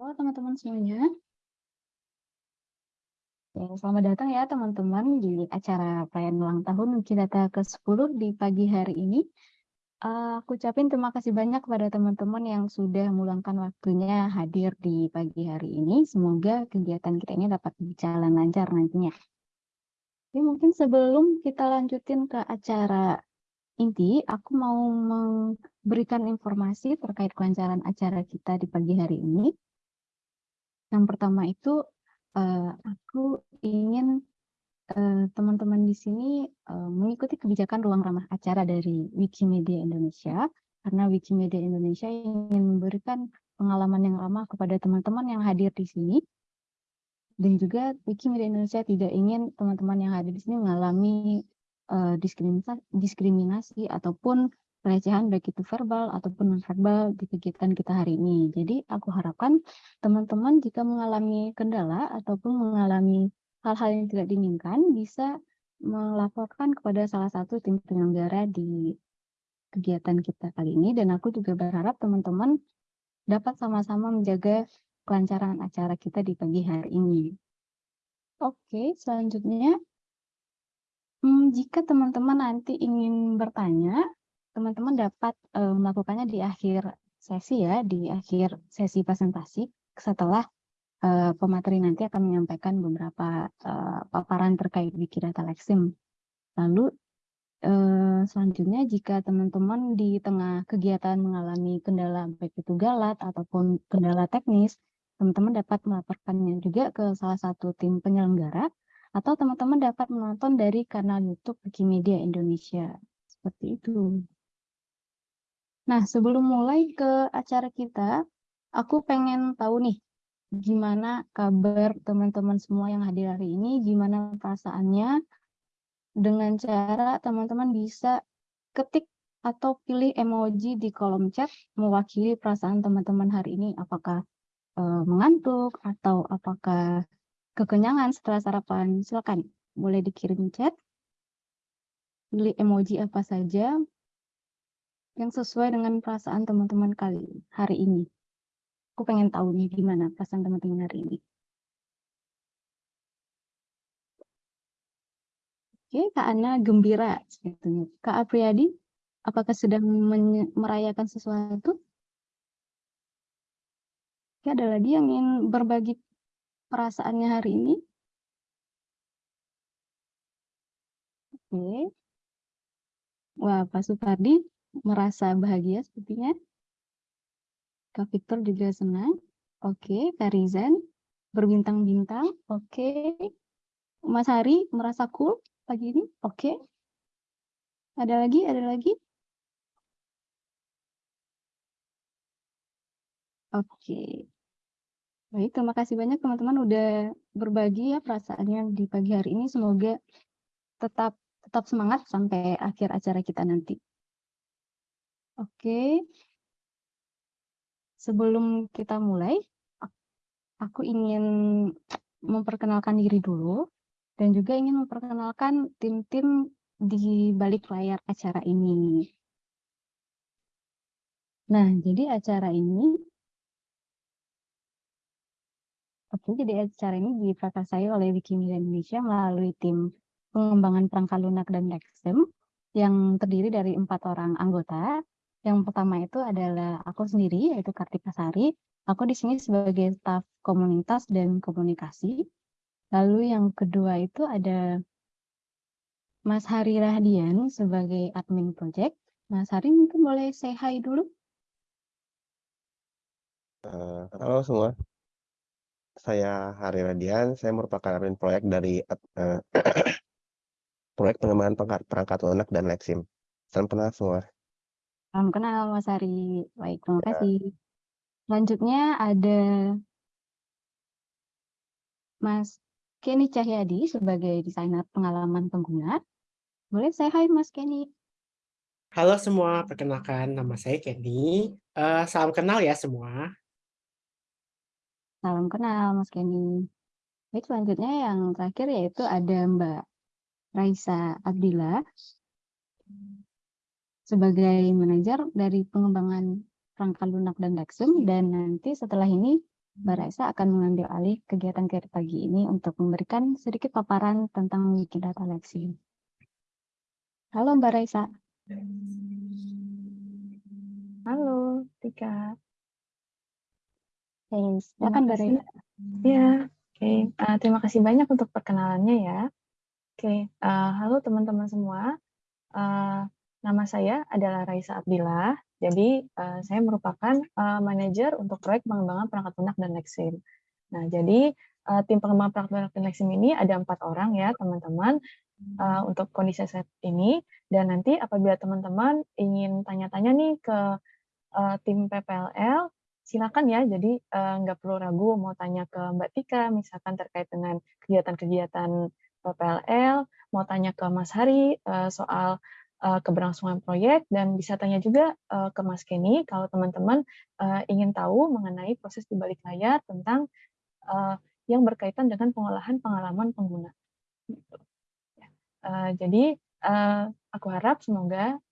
Halo teman-teman semuanya. Ya, selamat datang ya teman-teman di acara perayaan ulang tahun Wikidata ke-10 di pagi hari ini. Uh, aku ucapin terima kasih banyak kepada teman-teman yang sudah meluangkan waktunya hadir di pagi hari ini. Semoga kegiatan kita ini dapat berjalan lancar nantinya. Oke, mungkin sebelum kita lanjutin ke acara inti, aku mau memberikan informasi terkait kelancaran acara kita di pagi hari ini. Yang pertama itu uh, aku ingin eh, teman-teman uh, di sini uh, mengikuti kebijakan ruang ramah acara dari Wikimedia Indonesia. Karena Wikimedia Indonesia ingin memberikan pengalaman yang ramah kepada teman-teman yang hadir di sini. Dan juga Wikimedia Indonesia tidak ingin teman-teman yang hadir di sini mengalami uh, diskriminasi, diskriminasi ataupun pelecehan baik itu verbal ataupun non-verbal di kegiatan kita hari ini. Jadi aku harapkan teman-teman jika mengalami kendala ataupun mengalami hal-hal yang tidak diinginkan bisa melaporkan kepada salah satu tim penyelenggara di kegiatan kita kali ini dan aku juga berharap teman-teman dapat sama-sama menjaga kelancaran acara kita di pagi hari ini. Oke, selanjutnya hmm, jika teman-teman nanti ingin bertanya teman-teman dapat uh, melakukannya di akhir sesi ya, di akhir sesi presentasi setelah uh, pemateri nanti akan menyampaikan beberapa uh, paparan terkait Wikidata Lexim. Lalu uh, selanjutnya jika teman-teman di tengah kegiatan mengalami kendala baik itu galat ataupun kendala teknis, teman-teman dapat melaporkannya juga ke salah satu tim penyelenggara atau teman-teman dapat menonton dari kanal YouTube Wikimedia Indonesia. Seperti itu. Nah, sebelum mulai ke acara kita, aku pengen tahu nih, gimana kabar teman-teman semua yang hadir hari ini, gimana perasaannya, dengan cara teman-teman bisa ketik atau pilih emoji di kolom chat mewakili perasaan teman-teman hari ini, apakah e, mengantuk atau apakah kekenyangan setelah sarapan, silakan boleh dikirim chat, pilih emoji apa saja, yang sesuai dengan perasaan teman-teman kali hari ini. Aku pengen tahu nih gimana perasaan teman-teman hari ini. Oke, Kak Ana gembira sebetulnya. Kak Apriyadi, apakah sedang merayakan sesuatu? Oke, ada lagi yang ingin berbagi perasaannya hari ini? Oke. Wah, Pak Supardi merasa bahagia sepertinya. Kak Victor juga senang. Oke, Kak Rizan berbintang-bintang. Oke. Mas Hari merasa cool pagi ini. Oke. Ada lagi? Ada lagi? Oke. Baik, terima kasih banyak teman-teman udah berbagi ya perasaannya di pagi hari ini. Semoga tetap tetap semangat sampai akhir acara kita nanti. Oke. Sebelum kita mulai, aku ingin memperkenalkan diri dulu dan juga ingin memperkenalkan tim-tim di balik layar acara ini. Nah, jadi acara ini Oke, jadi acara ini diprakarsai oleh Wikimedia Indonesia melalui tim pengembangan perangkat lunak dan Lexem yang terdiri dari empat orang anggota yang pertama itu adalah aku sendiri, yaitu Kartika Sari. Aku di sini sebagai staf komunitas dan komunikasi. Lalu yang kedua itu ada Mas Hari Rahdian sebagai admin project. Mas Hari mungkin boleh say hi dulu. Uh, halo semua, saya Hari Radian. Saya merupakan admin proyek dari uh, proyek pengembangan perangkat, perangkat lunak dan Lexim. Salam kenal semua. Salam kenal Mas Ari. Baik, terima ya. kasih. Selanjutnya ada Mas Kenny Cahyadi sebagai desainer pengalaman pengguna. Boleh saya hai Mas Kenny. Halo semua, perkenalkan nama saya Kenny. Uh, salam kenal ya semua. Salam kenal Mas Kenny. Baik, selanjutnya yang terakhir yaitu ada Mbak Raisa Abdillah sebagai manajer dari pengembangan rangka lunak dan Lexum dan nanti setelah ini Mbak Raisa akan mengambil alih kegiatan kita pagi ini untuk memberikan sedikit paparan tentang Wikidata Lexi. Halo Mbak Raisa. Halo, Tika. Terima silakan Mbak. Raisa. Ya, oke. Eh, terima kasih banyak untuk perkenalannya ya. Oke, eh, halo teman-teman semua. Eh, nama saya adalah Raisa Abdillah. Jadi, eh, saya merupakan eh, manajer untuk proyek pengembangan perangkat lunak dan Lexim. Nah, jadi eh, tim pengembangan perangkat lunak dan Lexim ini ada empat orang ya, teman-teman, eh, untuk kondisi saat ini. Dan nanti apabila teman-teman ingin tanya-tanya nih ke eh, tim PPLL, silakan ya. Jadi eh, nggak perlu ragu mau tanya ke Mbak Tika, misalkan terkait dengan kegiatan-kegiatan PPLL, mau tanya ke Mas Hari eh, soal eh, keberlangsungan proyek, dan bisa tanya juga eh, ke Mas Kenny kalau teman-teman eh, ingin tahu mengenai proses di balik layar tentang yang berkaitan dengan pengolahan pengalaman pengguna. Gitu. Ya. Jadi aku harap semoga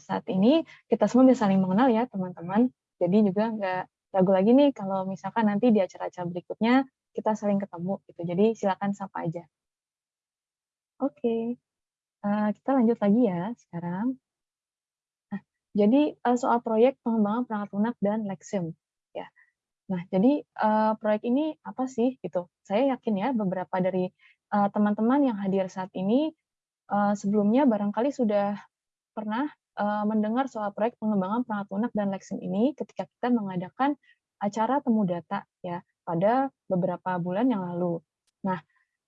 saat ini kita semua bisa saling mengenal ya teman-teman. Jadi juga nggak ragu lagi nih kalau misalkan nanti di acara-acara berikutnya kita saling ketemu gitu. Jadi silakan sapa aja. Oke, eh, kita lanjut lagi ya sekarang. Nah, jadi eh, soal proyek pengembangan perangkat lunak dan Lexim ya. Nah, jadi eh, proyek ini apa sih gitu? Saya yakin ya beberapa dari eh, teman-teman yang hadir saat ini eh, sebelumnya barangkali sudah pernah eh, mendengar soal proyek pengembangan perangkat lunak dan Lexim ini ketika kita mengadakan acara temu data ya pada beberapa bulan yang lalu. Nah,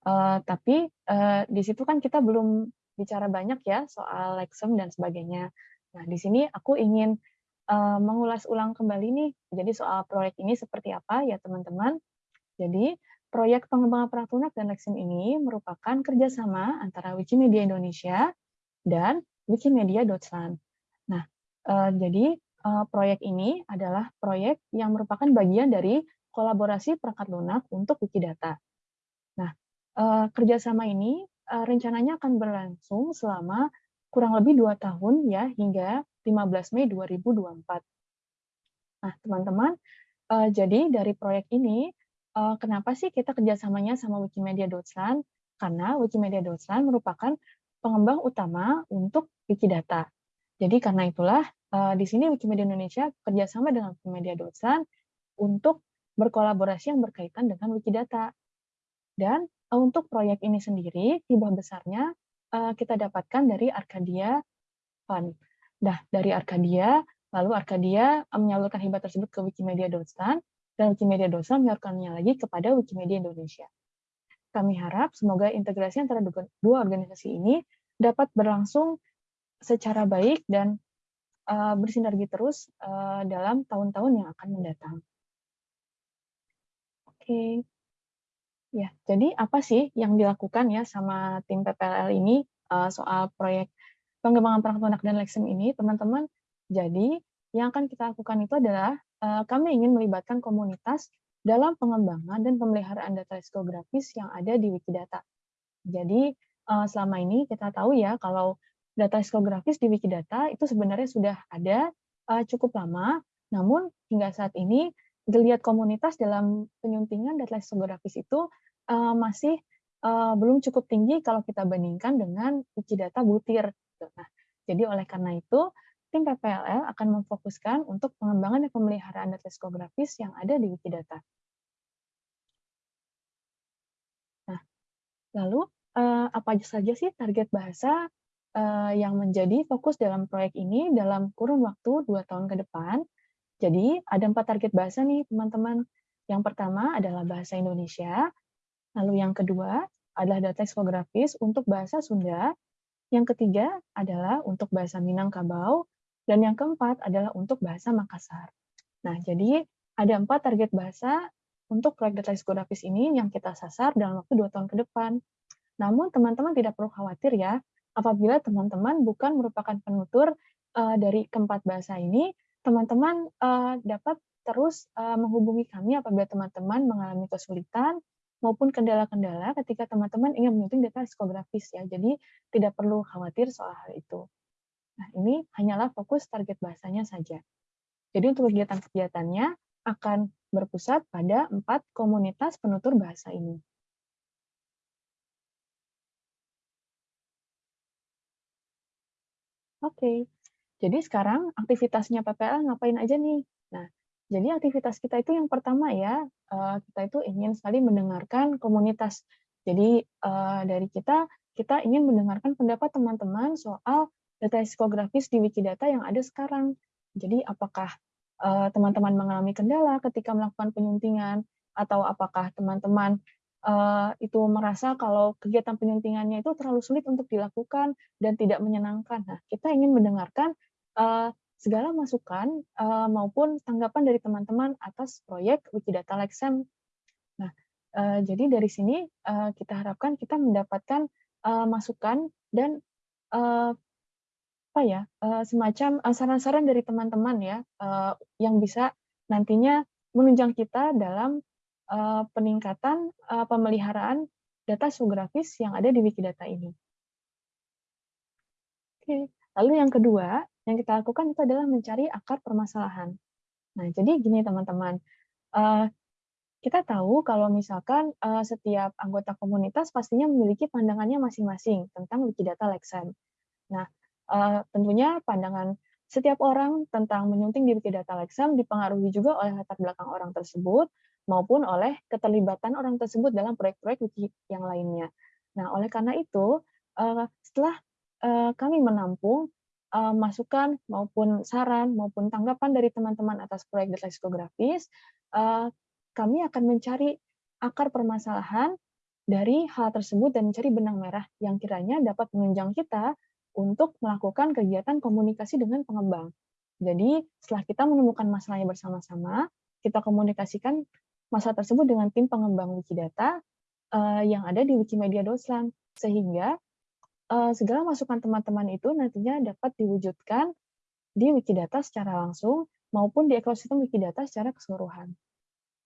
eh, tapi eh, di situ kan kita belum bicara banyak ya soal Lexem dan sebagainya. Nah, di sini aku ingin eh, mengulas ulang kembali nih. Jadi soal proyek ini seperti apa ya teman-teman. Jadi proyek pengembangan perangkat lunak dan Lexim ini merupakan kerjasama antara Wikimedia Indonesia dan Wikimedia Deutschland. Nah, eh, jadi eh, proyek ini adalah proyek yang merupakan bagian dari kolaborasi perangkat lunak untuk Wikidata. Nah, kerjasama ini eh, rencananya akan berlangsung selama kurang lebih dua tahun ya hingga 15 Mei 2024. Nah, teman-teman, eh, jadi dari proyek ini, eh, kenapa sih kita kerjasamanya sama Wikimedia Deutschland? Karena Wikimedia Deutschland merupakan pengembang utama untuk Wikidata. Jadi karena itulah eh, di sini Wikimedia Indonesia kerjasama dengan Wikimedia Deutschland untuk berkolaborasi yang berkaitan dengan Wikidata. Dan untuk proyek ini sendiri, hibah besarnya eh, kita dapatkan dari Arcadia Fund. Nah, dari Arcadia, lalu Arcadia eh, menyalurkan hibah tersebut ke Wikimedia Deutschland, dan Wikimedia Deutschland menyalurkannya lagi kepada Wikimedia Indonesia. Kami harap semoga integrasi antara dua organisasi ini dapat berlangsung secara baik dan uh, bersinergi terus dalam tahun-tahun yang akan mendatang. Oke, okay. Ya. Jadi apa sih yang dilakukan ya sama tim PPLL ini uh, soal proyek pengembangan perangkat lunak dan Lexim ini, teman-teman? Jadi yang akan kita lakukan itu adalah uh, kami ingin melibatkan komunitas dalam pengembangan dan pemeliharaan data lexikografis yang ada di Wikidata. Jadi uh, selama ini kita tahu ya kalau data lexikografis di Wikidata itu sebenarnya sudah ada uh, cukup lama, namun hingga saat ini geliat komunitas dalam penyuntingan data lexikografis itu uh, masih uh, belum cukup tinggi kalau kita bandingkan dengan Wikidata butir. Nah, jadi oleh karena itu tim PPLL akan memfokuskan untuk pengembangan dan pemeliharaan data lexikografis yang ada di Wikidata. Nah, lalu uh, apa saja sih target bahasa yang menjadi fokus dalam proyek ini dalam kurun waktu dua tahun ke depan. Jadi ada empat target bahasa nih teman-teman. Yang pertama adalah bahasa Indonesia, lalu yang kedua adalah data lexikografis untuk bahasa Sunda, yang ketiga adalah untuk bahasa Minangkabau, dan yang keempat adalah untuk bahasa Makassar. Nah, jadi ada empat target bahasa untuk proyek data lexikografis ini yang kita sasar dalam waktu dua tahun ke depan. Namun teman-teman tidak perlu khawatir ya, apabila teman-teman bukan merupakan penutur uh, dari keempat bahasa ini, teman-teman uh, dapat terus uh, menghubungi kami apabila teman-teman mengalami kesulitan maupun kendala-kendala ketika teman-teman ingin menyunting data lexikografis ya. Jadi tidak perlu khawatir soal hal itu. Nah, ini hanyalah fokus target bahasanya saja. Jadi untuk kegiatan-kegiatannya akan berpusat pada empat komunitas penutur bahasa ini. Oke, jadi sekarang aktivitasnya PPL ngapain aja nih? Nah, jadi aktivitas kita itu yang pertama ya, uh, kita itu ingin sekali mendengarkan komunitas. Jadi uh, dari kita, kita ingin mendengarkan pendapat teman-teman soal data psikografis di Wikidata yang ada sekarang. Jadi apakah eh, teman-teman mengalami kendala ketika melakukan penyuntingan, atau apakah teman-teman itu merasa kalau kegiatan penyuntingannya itu terlalu sulit untuk dilakukan dan tidak menyenangkan. Nah, kita ingin mendengarkan segala masukan uh, maupun tanggapan dari teman-teman atas proyek Wikidata Lexem. Nah, uh, jadi dari sini uh, kita harapkan kita mendapatkan uh, masukan dan uh, apa ya uh, semacam saran-saran uh, dari teman-teman ya uh, yang bisa nantinya menunjang kita dalam uh, peningkatan uh, pemeliharaan data geografis yang ada di Wikidata ini. Oke, lalu yang kedua yang kita lakukan itu adalah mencari akar permasalahan. Nah, jadi gini teman-teman, uh, kita tahu kalau misalkan uh, setiap anggota komunitas pastinya memiliki pandangannya masing-masing tentang Wikidata Lexem. Nah, uh, tentunya pandangan setiap orang tentang menyunting di Wikidata Lexem dipengaruhi juga oleh latar belakang orang tersebut, maupun oleh keterlibatan orang tersebut dalam proyek-proyek wiki yang lainnya. Nah, oleh karena itu, eh, setelah eh, kami menampung eh, masukan maupun saran maupun tanggapan dari teman-teman atas proyek data psikografis, kami akan mencari akar permasalahan dari hal tersebut dan mencari benang merah yang kiranya dapat menunjang kita untuk melakukan kegiatan komunikasi dengan pengembang. Jadi, setelah kita menemukan masalahnya bersama-sama, kita komunikasikan masalah tersebut dengan tim pengembang Wikidata uh, yang ada di Wikimedia Doslan, sehingga uh, segala masukan teman-teman itu nantinya dapat diwujudkan di Wikidata secara langsung maupun di ekosistem Wikidata secara keseluruhan.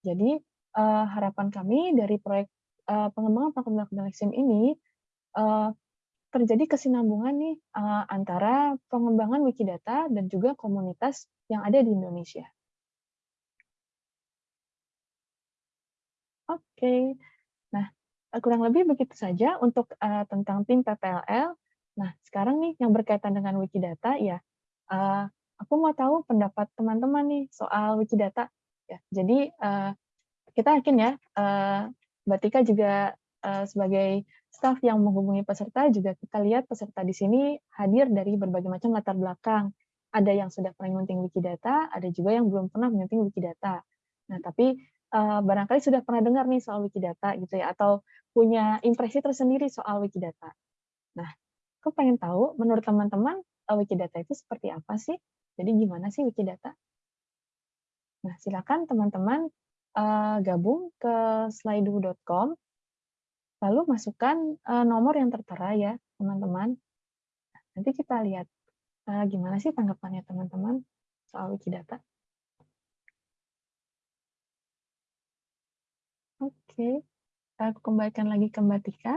Jadi uh, harapan kami dari proyek uh, pengembangan platform Lexim ini uh, terjadi kesinambungan nih antara pengembangan Wikidata dan juga komunitas yang ada di Indonesia. Oke. Nah, kurang lebih begitu saja untuk uh, tentang tim PPLL. Nah, sekarang nih yang berkaitan dengan Wikidata, ya, uh, aku mau tahu pendapat teman-teman nih soal Wikidata. Ya, jadi uh, kita yakin ya, uh, Mbak Tika juga uh, sebagai staf yang menghubungi peserta juga kita lihat peserta di sini hadir dari berbagai macam latar belakang. Ada yang sudah pernah menyunting Wikidata, ada juga yang belum pernah menyunting Wikidata. Nah, tapi uh, barangkali sudah pernah dengar nih soal Wikidata gitu ya, atau punya impresi tersendiri soal Wikidata. Nah, aku pengen tahu menurut teman-teman uh, Wikidata itu seperti apa sih? Jadi gimana sih Wikidata? Nah, silakan teman-teman uh, gabung ke slido.com, lalu masukkan uh, nomor yang tertera ya, teman-teman. Nanti kita lihat uh, gimana sih tanggapannya teman-teman soal Wikidata. Oke, aku kembalikan lagi ke Mbak Tika.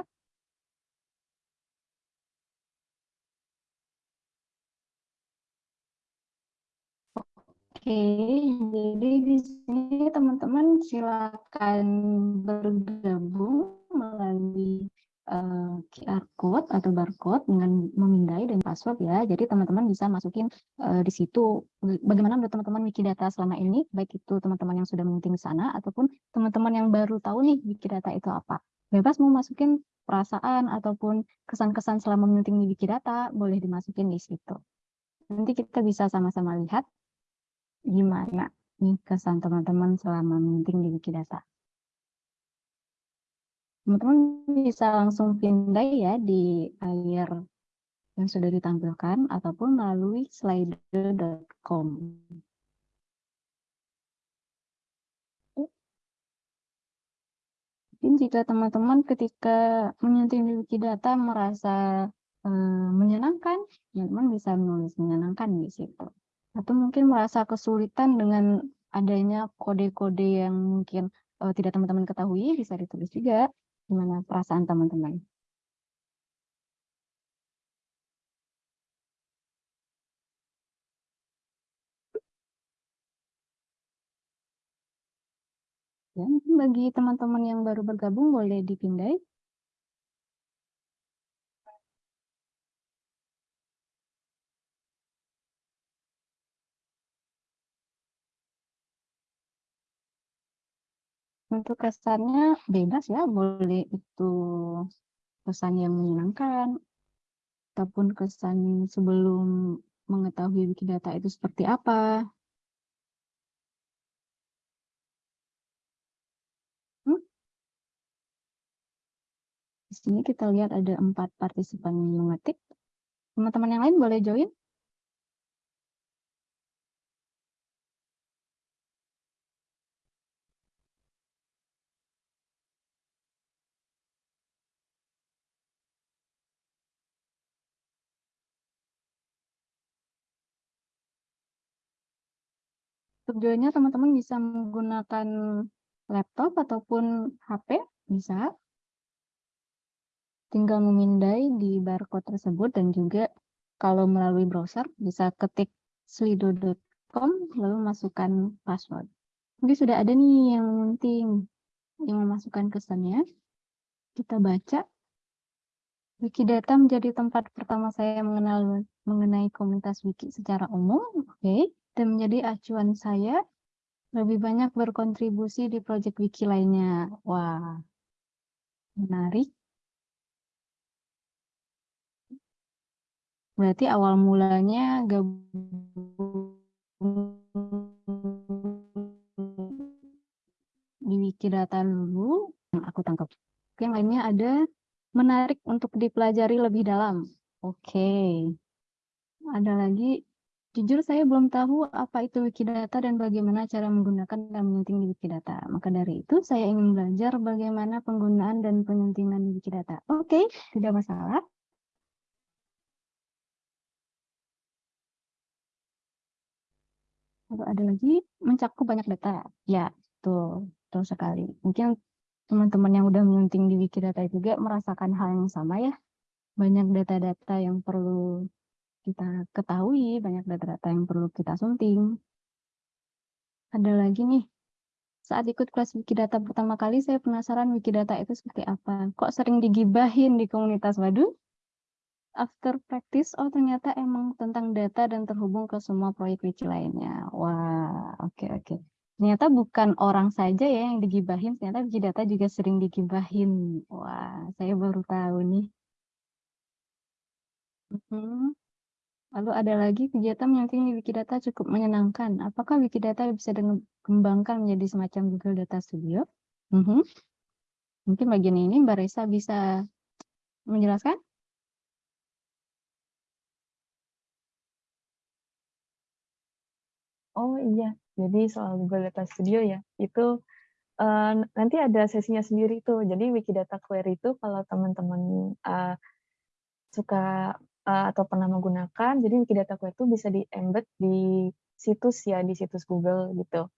Oke, jadi di sini teman-teman silakan bergabung melalui eh, QR code atau barcode dengan memindai dan password ya. Jadi teman-teman bisa masukin uh, di situ bagaimana menurut teman-teman Wikidata selama ini, baik itu teman-teman yang sudah mengikuti di sana ataupun teman-teman yang baru tahu nih Wikidata itu apa. Bebas mau masukin perasaan ataupun kesan-kesan selama menyunting di Wikidata, boleh dimasukin di situ. Nanti kita bisa sama-sama lihat gimana nih kesan teman-teman selama menyunting di Wikidata teman-teman bisa langsung pindah ya di layar yang sudah ditampilkan ataupun melalui slider.com. Mungkin jika teman-teman ketika menyentuh Wikidata merasa eh, menyenangkan, teman-teman bisa menulis menyenangkan di situ. Atau mungkin merasa kesulitan dengan adanya kode-kode yang mungkin eh, tidak teman-teman ketahui, bisa ditulis juga Gimana perasaan teman-teman? Ya, mungkin bagi teman-teman yang baru bergabung boleh dipindai. Untuk kesannya bebas ya, boleh itu kesan yang menyenangkan, ataupun kesan sebelum mengetahui Wikidata itu seperti apa. Hmm? Di sini kita lihat ada empat partisipan yang mengetik. Teman-teman yang lain boleh join? Untuk joinnya teman-teman bisa menggunakan laptop ataupun HP, bisa. Tinggal memindai di barcode tersebut dan juga kalau melalui browser bisa ketik slido.com lalu masukkan password. Mungkin sudah ada nih yang penting yang memasukkan kesannya. Kita baca. Wikidata menjadi tempat pertama saya mengenal mengenai komunitas wiki secara umum. Oke dan menjadi acuan saya lebih banyak berkontribusi di proyek wiki lainnya. Wah, menarik. Berarti awal mulanya gabung di Wikidata dulu, yang aku tangkap. Yang lainnya ada menarik untuk dipelajari lebih dalam. Oke. Ada lagi Jujur saya belum tahu apa itu Wikidata dan bagaimana cara menggunakan dan menyunting di Wikidata. Maka dari itu saya ingin belajar bagaimana penggunaan dan penyuntingan di Wikidata. Oke, tidak masalah. Lalu ada lagi mencakup banyak data. Ya, tuh, betul sekali. Mungkin teman-teman yang udah menyunting di Wikidata juga merasakan hal yang sama ya. Banyak data-data yang perlu kita ketahui, banyak data-data yang perlu kita sunting. Ada lagi nih, saat ikut kelas Wikidata pertama kali, saya penasaran Wikidata itu seperti apa. Kok sering digibahin di komunitas Waduh? After practice, oh ternyata emang tentang data dan terhubung ke semua proyek wiki lainnya. Wah, oke okay, oke. Okay. Ternyata bukan orang saja ya yang digibahin, ternyata Wikidata juga sering digibahin. Wah, saya baru tahu nih. Uh mhm. Lalu ada lagi kegiatan menyunting di Wikidata cukup menyenangkan. Apakah Wikidata bisa dikembangkan menjadi semacam Google Data Studio? Mm -hmm. Mungkin bagian ini Mbak Resa bisa menjelaskan? Oh iya, jadi soal Google Data Studio ya, itu uh, nanti ada sesinya sendiri tuh. Jadi Wikidata Query itu kalau teman-teman uh, suka uh, atau pernah menggunakan, jadi Wikidata Query itu bisa di-embed di situs ya, di situs Google gitu.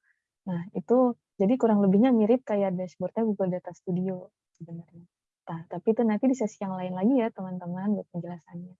Nah, itu jadi kurang lebihnya mirip kayak dashboardnya Google Data Studio sebenarnya. Nah, tapi itu nanti di sesi yang lain lagi ya teman-teman buat penjelasannya.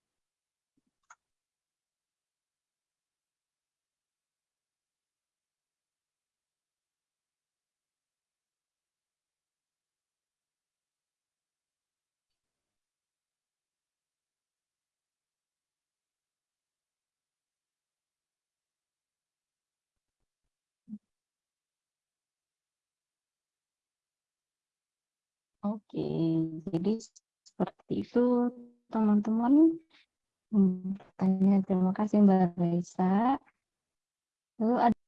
Oke, jadi seperti itu teman-teman. Tanya terima kasih Mbak Raisa. Lalu ada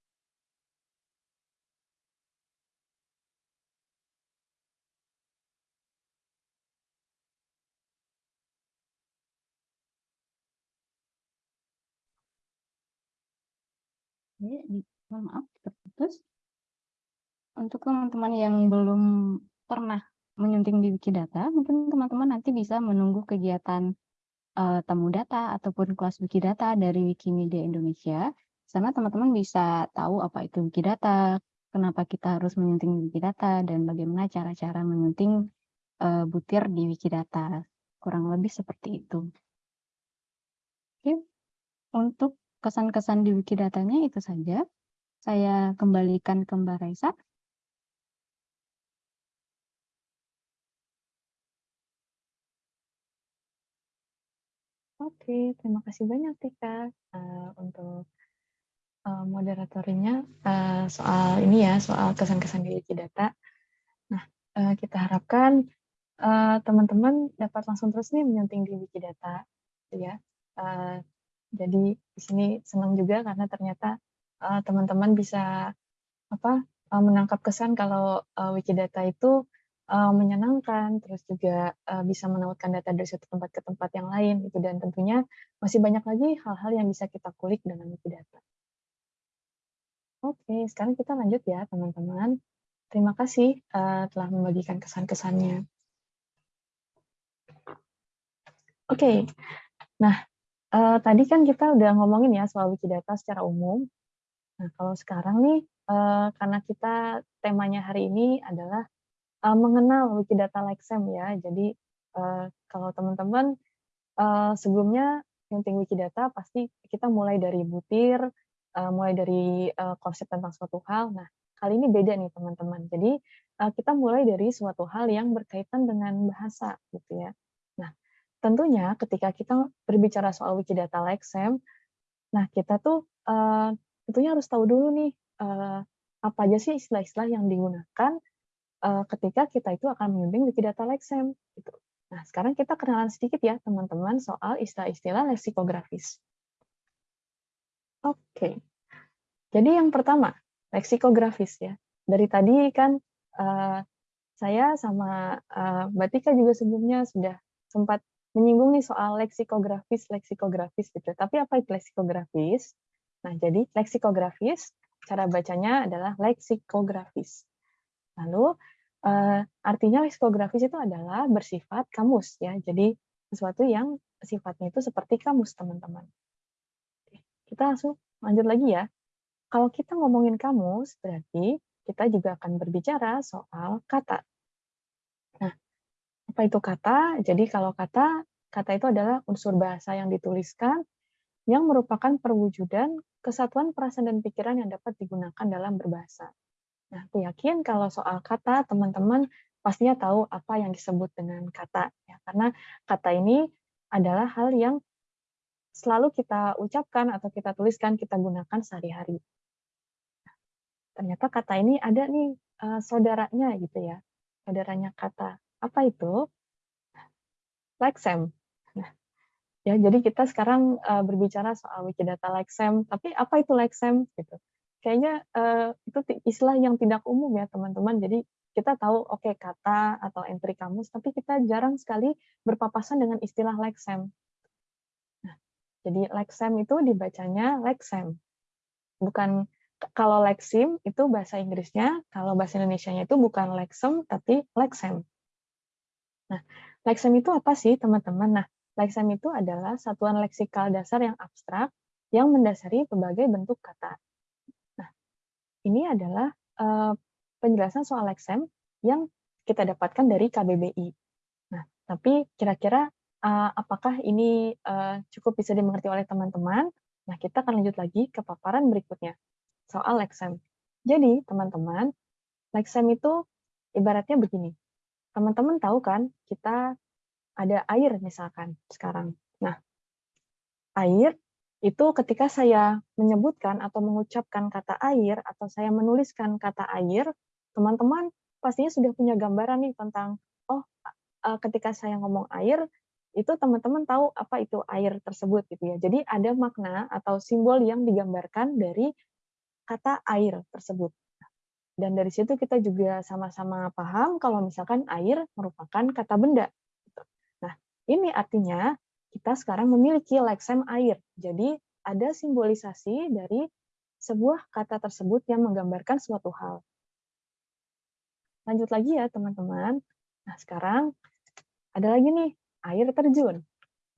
maaf terputus. Untuk teman-teman yang belum pernah menyunting di Wikidata, mungkin teman-teman nanti bisa menunggu kegiatan uh, temu data ataupun kelas Wikidata dari Wikimedia Indonesia. Sana teman-teman bisa tahu apa itu Wikidata, kenapa kita harus menyunting Wikidata, dan bagaimana cara-cara menyunting uh, butir di Wikidata. Kurang lebih seperti itu. Oke, untuk kesan-kesan di Wikidatanya itu saja. Saya kembalikan ke Mbak Raisa. Oke, terima kasih banyak Tika uh, untuk uh, moderatorinya uh, soal ini ya, soal kesan-kesan di Wikidata. Nah, uh, kita harapkan teman-teman uh, dapat langsung terus nih menyunting di Wikidata, ya. Uh, jadi di sini senang juga karena ternyata teman-teman uh, bisa apa uh, menangkap kesan kalau uh, Wikidata itu uh, menyenangkan, terus juga uh, bisa menautkan data dari satu tempat ke tempat yang lain gitu dan tentunya masih banyak lagi hal-hal yang bisa kita kulik dengan Wikidata. Oke, sekarang kita lanjut ya teman-teman. Terima kasih uh, telah membagikan kesan-kesannya. Oke, nah uh, tadi kan kita udah ngomongin ya soal Wikidata secara umum. Nah kalau sekarang nih, uh, karena kita temanya hari ini adalah uh, mengenal Wikidata Lexem ya. Jadi uh, kalau teman-teman uh, sebelumnya nyunting Wikidata pasti kita mulai dari butir, uh, mulai dari uh, konsep tentang suatu hal. Nah kali ini beda nih teman-teman. Jadi uh, kita mulai dari suatu hal yang berkaitan dengan bahasa gitu ya. Nah tentunya ketika kita berbicara soal Wikidata Lexem, nah kita tuh uh, tentunya harus tahu dulu nih uh, apa aja sih istilah-istilah yang digunakan uh, ketika kita itu akan membimbing Wikidata Lexem gitu. Nah, sekarang kita kenalan sedikit ya teman-teman soal istilah-istilah leksikografis. Oke. Jadi yang pertama, leksikografis ya. Dari tadi kan uh, saya sama uh, Mbak Tika juga sebelumnya sudah sempat menyinggung nih soal leksikografis, leksikografis gitu. Tapi apa itu leksikografis? Nah, jadi leksikografis cara bacanya adalah leksikografis. Lalu uh, artinya leksikografis itu adalah bersifat kamus ya. Jadi sesuatu yang sifatnya itu seperti kamus teman-teman. Kita langsung lanjut lagi ya. Kalau kita ngomongin kamus berarti kita juga akan berbicara soal kata. Nah, apa itu kata? Jadi kalau kata, kata itu adalah unsur bahasa yang dituliskan yang merupakan perwujudan kesatuan perasaan dan pikiran yang dapat digunakan dalam berbahasa. Nah, aku yakin kalau soal kata, teman-teman pastinya tahu apa yang disebut dengan kata. Ya, karena kata ini adalah hal yang selalu kita ucapkan atau kita tuliskan, kita gunakan sehari-hari. Nah, ternyata kata ini ada nih uh, saudaranya gitu ya, saudaranya kata. Apa itu? Lexem. Nah, ya jadi kita sekarang uh, berbicara soal Wikidata Lexem, tapi apa itu Lexem gitu kayaknya uh, itu istilah yang tidak umum ya teman-teman. Jadi kita tahu oke okay, kata atau entry kamus, tapi kita jarang sekali berpapasan dengan istilah lexem. Nah, jadi lexem itu dibacanya lexem. Bukan kalau lexim itu bahasa Inggrisnya, kalau bahasa Indonesia-nya itu bukan lexem tapi lexem. Nah, lexem itu apa sih teman-teman? Nah, lexem itu adalah satuan leksikal dasar yang abstrak yang mendasari berbagai bentuk kata ini adalah uh, penjelasan soal lexem yang kita dapatkan dari KBBI. Nah, tapi kira-kira uh, apakah ini uh, cukup bisa dimengerti oleh teman-teman? Nah, kita akan lanjut lagi ke paparan berikutnya, soal lexem. Jadi, teman-teman, lexem itu ibaratnya begini. Teman-teman tahu kan, kita ada air misalkan sekarang. Nah, air itu ketika saya menyebutkan atau mengucapkan kata air atau saya menuliskan kata air, teman-teman pastinya sudah punya gambaran nih tentang oh ketika saya ngomong air itu teman-teman tahu apa itu air tersebut gitu ya. Jadi ada makna atau simbol yang digambarkan dari kata air tersebut. Dan dari situ kita juga sama-sama paham kalau misalkan air merupakan kata benda. Gitu. Nah, ini artinya kita sekarang memiliki lexem air. Jadi ada simbolisasi dari sebuah kata tersebut yang menggambarkan suatu hal. Lanjut lagi ya teman-teman. Nah sekarang ada lagi nih, air terjun.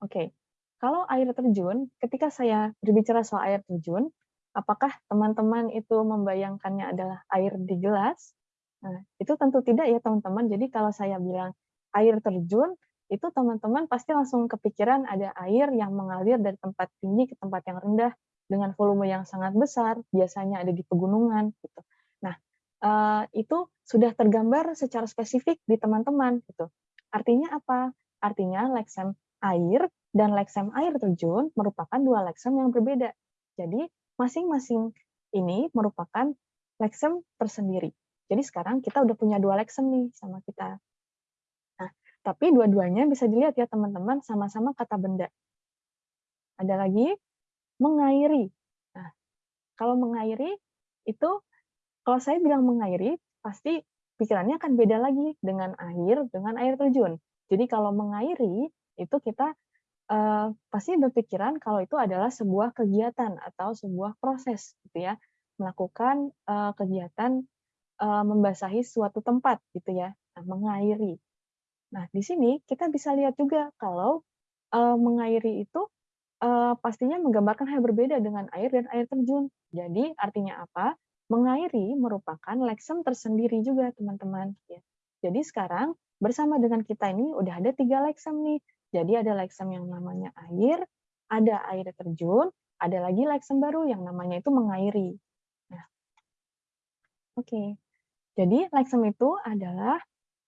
Oke, kalau air terjun, ketika saya berbicara soal air terjun, apakah teman-teman itu membayangkannya adalah air di gelas? Nah, itu tentu tidak ya teman-teman. Jadi kalau saya bilang air terjun, itu teman-teman pasti langsung kepikiran ada air yang mengalir dari tempat tinggi ke tempat yang rendah dengan volume yang sangat besar, biasanya ada di pegunungan gitu. Nah, uh, itu sudah tergambar secara spesifik di teman-teman gitu. Artinya apa? Artinya lexem air dan leksem air terjun merupakan dua leksem yang berbeda. Jadi masing-masing ini merupakan leksem tersendiri. Jadi sekarang kita udah punya dua leksem nih sama kita. Tapi dua-duanya bisa dilihat ya teman-teman sama-sama kata benda. Ada lagi mengairi. Nah, kalau mengairi itu kalau saya bilang mengairi pasti pikirannya akan beda lagi dengan air dengan air terjun. Jadi kalau mengairi itu kita uh, pasti berpikiran kalau itu adalah sebuah kegiatan atau sebuah proses gitu ya melakukan uh, kegiatan uh, membasahi suatu tempat gitu ya nah, mengairi nah di sini kita bisa lihat juga kalau uh, mengairi itu uh, pastinya menggambarkan hal berbeda dengan air dan air terjun jadi artinya apa mengairi merupakan leksem tersendiri juga teman-teman ya jadi sekarang bersama dengan kita ini udah ada tiga leksem nih jadi ada leksem yang namanya air, ada air terjun, ada lagi leksem baru yang namanya itu mengairi. Nah, oke. Okay. Jadi leksem itu adalah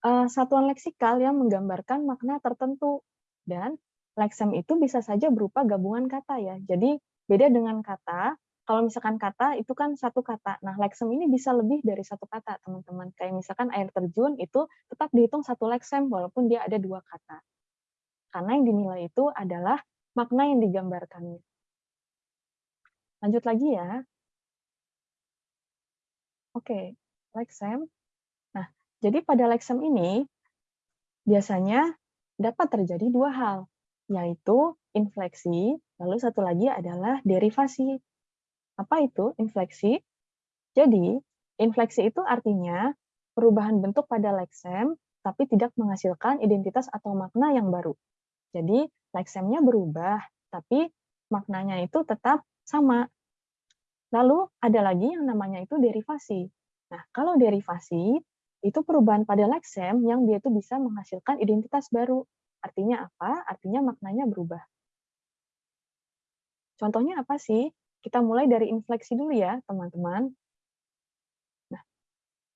uh, satuan leksikal yang menggambarkan makna tertentu dan leksem itu bisa saja berupa gabungan kata ya. Jadi beda dengan kata, kalau misalkan kata itu kan satu kata. Nah, leksem ini bisa lebih dari satu kata, teman-teman. Kayak misalkan air terjun itu tetap dihitung satu leksem walaupun dia ada dua kata karena yang dinilai itu adalah makna yang digambarkannya. Lanjut lagi ya. Oke, leksem. Jadi pada leksem ini biasanya dapat terjadi dua hal, yaitu infleksi, lalu satu lagi adalah derivasi. Apa itu infleksi? Jadi, infleksi itu artinya perubahan bentuk pada leksem, tapi tidak menghasilkan identitas atau makna yang baru. Jadi leksemnya berubah, tapi maknanya itu tetap sama. Lalu ada lagi yang namanya itu derivasi. Nah, kalau derivasi itu perubahan pada leksem yang dia itu bisa menghasilkan identitas baru. Artinya apa? Artinya maknanya berubah. Contohnya apa sih? Kita mulai dari infleksi dulu ya, teman-teman. Nah,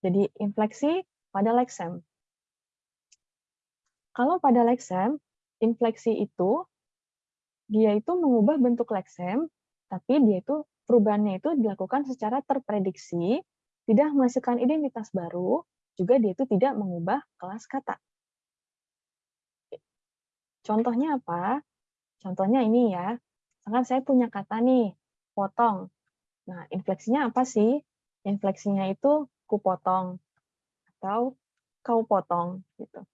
jadi infleksi pada leksem. Kalau pada leksem, infleksi itu dia itu mengubah bentuk leksem, tapi dia itu perubahannya itu dilakukan secara terprediksi, tidak menghasilkan identitas baru, juga dia itu tidak mengubah kelas kata. Contohnya apa? Contohnya ini ya, misalkan saya punya kata nih, potong. Nah, infleksinya apa sih? Infleksinya itu kupotong atau kau potong gitu.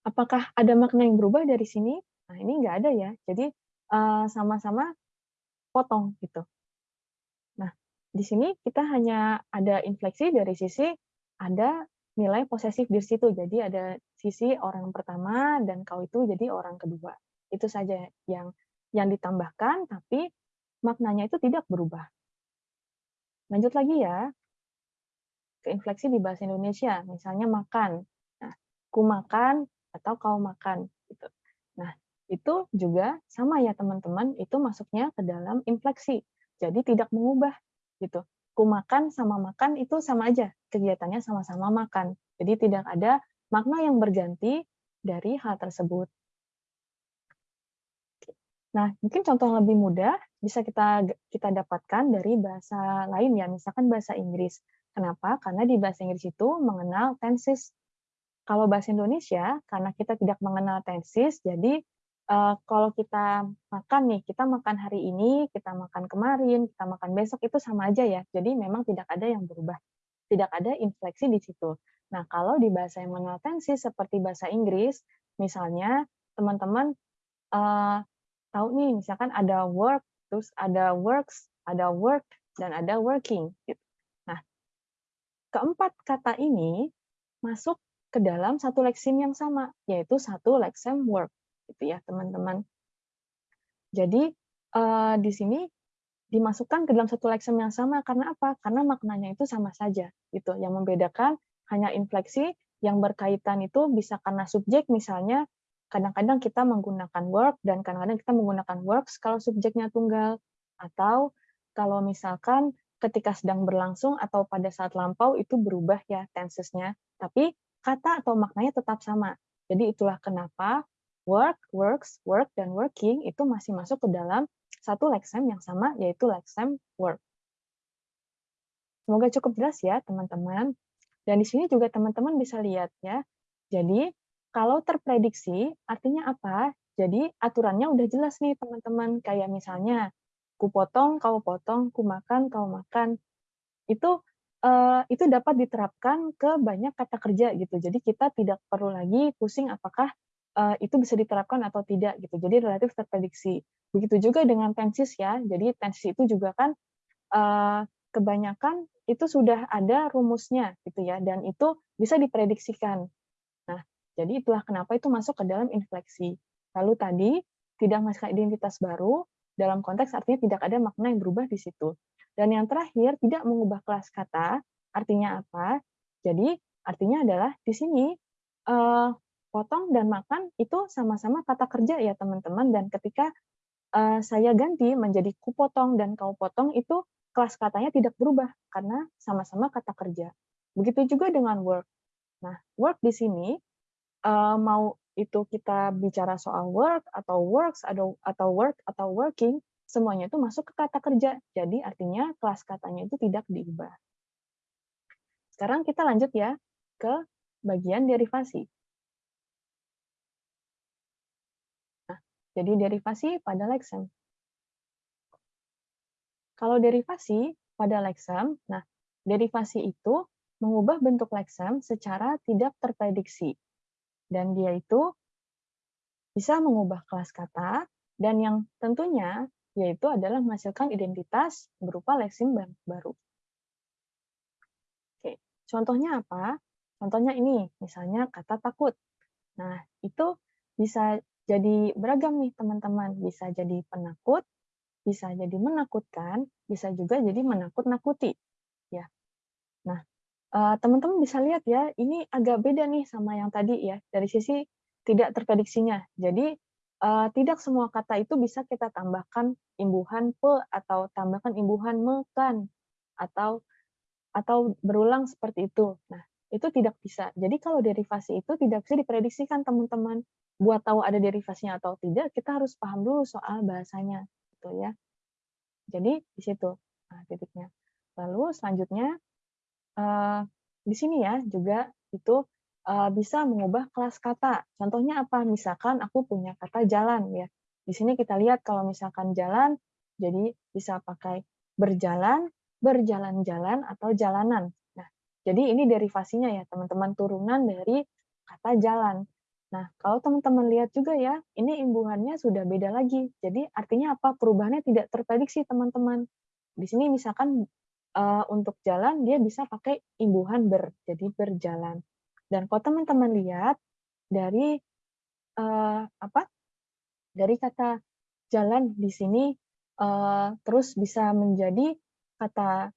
Apakah ada makna yang berubah dari sini? Nah, ini nggak ada ya. Jadi eh, sama-sama potong gitu. Nah, di sini kita hanya ada infleksi dari sisi ada nilai posesif di situ. Jadi ada sisi orang pertama dan kau itu jadi orang kedua. Itu saja yang yang ditambahkan, tapi maknanya itu tidak berubah. Lanjut lagi ya ke infleksi di bahasa Indonesia, misalnya makan. Nah, ku makan atau kau makan gitu. Nah, itu juga sama ya teman-teman, itu masuknya ke dalam infleksi. Jadi tidak mengubah gitu. Ku makan sama makan itu sama aja, kegiatannya sama-sama makan. Jadi tidak ada makna yang berganti dari hal tersebut. Nah, mungkin contoh lebih mudah bisa kita kita dapatkan dari bahasa lain ya, misalkan bahasa Inggris. Kenapa? Karena di bahasa Inggris itu mengenal tenses kalau bahasa Indonesia, karena kita tidak mengenal tensis, jadi uh, kalau kita makan nih, kita makan hari ini, kita makan kemarin, kita makan besok, itu sama aja ya. Jadi memang tidak ada yang berubah. Tidak ada infleksi di situ. Nah, kalau di bahasa yang mengenal tensis, seperti bahasa Inggris, misalnya teman-teman uh, tahu nih, misalkan ada work, terus ada works, ada work, dan ada working. Nah, keempat kata ini masuk ke dalam satu leksim yang sama, yaitu satu leksem work, gitu ya teman-teman. Jadi uh, di sini dimasukkan ke dalam satu leksem yang sama karena apa? Karena maknanya itu sama saja, gitu. Yang membedakan hanya infleksi yang berkaitan itu bisa karena subjek misalnya kadang-kadang kita menggunakan work dan kadang-kadang kita menggunakan works kalau subjeknya tunggal atau kalau misalkan ketika sedang berlangsung atau pada saat lampau itu berubah ya tensesnya tapi kata atau maknanya tetap sama. Jadi itulah kenapa work, works, work, dan working itu masih masuk ke dalam satu lexem yang sama, yaitu lexem work. Semoga cukup jelas ya, teman-teman. Dan di sini juga teman-teman bisa lihat ya. Jadi, kalau terprediksi, artinya apa? Jadi, aturannya udah jelas nih, teman-teman. Kayak misalnya, ku potong, kau potong, ku makan, kau makan. Itu uh, itu dapat diterapkan ke banyak kata kerja gitu. Jadi kita tidak perlu lagi pusing apakah uh, itu bisa diterapkan atau tidak gitu. Jadi relatif terprediksi. Begitu juga dengan tenses ya. Jadi tenses itu juga kan uh, kebanyakan itu sudah ada rumusnya gitu ya dan itu bisa diprediksikan. Nah, jadi itulah kenapa itu masuk ke dalam infleksi. Lalu tadi tidak menghasilkan identitas baru dalam konteks artinya tidak ada makna yang berubah di situ. Dan yang terakhir, tidak mengubah kelas kata, artinya apa? Jadi, artinya adalah di sini uh, potong dan makan itu sama-sama kata kerja ya teman-teman. Dan ketika uh, saya ganti menjadi ku potong dan kau potong itu kelas katanya tidak berubah karena sama-sama kata kerja. Begitu juga dengan work. Nah, work di sini uh, mau itu kita bicara soal work atau works atau atau work atau working semuanya itu masuk ke kata kerja. Jadi artinya kelas katanya itu tidak diubah. Sekarang kita lanjut ya ke bagian derivasi. Jadi derivasi pada lexem. Kalau derivasi pada lexem, nah derivasi itu mengubah bentuk lexem secara tidak terprediksi. Dan dia itu bisa mengubah kelas kata, dan yang tentunya yaitu adalah menghasilkan identitas berupa leksim baru. Oke, contohnya apa? Contohnya ini, misalnya kata takut. Nah, itu bisa jadi beragam nih teman-teman. Bisa jadi penakut, bisa jadi menakutkan, bisa juga jadi menakut-nakuti. Ya. Nah, eh, teman-teman bisa lihat ya, ini agak beda nih sama yang tadi ya, dari sisi tidak terprediksinya. Jadi uh, tidak semua kata itu bisa kita tambahkan imbuhan pe atau tambahkan imbuhan mekan atau atau berulang seperti itu. Nah, itu tidak bisa. Jadi kalau derivasi itu tidak bisa diprediksikan teman-teman. Buat tahu ada derivasinya atau tidak, kita harus paham dulu soal bahasanya, gitu ya. Jadi di situ nah, titiknya. Lalu selanjutnya uh, di sini ya juga itu uh, bisa mengubah kelas kata. Contohnya apa? Misalkan aku punya kata jalan ya. Di sini kita lihat kalau misalkan jalan, jadi bisa pakai berjalan, berjalan-jalan, atau jalanan. Nah, jadi ini derivasinya ya, teman-teman, turunan dari kata jalan. Nah, kalau teman-teman lihat juga ya, ini imbuhannya sudah beda lagi. Jadi artinya apa? Perubahannya tidak terprediksi, teman-teman. Di sini misalkan uh, untuk jalan, dia bisa pakai imbuhan ber, jadi berjalan. Dan kalau teman-teman lihat dari uh, apa? Dari kata jalan di sini uh, terus bisa menjadi kata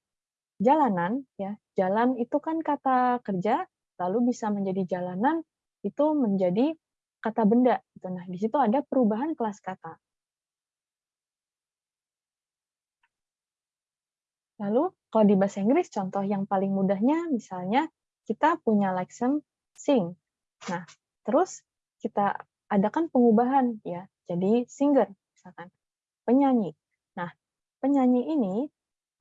jalanan ya. Jalan itu kan kata kerja, lalu bisa menjadi jalanan itu menjadi kata benda. Gitu. Nah, di situ ada perubahan kelas kata. Lalu, kalau di bahasa Inggris, contoh yang paling mudahnya, misalnya kita punya lexem sing. Nah, terus kita adakan pengubahan ya, jadi singer misalkan, penyanyi. Nah, penyanyi ini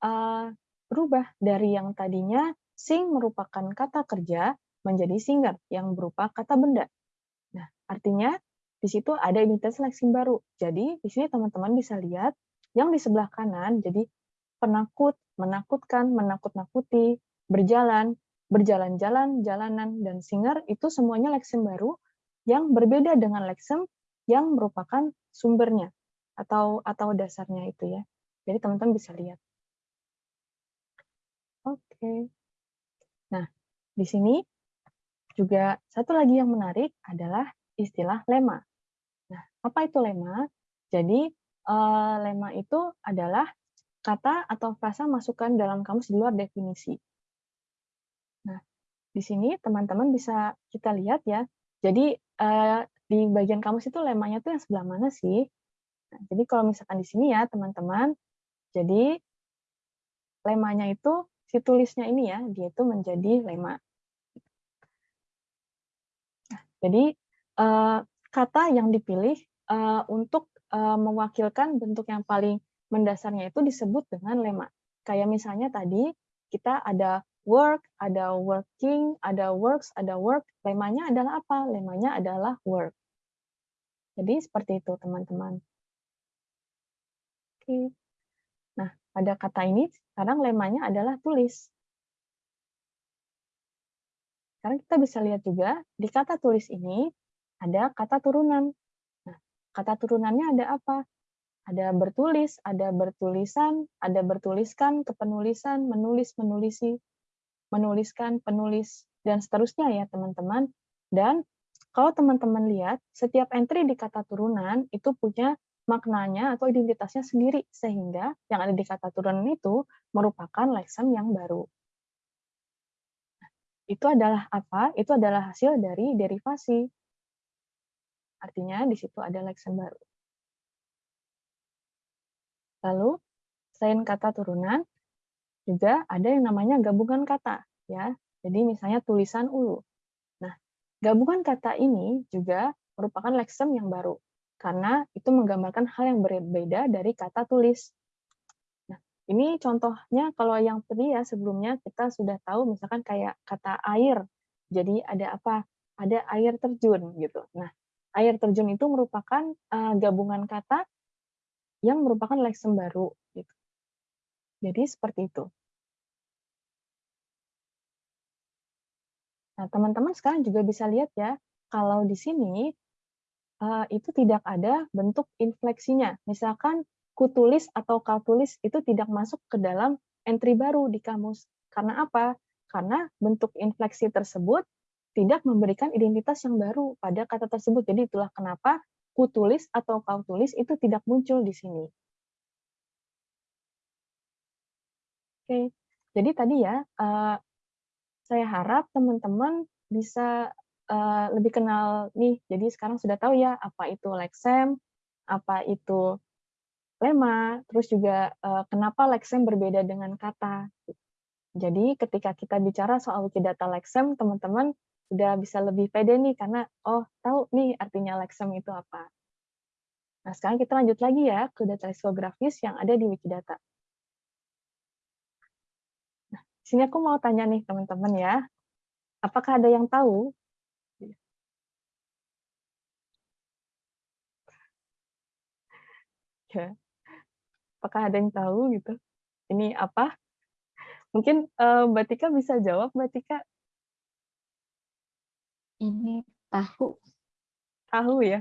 uh, berubah dari yang tadinya sing merupakan kata kerja menjadi singer yang berupa kata benda. Nah, artinya di situ ada identitas lexing baru. Jadi di sini teman-teman bisa lihat yang di sebelah kanan jadi penakut, menakutkan, menakut-nakuti, berjalan, berjalan-jalan, jalanan, dan singer itu semuanya lexem baru yang berbeda dengan lexem yang merupakan sumbernya atau atau dasarnya itu ya. Jadi teman-teman bisa lihat. Oke. Nah, di sini juga satu lagi yang menarik adalah istilah lema. Nah, apa itu lema? Jadi uh, lema itu adalah kata atau frasa masukan dalam kamus di luar definisi. Di sini teman-teman bisa kita lihat ya. Jadi uh, di bagian kamus itu lemanya tuh yang sebelah mana sih? Nah, jadi kalau misalkan di sini ya teman-teman, jadi lemanya itu si tulisnya ini ya, dia itu menjadi lema. Jadi uh, kata yang dipilih eh, untuk eh, mewakilkan bentuk yang paling mendasarnya itu disebut dengan lema. Kayak misalnya tadi kita ada work, ada working, ada works, ada work. Lemanya adalah apa? Lemanya adalah work. Jadi seperti itu teman-teman. Oke. Nah, pada kata ini sekarang lemanya adalah tulis. Sekarang kita bisa lihat juga di kata tulis ini ada kata turunan. Nah, kata turunannya ada apa? Ada bertulis, ada bertulisan, ada bertuliskan, kepenulisan, menulis, menulisi, menuliskan, penulis, dan seterusnya ya teman-teman. Dan kalau teman-teman lihat, setiap entry di kata turunan itu punya maknanya atau identitasnya sendiri, sehingga yang ada di kata turunan itu merupakan lexem yang baru. Itu adalah apa? Itu adalah hasil dari derivasi. Artinya di situ ada lexem baru. Lalu, selain kata turunan, juga ada yang namanya gabungan kata. ya. Jadi misalnya tulisan ulu. Nah, gabungan kata ini juga merupakan lexem yang baru, karena itu menggambarkan hal yang berbeda dari kata tulis. Ini contohnya kalau yang tadi ya sebelumnya kita sudah tahu misalkan kayak kata air. Jadi ada apa? Ada air terjun gitu. Nah, air terjun itu merupakan uh, gabungan kata yang merupakan lexem baru. Gitu. Jadi seperti itu. Nah, teman-teman sekarang juga bisa lihat ya, kalau di sini uh, itu tidak ada bentuk infleksinya. Misalkan kutulis atau kaltulis itu tidak masuk ke dalam entry baru di kamus. Karena apa? Karena bentuk infleksi tersebut tidak memberikan identitas yang baru pada kata tersebut. Jadi itulah kenapa kutulis atau kau tulis itu tidak muncul di sini. Oke, jadi tadi ya, uh, saya harap teman-teman bisa uh, lebih kenal nih. Jadi sekarang sudah tahu ya apa itu lexem, apa itu lema, terus juga uh, kenapa lexem berbeda dengan kata. Jadi ketika kita bicara soal Wikidata lexem, teman-teman udah bisa lebih pede nih karena oh tahu nih artinya lexem itu apa. Nah, sekarang kita lanjut lagi ya ke data leksikografis yang ada di Wikidata. Nah, sini aku mau tanya nih teman-teman ya, apakah ada yang tahu ya apakah ada yang tahu gitu? Ini apa? Mungkin uh, Mbak Tika bisa jawab Mbak Tika. Ini tahu. Tahu ya?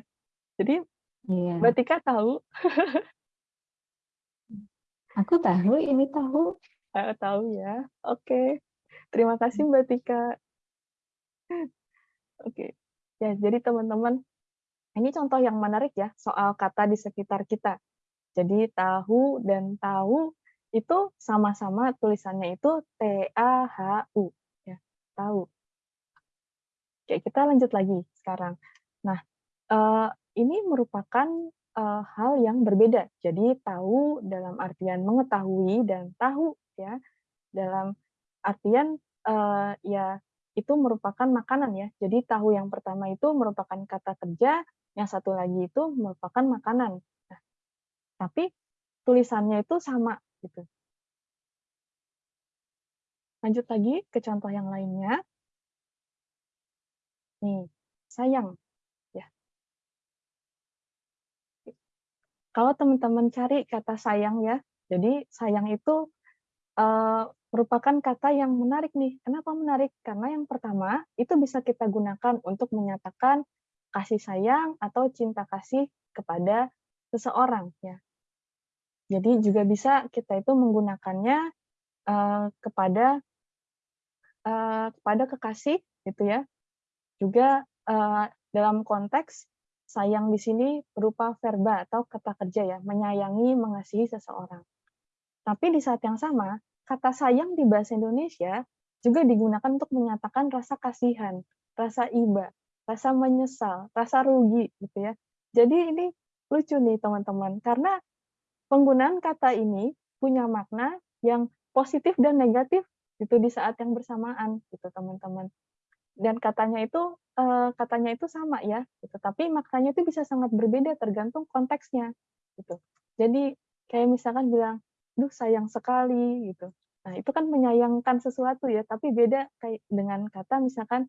Jadi iya. Mbak Tika tahu. Aku tahu ini tahu. Uh, tahu ya. Oke. Terima kasih Mbak Tika. Oke. Ya jadi teman-teman ini contoh yang menarik ya soal kata di sekitar kita jadi tahu dan tahu itu sama-sama tulisannya itu T-A-H-U. Ya, tahu. Oke, kita lanjut lagi sekarang. Nah, uh, ini merupakan uh, hal yang berbeda. Jadi tahu dalam artian mengetahui dan tahu ya dalam artian uh, ya itu merupakan makanan ya. Jadi tahu yang pertama itu merupakan kata kerja, yang satu lagi itu merupakan makanan tapi tulisannya itu sama gitu. Lanjut lagi ke contoh yang lainnya. Nih, sayang. ya. Kalau teman-teman cari kata sayang ya, jadi sayang itu uh, merupakan kata yang menarik nih. Kenapa menarik? Karena yang pertama, itu bisa kita gunakan untuk menyatakan kasih sayang atau cinta kasih kepada seseorang ya. Jadi juga bisa kita itu menggunakannya uh, kepada uh, kepada kekasih gitu ya. Juga uh, dalam konteks sayang di sini berupa verba atau kata kerja ya, menyayangi, mengasihi seseorang. Tapi di saat yang sama, kata sayang di bahasa Indonesia juga digunakan untuk menyatakan rasa kasihan, rasa iba, rasa menyesal, rasa rugi gitu ya. Jadi ini lucu nih teman-teman, karena penggunaan kata ini punya makna yang positif dan negatif itu di saat yang bersamaan gitu teman-teman. dan katanya itu eee, katanya itu sama ya, gitu, tapi maknanya itu bisa sangat berbeda tergantung konteksnya, gitu. Jadi kayak misalkan bilang, "Duh sayang sekali," gitu. Nah itu kan menyayangkan sesuatu ya, tapi beda kayak dengan kata misalkan,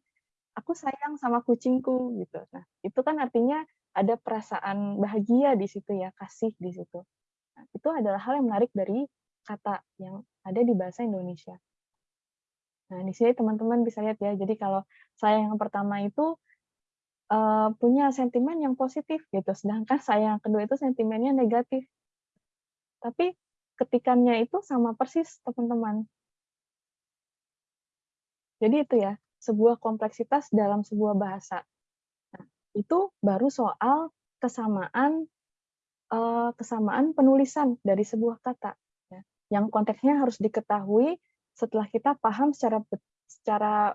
"Aku sayang sama kucingku," gitu. Nah itu kan artinya ada perasaan bahagia di situ ya, kasih di situ. Itu adalah hal yang menarik dari kata yang ada di bahasa Indonesia. Nah, di sini teman-teman bisa lihat ya, jadi kalau saya yang pertama itu, eee, punya sentimen yang positif gitu, sedangkan saya yang kedua itu sentimennya negatif. Tapi ketikannya itu sama persis, teman-teman. Jadi itu ya, sebuah kompleksitas dalam sebuah bahasa. Nah, itu baru soal kesamaan, kesamaan penulisan dari sebuah kata, ya, yang konteksnya harus diketahui setelah kita paham secara secara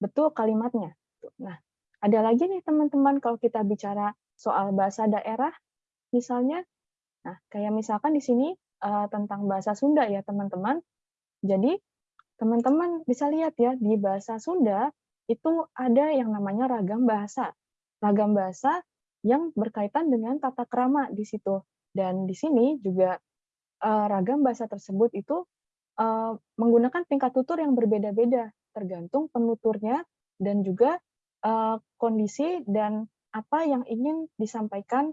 betul kalimatnya. Nah, ada lagi nih teman-teman kalau kita bicara soal bahasa daerah, misalnya, nah kayak misalkan di sini, eee, tentang bahasa Sunda ya teman-teman. Jadi, teman-teman bisa lihat ya, di bahasa Sunda itu ada yang namanya ragam bahasa. Ragam bahasa yang berkaitan dengan tata krama di situ. Dan di sini juga, eee, ragam bahasa tersebut itu, eee, menggunakan tingkat tutur yang berbeda-beda, tergantung penuturnya dan juga, eee, kondisi dan apa yang ingin disampaikan,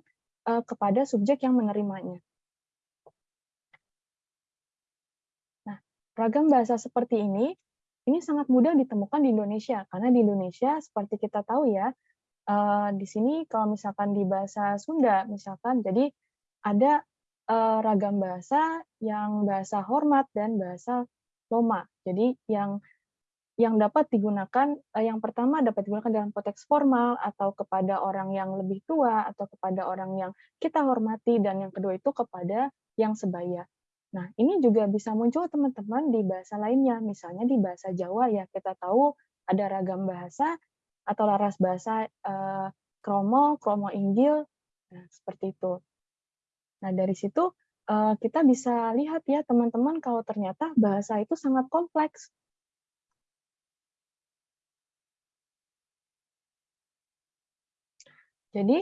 eee, kepada subjek yang menerimanya. Nah, ragam bahasa seperti ini, ini sangat mudah ditemukan di Indonesia, karena di Indonesia seperti kita tahu ya, eee, di sini kalau misalkan di bahasa Sunda misalkan, jadi ada, eee, ragam bahasa yang bahasa hormat dan bahasa loma. Jadi yang yang dapat digunakan, eee, yang pertama dapat digunakan dalam konteks formal atau kepada orang yang lebih tua atau kepada orang yang kita hormati dan yang kedua itu kepada yang sebaya. Nah, ini juga bisa muncul teman-teman di bahasa lainnya, misalnya di bahasa Jawa ya, kita tahu ada ragam bahasa atau laras bahasa, eee, kromo, kromo inggil, nah seperti itu. Nah dari situ, eee, kita bisa lihat ya teman-teman kalau ternyata bahasa itu sangat kompleks. Jadi,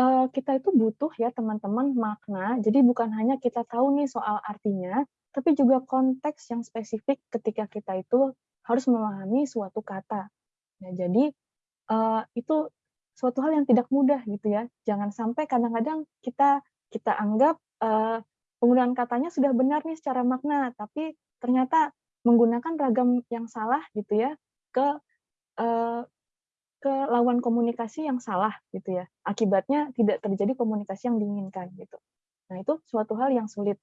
eee, kita itu butuh ya teman-teman makna, jadi bukan hanya kita tahu nih soal artinya, tapi juga konteks yang spesifik ketika kita itu harus memahami suatu kata. Nah jadi, eee, itu suatu hal yang tidak mudah gitu ya. Jangan sampai kadang-kadang kita kita anggap, eee, penggunaan katanya sudah benar nih secara makna, tapi ternyata menggunakan ragam yang salah gitu ya, ke, eee, ke lawan komunikasi yang salah gitu ya. Akibatnya tidak terjadi komunikasi yang diinginkan gitu. Nah itu suatu hal yang sulit.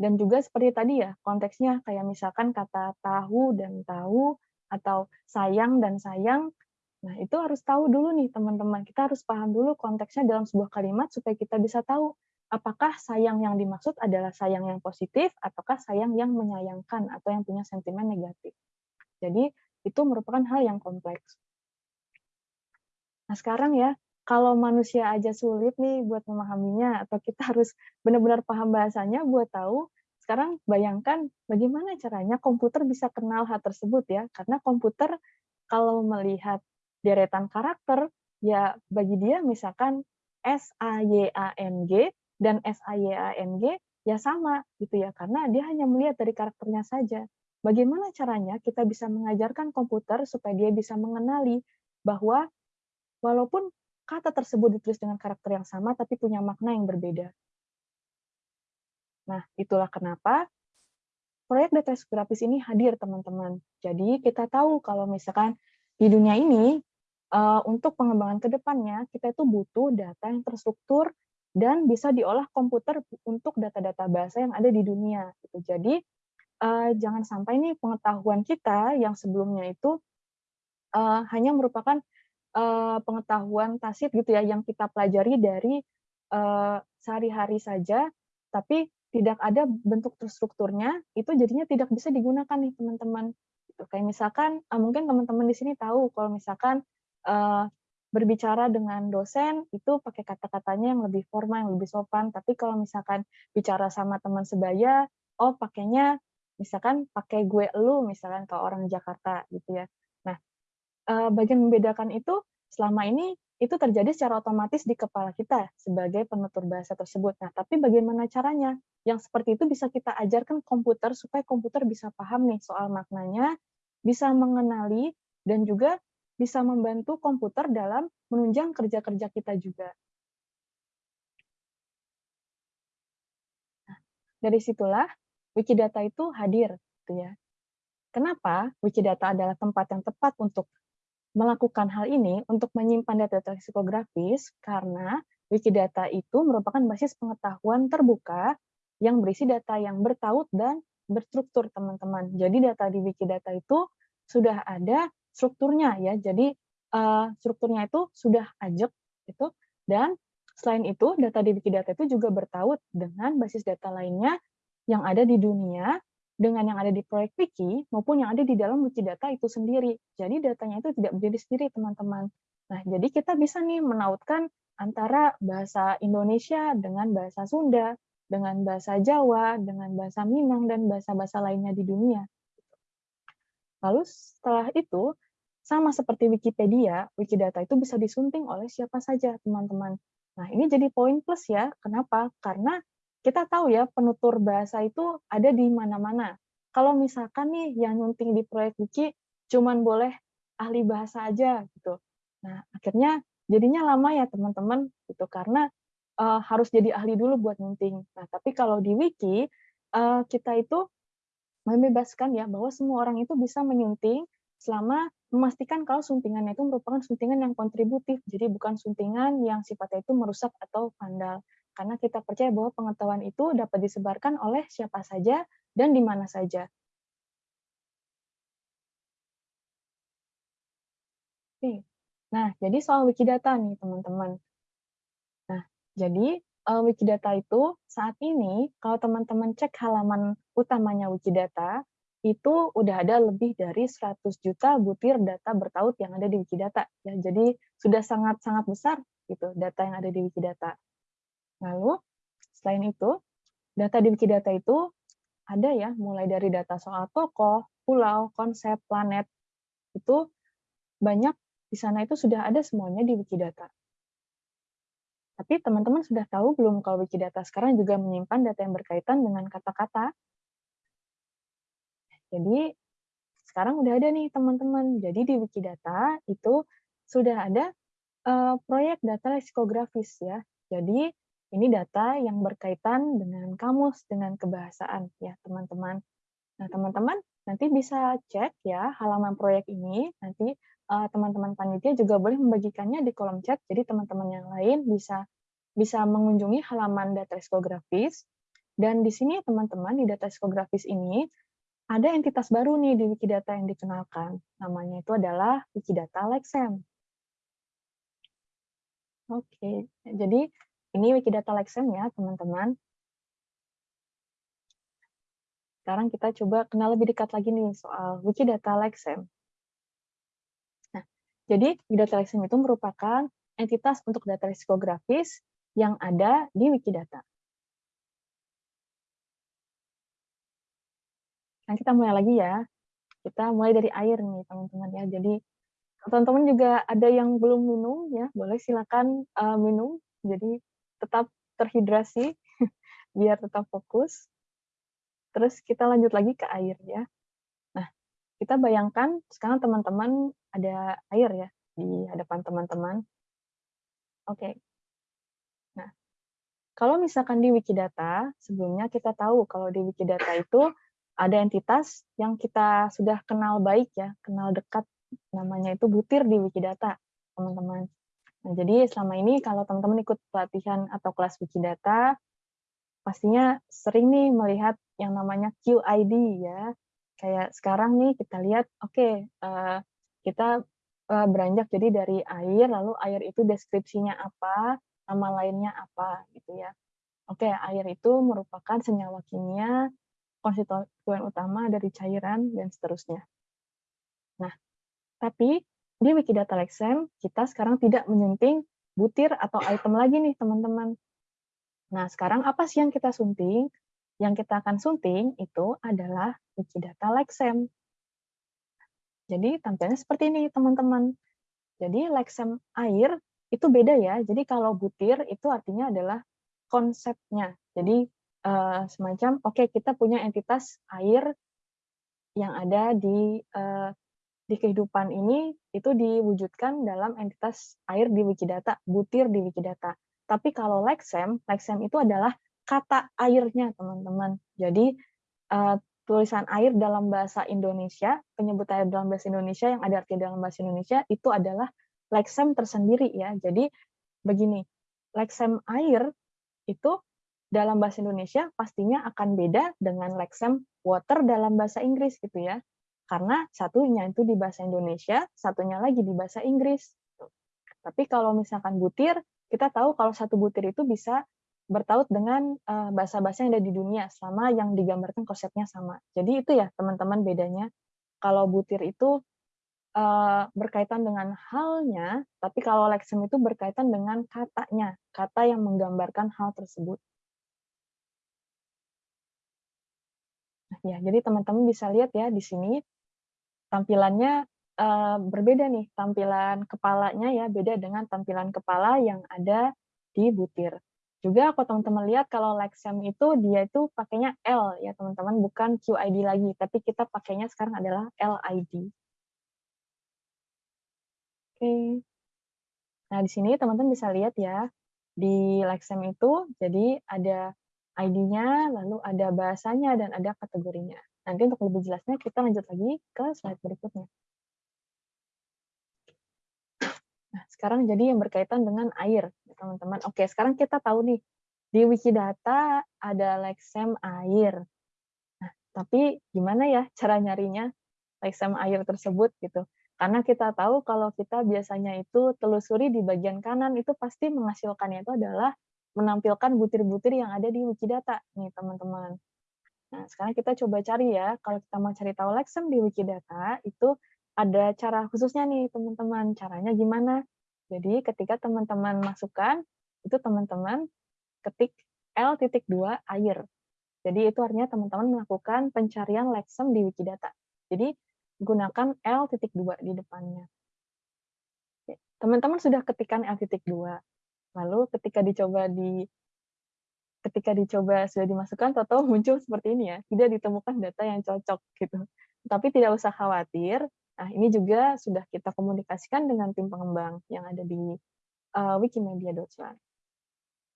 Dan juga seperti tadi ya, konteksnya kayak misalkan kata tahu dan tahu, atau sayang dan sayang. Nah itu harus tahu dulu nih teman-teman, kita harus paham dulu konteksnya dalam sebuah kalimat supaya kita bisa tahu, apakah sayang yang dimaksud adalah sayang yang positif, ataukah sayang yang menyayangkan atau yang punya sentimen negatif. Jadi itu merupakan hal yang kompleks. Nah sekarang ya, kalau manusia aja sulit nih buat memahaminya atau kita harus benar-benar paham bahasanya buat tahu, sekarang bayangkan bagaimana caranya komputer bisa kenal hal tersebut ya, karena komputer kalau melihat deretan karakter, ya bagi dia misalkan S-A-Y-A-N-G dan S-A-Y-A-N-G ya sama gitu ya, karena dia hanya melihat dari karakternya saja. Bagaimana caranya kita bisa mengajarkan komputer supaya dia bisa mengenali bahwa walaupun kata tersebut ditulis dengan karakter yang sama, tapi punya makna yang berbeda. Nah, itulah kenapa proyek data grafis ini hadir, teman-teman. Jadi, kita tahu kalau misalkan di dunia ini, uh, untuk pengembangan ke depannya, kita itu butuh data yang terstruktur dan bisa diolah komputer untuk data-data bahasa yang ada di dunia. Gitu. Jadi, uh, jangan sampai nih pengetahuan kita yang sebelumnya itu uh, hanya merupakan uh, pengetahuan tacit gitu ya yang kita pelajari dari uh, sehari-hari saja, tapi tidak ada bentuk terstrukturnya, itu jadinya tidak bisa digunakan nih teman-teman. Gitu. Kayak misalkan mungkin teman-teman di sini tahu kalau misalkan uh, berbicara dengan dosen itu pakai kata-katanya yang lebih formal, yang lebih sopan. Tapi kalau misalkan bicara sama teman sebaya, oh pakainya misalkan pakai gue lu misalkan ke orang Jakarta gitu ya. Nah, eee, bagian membedakan itu selama ini itu terjadi secara otomatis di kepala kita sebagai penutur bahasa tersebut. Nah, tapi bagaimana caranya? Yang seperti itu bisa kita ajarkan komputer supaya komputer bisa paham nih soal maknanya, bisa mengenali dan juga bisa membantu komputer dalam menunjang kerja-kerja kita juga. Nah, dari situlah Wikidata itu hadir, gitu ya. Kenapa Wikidata adalah tempat yang tepat untuk melakukan hal ini untuk menyimpan data leksikografis karena Wikidata itu merupakan basis pengetahuan terbuka yang berisi data yang bertaut dan berstruktur, teman-teman. Jadi data di Wikidata itu sudah ada strukturnya ya. Jadi uh, strukturnya itu sudah ajak itu dan selain itu data di Wikidata itu juga bertaut dengan basis data lainnya yang ada di dunia dengan yang ada di proyek Wiki maupun yang ada di dalam Wikidata itu sendiri. Jadi datanya itu tidak berdiri sendiri, teman-teman. Nah, jadi kita bisa nih menautkan antara bahasa Indonesia dengan bahasa Sunda, dengan bahasa Jawa, dengan bahasa Minang, dan bahasa-bahasa lainnya di dunia. Lalu setelah itu, sama seperti Wikipedia, Wikidata itu bisa disunting oleh siapa saja, teman-teman. Nah, ini jadi poin plus ya. Kenapa? Karena kita tahu ya penutur bahasa itu ada di mana-mana. Kalau misalkan nih yang nyunting di proyek wiki cuman boleh ahli bahasa aja gitu. Nah, akhirnya jadinya lama ya teman-teman gitu karena uh, harus jadi ahli dulu buat nyunting. Nah, tapi kalau di wiki uh, kita itu membebaskan ya bahwa semua orang itu bisa menyunting selama memastikan kalau suntingannya itu merupakan suntingan yang kontributif, jadi bukan suntingan yang sifatnya itu merusak atau vandal karena kita percaya bahwa pengetahuan itu dapat disebarkan oleh siapa saja dan di mana saja. Nah, jadi soal Wikidata nih, teman-teman. Nah, jadi uh, Wikidata itu saat ini kalau teman-teman cek halaman utamanya Wikidata, itu udah ada lebih dari 100 juta butir data bertaut yang ada di Wikidata. Ya, jadi sudah sangat-sangat besar gitu data yang ada di Wikidata. Lalu, selain itu, data di Wikidata itu ada ya, mulai dari data soal tokoh, pulau, konsep, planet, itu banyak di sana itu sudah ada semuanya di Wikidata. Tapi teman-teman sudah tahu belum kalau Wikidata sekarang juga menyimpan data yang berkaitan dengan kata-kata? Jadi, sekarang udah ada nih teman-teman. Jadi di Wikidata itu sudah ada uh, proyek data leksikografis ya. Jadi ini data yang berkaitan dengan kamus, dengan kebahasaan ya teman-teman. Nah teman-teman nanti bisa cek ya halaman proyek ini, nanti teman-teman uh, panitia juga boleh membagikannya di kolom chat, jadi teman-teman yang lain bisa bisa mengunjungi halaman data psikografis, dan di sini teman-teman di data psikografis ini ada entitas baru nih di Wikidata yang dikenalkan, namanya itu adalah Wikidata Lexem. Oke, jadi ini Wikidata Lexem ya, teman-teman. Sekarang kita coba kenal lebih dekat lagi nih soal Wikidata Lexem. Jadi Wikidata Lexem itu merupakan entitas untuk data leksikografis yang ada di Wikidata. Nah, kita mulai lagi ya. Kita mulai dari air nih, teman-teman ya. Jadi, teman-teman juga ada yang belum minum ya, boleh silakan uh, minum. Jadi, tetap terhidrasi biar tetap fokus. Terus kita lanjut lagi ke air ya. Nah, kita bayangkan sekarang teman-teman ada air ya di hadapan teman-teman. Oke. Nah, kalau misalkan di Wikidata, sebelumnya kita tahu kalau di Wikidata itu ada entitas yang kita sudah kenal baik ya, kenal dekat namanya itu butir di Wikidata, teman-teman. Nah, jadi selama ini kalau teman-teman ikut pelatihan atau kelas Wikidata, pastinya sering nih melihat yang namanya QID ya. Kayak sekarang nih kita lihat, oke, okay, uh, eh, kita uh, beranjak jadi dari air, lalu air itu deskripsinya apa, nama lainnya apa, gitu ya. Oke, air itu merupakan senyawa kimia, konstituen utama dari cairan, dan seterusnya. Nah, tapi di Wikidata Lexem, kita sekarang tidak menyunting butir atau item lagi nih, teman-teman. Nah, sekarang apa sih yang kita sunting? Yang kita akan sunting itu adalah Wikidata Lexem. Jadi tampilannya seperti ini teman-teman. Jadi leksem air itu beda ya. Jadi kalau butir itu artinya adalah konsepnya. Jadi eh, semacam oke kita punya entitas air yang ada di eh, di kehidupan ini itu diwujudkan dalam entitas air di Wikidata, butir di Wikidata. Tapi kalau leksem, leksem itu adalah kata airnya, teman-teman. Jadi uh, tulisan air dalam bahasa Indonesia, penyebut air dalam bahasa Indonesia yang ada arti dalam bahasa Indonesia itu adalah leksem tersendiri ya. Jadi begini, leksem air itu dalam bahasa Indonesia pastinya akan beda dengan leksem water dalam bahasa Inggris gitu ya karena satunya itu di bahasa Indonesia, satunya lagi di bahasa Inggris. Tapi kalau misalkan butir, kita tahu kalau satu butir itu bisa bertaut dengan eh, bahasa-bahasa yang ada di dunia selama yang digambarkan konsepnya sama. Jadi itu ya teman-teman bedanya. Kalau butir itu uh, berkaitan dengan halnya, tapi kalau leksem itu berkaitan dengan katanya, kata yang menggambarkan hal tersebut. Nah, ya, jadi teman-teman bisa lihat ya di sini tampilannya uh, berbeda nih, tampilan kepalanya ya beda dengan tampilan kepala yang ada di butir. Juga kalau teman-teman lihat kalau Lexem itu dia itu pakainya L ya teman-teman, bukan QID lagi, tapi kita pakainya sekarang adalah LID. Oke. Nah, di sini teman-teman bisa lihat ya, di Lexem itu jadi ada ID-nya, lalu ada bahasanya, dan ada kategorinya. Nanti untuk lebih jelasnya kita lanjut lagi ke slide berikutnya. Nah, sekarang jadi yang berkaitan dengan air, teman-teman. Oke, sekarang kita tahu nih, di Wikidata ada leksem air. Nah, tapi gimana ya cara nyarinya leksem air tersebut gitu? Karena kita tahu kalau kita biasanya itu telusuri di bagian kanan itu pasti menghasilkannya itu adalah menampilkan butir-butir yang ada di Wikidata nih teman-teman. Nah, sekarang kita coba cari ya, kalau kita mau cari tahu leksem di Wikidata, itu ada cara khususnya nih, teman-teman. Caranya gimana? Jadi, ketika teman-teman masukkan, itu teman-teman ketik L.2 air. Jadi, itu artinya teman-teman melakukan pencarian leksem di Wikidata. Jadi, gunakan L.2 di depannya. Teman-teman sudah ketikkan L.2. Lalu ketika dicoba di ketika dicoba sudah dimasukkan atau muncul seperti ini ya, tidak ditemukan data yang cocok gitu. Tapi tidak usah khawatir. Nah, ini juga sudah kita komunikasikan dengan tim pengembang yang ada di uh, Wikimedia Deutschland.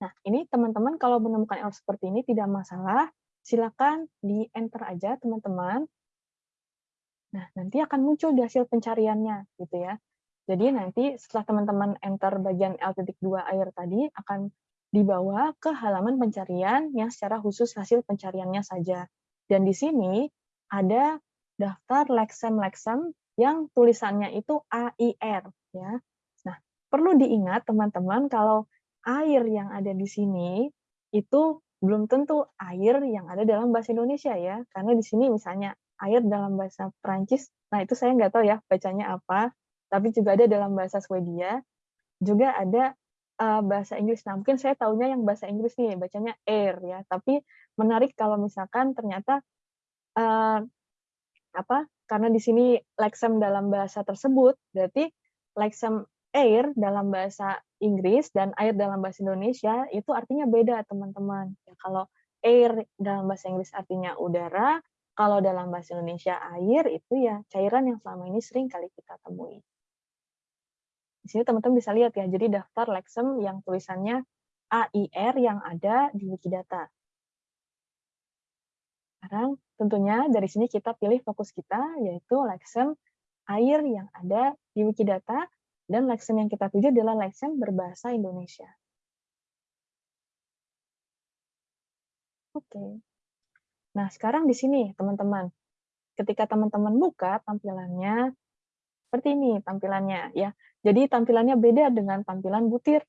Nah, ini teman-teman kalau menemukan error seperti ini tidak masalah, silakan di enter aja teman-teman. Nah, nanti akan muncul di hasil pencariannya gitu ya. Jadi nanti setelah teman-teman enter bagian L.2 air tadi akan dibawa ke halaman pencarian yang secara khusus hasil pencariannya saja. Dan di sini ada daftar leksem-leksem yang tulisannya itu AIR. ya. Nah, perlu diingat teman-teman kalau air yang ada di sini itu belum tentu air yang ada dalam bahasa Indonesia ya. Karena di sini misalnya air dalam bahasa Prancis, nah itu saya nggak tahu ya bacanya apa, tapi juga ada dalam bahasa Swedia, juga ada uh, bahasa Inggris. Nah, mungkin saya tahunya yang bahasa Inggris nih, bacanya air ya. Tapi menarik kalau misalkan ternyata uh, apa? Karena di sini leksem dalam bahasa tersebut, berarti leksem air dalam bahasa Inggris dan air dalam bahasa Indonesia itu artinya beda, teman-teman. Ya, kalau air dalam bahasa Inggris artinya udara, kalau dalam bahasa Indonesia air itu ya cairan yang selama ini sering kali kita temui. Di sini teman-teman bisa lihat ya, jadi daftar leksem yang tulisannya AIR yang ada di Wikidata. Sekarang tentunya dari sini kita pilih fokus kita, yaitu leksem air yang ada di Wikidata, dan leksem yang kita tuju adalah leksem berbahasa Indonesia. Oke. Nah, sekarang di sini, teman-teman. Ketika teman-teman buka tampilannya, seperti ini tampilannya. ya. Jadi tampilannya beda dengan tampilan butir.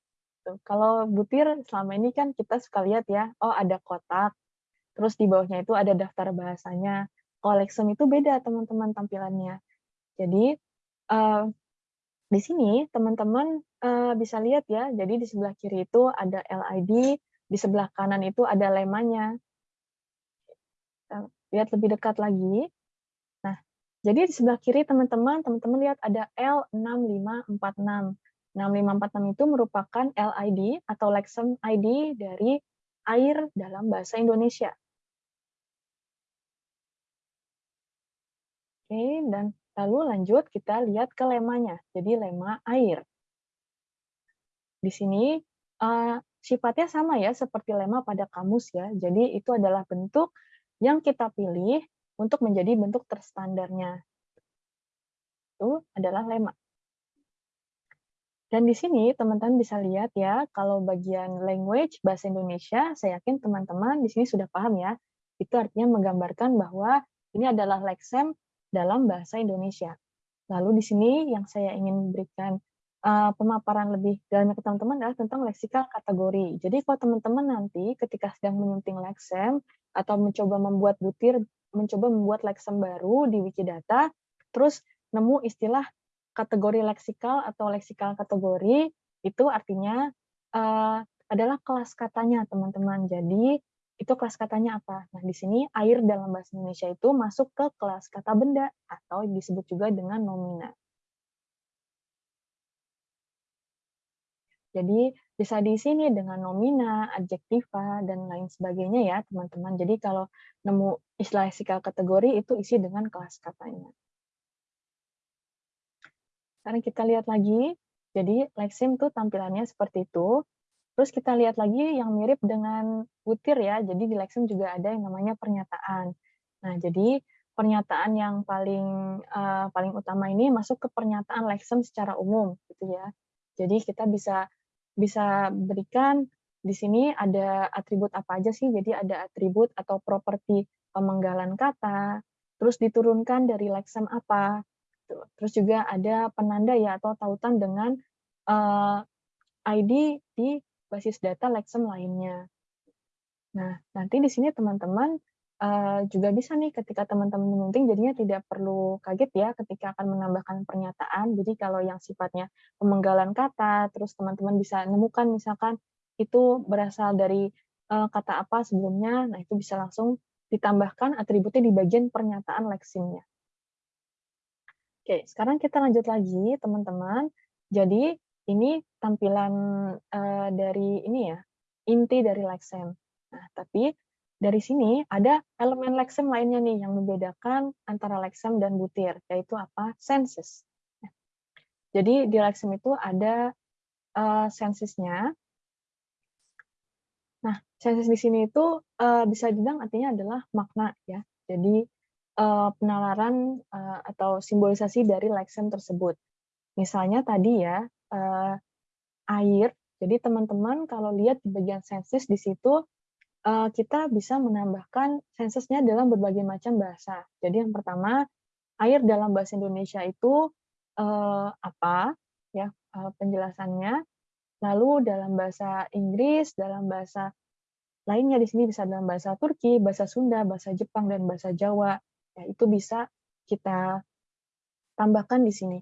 Kalau butir selama ini kan kita suka lihat ya, oh ada kotak, terus di bawahnya itu ada daftar bahasanya. Lexem itu beda teman-teman tampilannya. Jadi uh, di sini teman-teman uh, bisa lihat ya, jadi di sebelah kiri itu ada LID, di sebelah kanan itu ada lemanya. lihat lebih dekat lagi. Nah, jadi di sebelah kiri teman-teman, teman-teman lihat ada L6546. 6546 itu merupakan LID atau Lexem ID dari air dalam bahasa Indonesia. Oke, dan lalu lanjut kita lihat ke lemanya. Jadi lema air. Di sini uh, sifatnya sama ya seperti lema pada kamus ya. Jadi itu adalah bentuk yang kita pilih untuk menjadi bentuk terstandarnya. Itu adalah lema. Dan di sini teman-teman bisa lihat ya, kalau bagian language bahasa Indonesia, saya yakin teman-teman di sini sudah paham ya. Itu artinya menggambarkan bahwa ini adalah lexem dalam bahasa Indonesia. Lalu di sini yang saya ingin berikan uh, pemaparan lebih dalam ke teman-teman adalah tentang leksikal kategori. Jadi kalau teman-teman nanti ketika sedang menyunting leksem atau mencoba membuat butir mencoba membuat leksem baru di Wikidata, terus nemu istilah kategori leksikal atau leksikal kategori, itu artinya uh, adalah kelas katanya, teman-teman. Jadi, itu kelas katanya apa? Nah, di sini air dalam bahasa Indonesia itu masuk ke kelas kata benda atau disebut juga dengan nomina. Jadi bisa di sini dengan nomina, adjektiva, dan lain sebagainya ya teman-teman. Jadi kalau nemu istilah leksikal kategori itu isi dengan kelas katanya. Sekarang kita lihat lagi, jadi leksim tuh tampilannya seperti itu. Terus kita lihat lagi yang mirip dengan butir ya, jadi di leksim juga ada yang namanya pernyataan. Nah, jadi pernyataan yang paling uh, paling utama ini masuk ke pernyataan leksim secara umum gitu ya. Jadi kita bisa bisa berikan di sini ada atribut apa aja sih? Jadi ada atribut atau properti pemenggalan kata, terus diturunkan dari leksem apa, terus juga ada penanda ya atau tautan dengan uh, eh, ID di basis data leksem lainnya. Nah, nanti di sini teman-teman uh, juga bisa nih ketika teman-teman menyunting jadinya tidak perlu kaget ya ketika akan menambahkan pernyataan. Jadi kalau yang sifatnya pemenggalan kata, terus teman-teman bisa menemukan misalkan itu berasal dari uh, kata apa sebelumnya, nah itu bisa langsung ditambahkan atributnya di bagian pernyataan leksimnya. Oke, sekarang kita lanjut lagi teman-teman. Jadi ini tampilan uh, dari ini ya, inti dari leksem. Nah, tapi dari sini ada elemen leksem lainnya nih yang membedakan antara leksem dan butir, yaitu apa? Sensus. Jadi di leksem itu ada uh, sensusnya. Nah, sensus di sini itu uh, bisa dibilang artinya adalah makna ya. Jadi uh, penalaran uh, atau simbolisasi dari leksem tersebut. Misalnya tadi ya uh, air. Jadi teman-teman kalau lihat di bagian sensus di situ uh, kita bisa menambahkan sensusnya dalam berbagai macam bahasa. Jadi yang pertama, air dalam bahasa Indonesia itu uh, apa? Ya, uh, penjelasannya. Lalu dalam bahasa Inggris, dalam bahasa lainnya di sini bisa dalam bahasa Turki, bahasa Sunda, bahasa Jepang dan bahasa Jawa. Ya, itu bisa kita tambahkan di sini.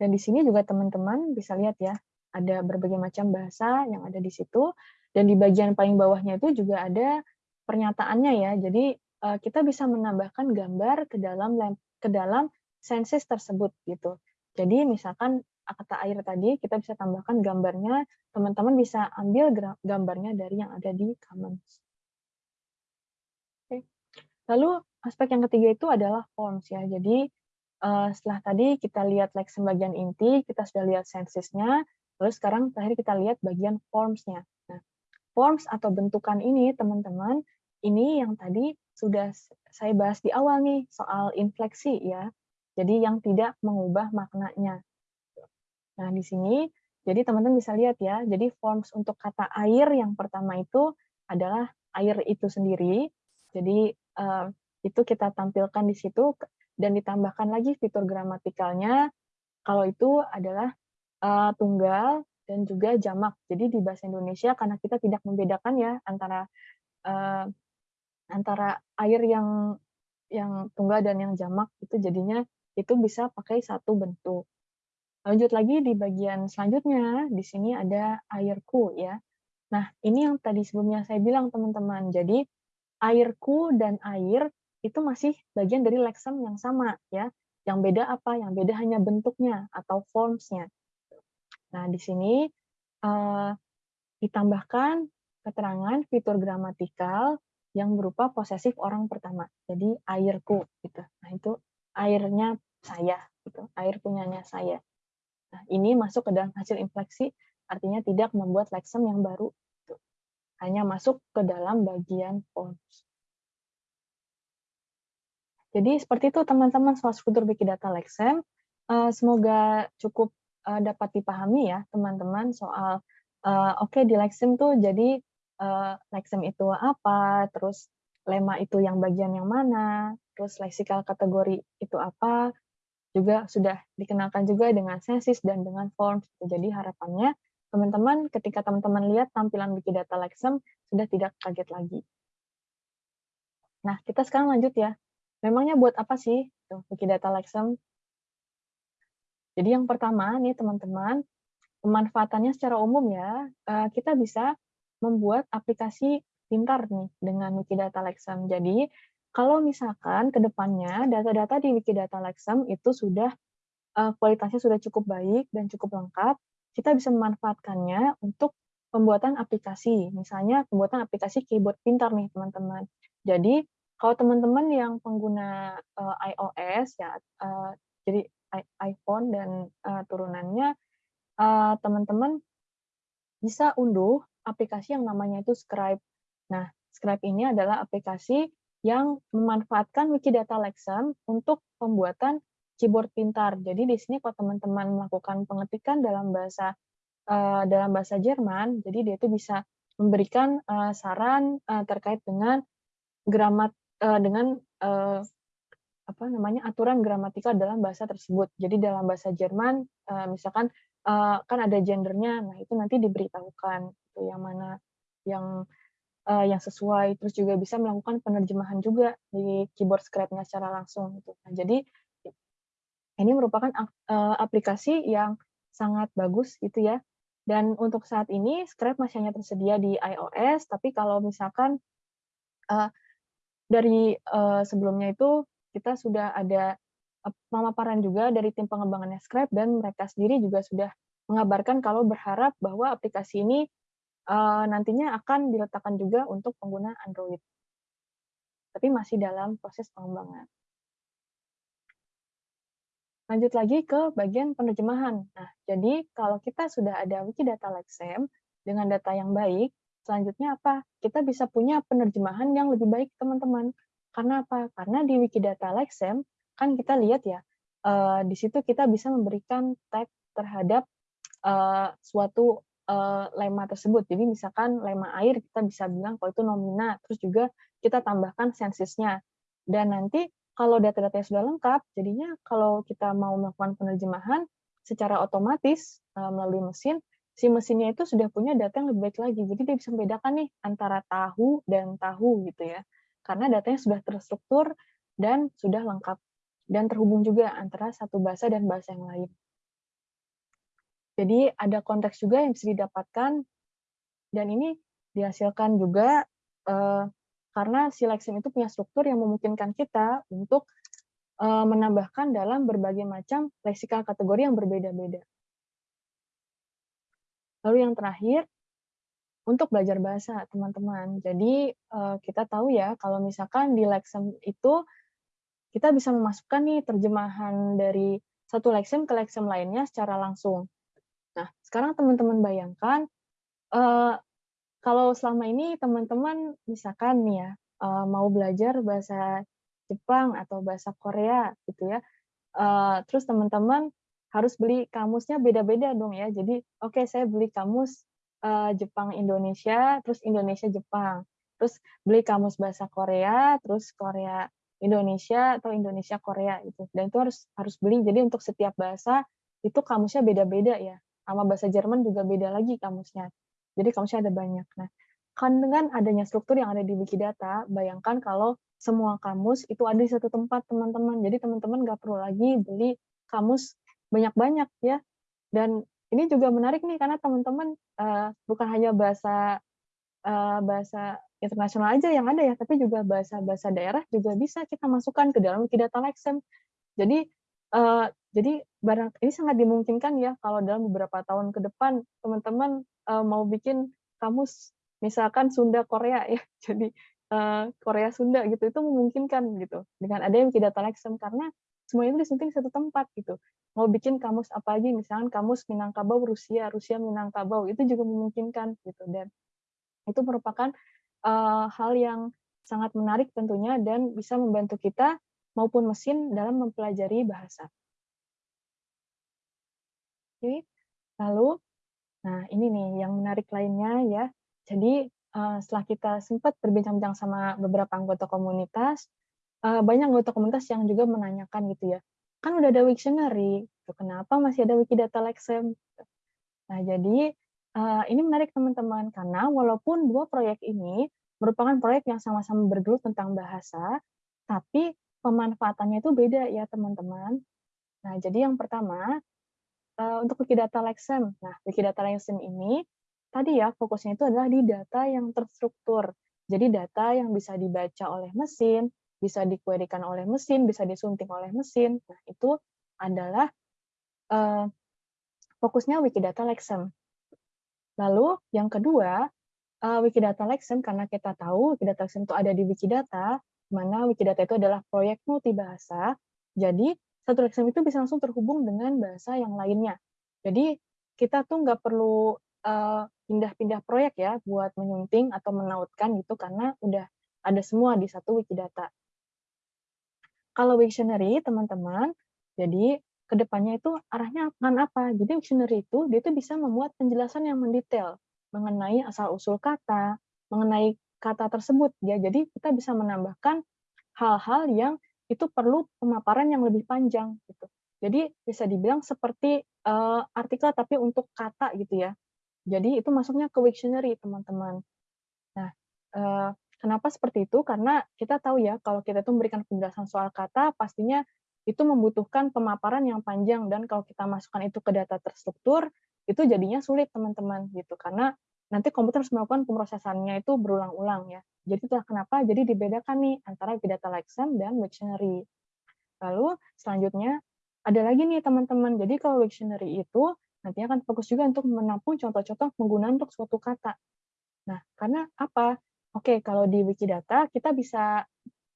Dan di sini juga teman-teman bisa lihat ya, ada berbagai macam bahasa yang ada di situ dan di bagian paling bawahnya itu juga ada pernyataannya ya. Jadi uh, kita bisa menambahkan gambar ke dalam ke dalam sensus tersebut gitu. Jadi misalkan kata air tadi kita bisa tambahkan gambarnya, teman-teman bisa ambil gambarnya dari yang ada di Commons. Oke. Lalu aspek yang ketiga itu adalah forms ya. Jadi uh, setelah tadi kita lihat like bagian inti, kita sudah lihat sensusnya, Lalu sekarang terakhir kita lihat bagian forms-nya. Nah, forms atau bentukan ini, teman-teman, ini yang tadi sudah saya bahas di awal nih, soal infleksi ya. Jadi yang tidak mengubah maknanya. Nah, di sini, jadi teman-teman bisa lihat ya, jadi forms untuk kata air yang pertama itu adalah air itu sendiri. Jadi uh, itu kita tampilkan di situ dan ditambahkan lagi fitur gramatikalnya. Kalau itu adalah uh, tunggal dan juga jamak. Jadi di bahasa Indonesia karena kita tidak membedakan ya antara uh, antara air yang yang tunggal dan yang jamak itu jadinya itu bisa pakai satu bentuk. Lanjut lagi di bagian selanjutnya, di sini ada airku ya. Nah, ini yang tadi sebelumnya saya bilang teman-teman. Jadi airku dan air itu masih bagian dari lexem yang sama ya. Yang beda apa? Yang beda hanya bentuknya atau forms-nya. Nah, di sini uh, ditambahkan keterangan fitur gramatikal yang berupa posesif orang pertama. Jadi airku gitu. Nah, itu airnya saya gitu. Air punyanya saya. Nah, ini masuk ke dalam hasil infleksi artinya tidak membuat lexem yang baru gitu. Hanya masuk ke dalam bagian forms. Jadi seperti itu teman-teman soal struktur Wikidata Lexem. Uh, semoga cukup uh, dapat dipahami ya teman-teman soal uh, oke okay, di Lexem tuh jadi uh, Lexem itu apa, terus lema itu yang bagian yang mana, terus leksikal kategori itu apa, juga sudah dikenalkan juga dengan sensis dan dengan forms. Jadi harapannya teman-teman ketika teman-teman lihat tampilan Wikidata Lexem sudah tidak kaget lagi. Nah, kita sekarang lanjut ya Memangnya buat apa sih tuh Wikidata Lexem? Jadi yang pertama nih teman-teman, pemanfaatannya secara umum ya, eh, kita bisa membuat aplikasi pintar nih dengan Wikidata Lexem. Jadi kalau misalkan ke depannya data-data di Wikidata Lexem itu sudah eh, kualitasnya sudah cukup baik dan cukup lengkap, kita bisa memanfaatkannya untuk pembuatan aplikasi. Misalnya pembuatan aplikasi keyboard pintar nih teman-teman. Jadi kalau teman-teman yang pengguna uh, iOS ya, uh, jadi iPhone dan uh, turunannya, teman-teman uh, bisa unduh aplikasi yang namanya itu Scribe. Nah, Scribe ini adalah aplikasi yang memanfaatkan Wikidata Lexem untuk pembuatan keyboard pintar. Jadi di sini kalau teman-teman melakukan pengetikan dalam bahasa uh, dalam bahasa Jerman, jadi dia itu bisa memberikan uh, saran uh, terkait dengan gramat uh, dengan uh, apa namanya aturan gramatikal dalam bahasa tersebut. Jadi dalam bahasa Jerman, uh, misalkan uh, kan ada gendernya, nah itu nanti diberitahukan itu yang mana yang uh, yang sesuai. Terus juga bisa melakukan penerjemahan juga di keyboard scribe-nya secara langsung. Gitu. Nah, jadi ini merupakan aplikasi yang sangat bagus gitu ya. Dan untuk saat ini Scribe masih hanya tersedia di iOS, tapi kalau misalkan uh, dari uh, sebelumnya itu kita sudah ada pemaparan juga dari tim pengembangannya Scribe dan mereka sendiri juga sudah mengabarkan kalau berharap bahwa aplikasi ini uh, nantinya akan diletakkan juga untuk pengguna Android. Tapi masih dalam proses pengembangan. Lanjut lagi ke bagian penerjemahan. Nah, jadi kalau kita sudah ada Wikidata Lexem dengan data yang baik, Selanjutnya apa? Kita bisa punya penerjemahan yang lebih baik, teman-teman. Karena apa? Karena di Wikidata Lexem, kan kita lihat ya, uh, di situ kita bisa memberikan tag terhadap uh, suatu uh, lema tersebut. Jadi misalkan lema air, kita bisa bilang kalau itu nomina, terus juga kita tambahkan sensisnya. Dan nanti kalau data-datanya sudah lengkap, jadinya kalau kita mau melakukan penerjemahan, secara otomatis melalui mesin, si mesinnya itu sudah punya data yang lebih baik lagi. Jadi dia bisa membedakan nih antara tahu dan tahu gitu ya. Karena datanya sudah terstruktur dan sudah lengkap. Dan terhubung juga antara satu bahasa dan bahasa yang lain. Jadi ada konteks juga yang bisa didapatkan dan ini dihasilkan juga eh, karena Lexim itu punya struktur yang memungkinkan kita untuk eh, menambahkan dalam berbagai macam leksikal kategori yang berbeda-beda. Lalu yang terakhir, untuk belajar bahasa, teman-teman. Jadi, uh, kita tahu ya, kalau misalkan di Lexem itu, kita bisa memasukkan nih terjemahan dari satu Lexem ke Lexem lainnya secara langsung. Nah, sekarang teman-teman bayangkan, uh, kalau selama ini teman-teman misalkan nih ya, uh, mau belajar bahasa Jepang atau bahasa Korea gitu ya, terus teman-teman harus beli kamusnya beda-beda dong ya. Jadi, oke okay, saya beli kamus uh, Jepang Indonesia, terus Indonesia Jepang. Terus beli kamus bahasa Korea, terus Korea Indonesia atau Indonesia Korea itu. Dan itu harus harus beli. Jadi untuk setiap bahasa itu kamusnya beda-beda ya. Sama bahasa Jerman juga beda lagi kamusnya. Jadi kamusnya ada banyak. Nah, kan dengan adanya struktur yang ada di Wikidata, bayangkan kalau semua kamus itu ada di satu tempat, teman-teman. Jadi teman-teman nggak perlu lagi beli kamus banyak-banyak ya. Dan ini juga menarik nih karena teman-teman uh, bukan hanya bahasa uh, bahasa internasional aja yang ada ya, tapi juga bahasa-bahasa daerah juga bisa kita masukkan ke dalam Wikidata Lexem. Jadi eh, jadi barang ini sangat dimungkinkan ya kalau dalam beberapa tahun ke depan teman-teman eh, mau bikin kamus misalkan Sunda Korea ya, jadi Korea Sunda gitu itu memungkinkan gitu dengan adanya Wikidata Lexem karena semua itu disunting satu tempat gitu. Mau bikin kamus apa aja, misalkan kamus Minangkabau Rusia, Rusia Minangkabau itu juga memungkinkan gitu dan itu merupakan uh, hal yang sangat menarik tentunya dan bisa membantu kita maupun mesin dalam mempelajari bahasa. Oke, lalu, nah ini nih yang menarik lainnya ya. Jadi uh, setelah kita sempat berbincang-bincang sama beberapa anggota komunitas, uh, banyak anggota komunitas yang juga menanyakan gitu ya, kan udah ada Wiktionary, gitu, kenapa masih ada Wikidata Lexem? Nah jadi uh, ini menarik teman-teman karena walaupun dua proyek ini merupakan proyek yang sama-sama bergelut tentang bahasa, tapi pemanfaatannya itu beda ya teman-teman. Nah jadi yang pertama uh, untuk Wikidata Lexem. Nah Wikidata Lexem ini tadi ya fokusnya itu adalah di data yang terstruktur. Jadi data yang bisa dibaca oleh mesin, bisa dikuerikan oleh mesin, bisa disunting oleh mesin. Nah, itu adalah uh, fokusnya Wikidata Lexem. Lalu yang kedua, uh, Wikidata Lexem karena kita tahu Wikidata Lexem itu ada di Wikidata, mana Wikidata itu adalah proyek multibahasa. Jadi satu Lexem itu bisa langsung terhubung dengan bahasa yang lainnya. Jadi kita tuh nggak perlu pindah pindah-pindah proyek ya buat menyunting atau menautkan gitu karena udah ada semua di satu Wikidata. Kalau Wiktionary, teman-teman, jadi ke depannya itu arahnya akan apa? Jadi Wiktionary itu dia itu bisa memuat penjelasan yang mendetail mengenai asal-usul kata, mengenai kata tersebut ya. Jadi kita bisa menambahkan hal-hal yang itu perlu pemaparan yang lebih panjang gitu. Jadi bisa dibilang seperti uh, artikel tapi untuk kata gitu ya. Jadi itu masuknya ke Wiktionary, teman-teman. Nah, uh, Kenapa seperti itu? Karena kita tahu ya, kalau kita itu memberikan penjelasan soal kata, pastinya itu membutuhkan pemaparan yang panjang dan kalau kita masukkan itu ke data terstruktur, itu jadinya sulit teman-teman gitu. Karena nanti komputer harus melakukan pemrosesannya itu berulang-ulang ya. Jadi itulah kenapa jadi dibedakan nih antara data Lexem dan Wiktionary. Lalu selanjutnya ada lagi nih teman-teman. Jadi kalau Wiktionary itu nantinya akan fokus juga untuk menampung contoh-contoh penggunaan untuk suatu kata. Nah, karena apa? Oke, kalau di Wikidata kita bisa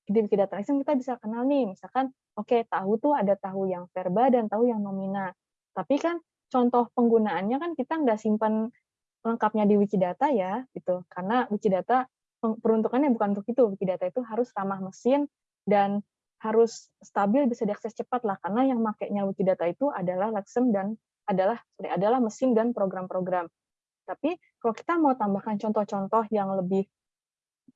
di Wikidata Lexem kita bisa kenal nih, misalkan oke tahu tuh ada tahu yang verba dan tahu yang nomina. Tapi kan contoh penggunaannya kan kita nggak simpan lengkapnya di Wikidata ya, gitu. Karena Wikidata peruntukannya bukan untuk itu. Wikidata itu harus ramah mesin dan harus stabil bisa diakses cepat lah karena yang makainya Wikidata itu adalah Lexem dan adalah sorry, adalah mesin dan program-program. Tapi kalau kita mau tambahkan contoh-contoh yang lebih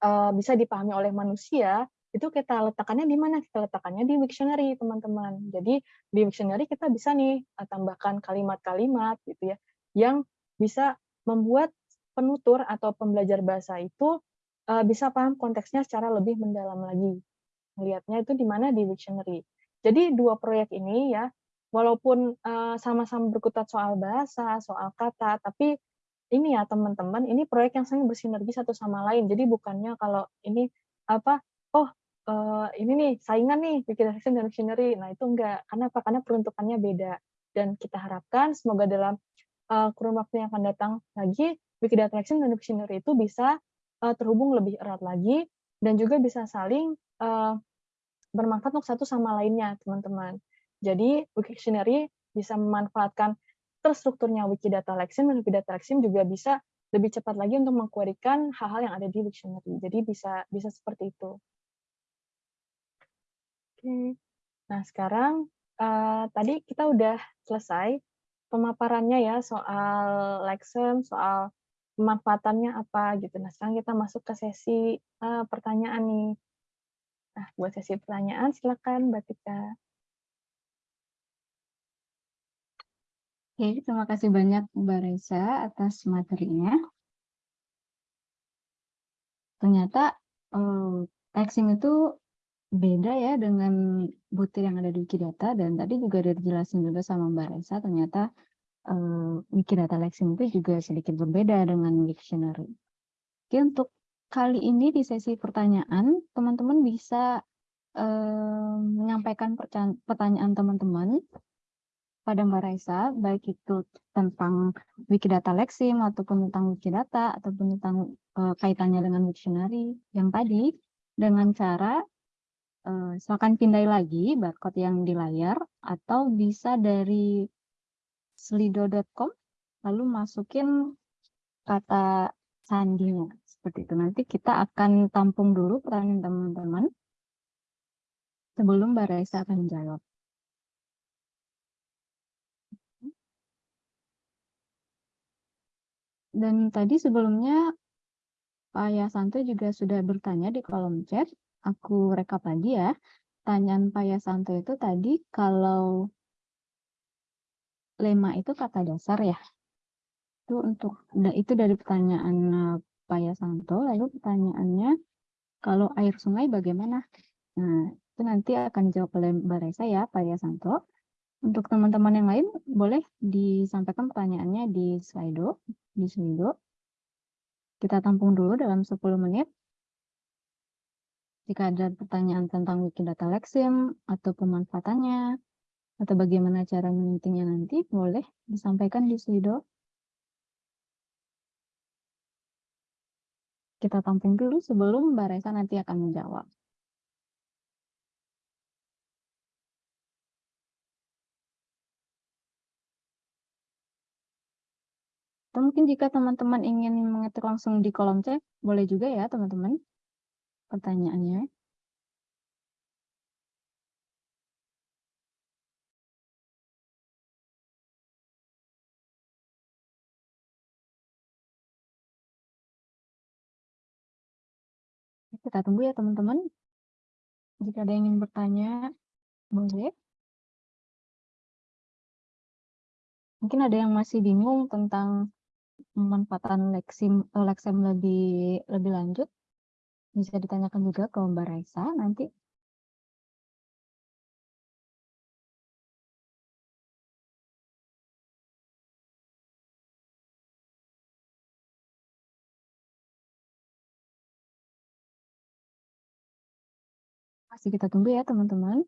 uh, bisa dipahami oleh manusia, itu kita letakkannya di mana? Kita letakkannya di Wiktionary, teman-teman. Jadi di Wiktionary kita bisa nih uh, tambahkan kalimat-kalimat gitu ya, yang bisa membuat penutur atau pembelajar bahasa itu uh, bisa paham konteksnya secara lebih mendalam lagi. Melihatnya itu di mana di Wiktionary. Jadi dua proyek ini ya, walaupun sama-sama berkutat soal bahasa, soal kata, tapi ini ya teman-teman, ini proyek yang sangat bersinergi satu sama lain. Jadi bukannya kalau ini apa, oh uh, ini nih saingan nih bikin Action dan Visionary. Nah itu enggak, karena apa? Karena peruntukannya beda. Dan kita harapkan semoga dalam uh, kurun waktu yang akan datang lagi, Wikidata Action dan Visionary itu bisa uh, terhubung lebih erat lagi dan juga bisa saling bermanfaat untuk satu sama lainnya, teman-teman. Jadi Wiktionary bisa memanfaatkan terstrukturnya Wikidata Lexim dan Wikidata Lexim juga bisa lebih cepat lagi untuk mengkuerikan hal-hal yang ada di dictionary. Jadi bisa bisa seperti itu. Oke. Nah, sekarang uh, tadi kita udah selesai pemaparannya ya soal Lexem, soal pemanfaatannya apa gitu. Nah, sekarang kita masuk ke sesi uh, pertanyaan nih. Nah, buat sesi pertanyaan silakan Mbak Tika. Oke, terima kasih banyak Mbak Reza atas materinya. Ternyata uh, texting itu beda ya dengan butir yang ada di Wikidata dan tadi juga udah dijelasin juga sama Mbak Reza ternyata uh, Wikidata Lexing itu juga sedikit berbeda dengan Wiktionary. Oke, untuk kali ini di sesi pertanyaan, teman-teman bisa eh, menyampaikan pertanyaan teman-teman pada Mbak Raisa, baik itu tentang Wikidata Lexim ataupun tentang Wikidata ataupun tentang eh, kaitannya dengan Wiktionary yang tadi dengan cara eh, silakan pindai lagi barcode yang di layar atau bisa dari slido.com lalu masukin kata sandinya seperti itu. Nanti kita akan tampung dulu pertanyaan teman-teman sebelum Mbak Raisa akan menjawab. Dan tadi sebelumnya Pak Yasanto juga sudah bertanya di kolom chat. Aku rekap lagi ya. Tanyaan Pak Yasanto itu tadi kalau lema itu kata dasar ya. Itu untuk itu dari pertanyaan eh, Pak Yasanto. Lalu pertanyaannya kalau air sungai bagaimana? Nah, itu nanti akan dijawab oleh Mbak Reza ya, Pak Yasanto. Untuk teman-teman yang lain, boleh disampaikan pertanyaannya di Slido, di Slido. Kita tampung dulu dalam 10 menit. Jika ada pertanyaan tentang Wikidata Lexim atau pemanfaatannya, atau bagaimana cara menyuntingnya nanti, boleh disampaikan di Slido. Kita tampung dulu sebelum Mbak Reza nanti akan menjawab. Atau mungkin jika teman-teman ingin mengetik langsung di kolom chat, boleh juga ya teman-teman pertanyaannya. Kita tunggu ya teman-teman. Jika ada yang ingin bertanya, boleh. Mungkin ada yang masih bingung tentang pemanfaatan Lexim, eh, Lexem lebih lebih lanjut. Bisa ditanyakan juga ke Mbak Raisa nanti. Masih kita tunggu ya teman-teman.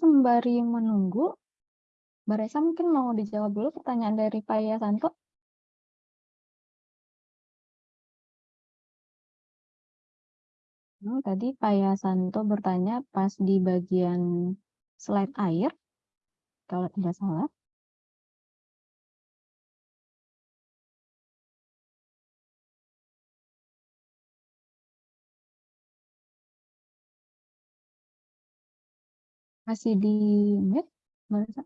Sembari menunggu, Mbak Reza mungkin mau dijawab dulu pertanyaan dari Pak Yasanto. Hmm, tadi Pak Yasanto bertanya pas di bagian slide air, kalau tidak salah. Masih di mute, Reza?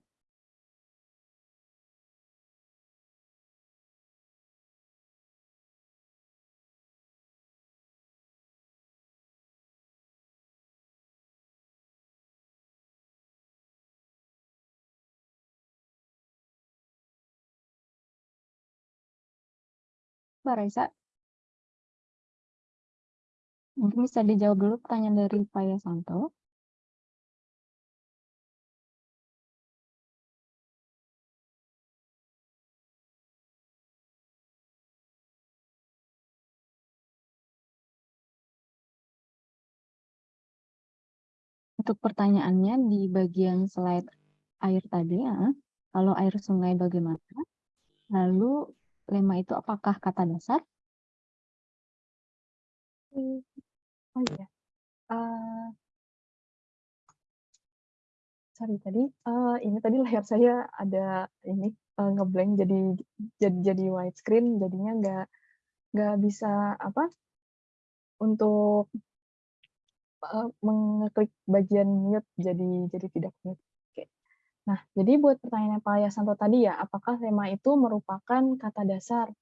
Mbak Reza, mungkin bisa dijawab dulu pertanyaan dari Pak Yasanto. Untuk pertanyaannya di bagian slide air tadi, ya, kalau air sungai bagaimana? Lalu lema itu apakah kata dasar? Hmm, Oh iya. Eh, sorry tadi eh, ini tadi layar saya ada ini eh, ngeblank jadi jadi jadi widescreen jadinya nggak nggak bisa apa untuk eh, mengeklik bagian mute jadi jadi tidak mute. Oke. Nah, jadi buat pertanyaan Pak Yasanto tadi ya, apakah tema itu merupakan kata dasar?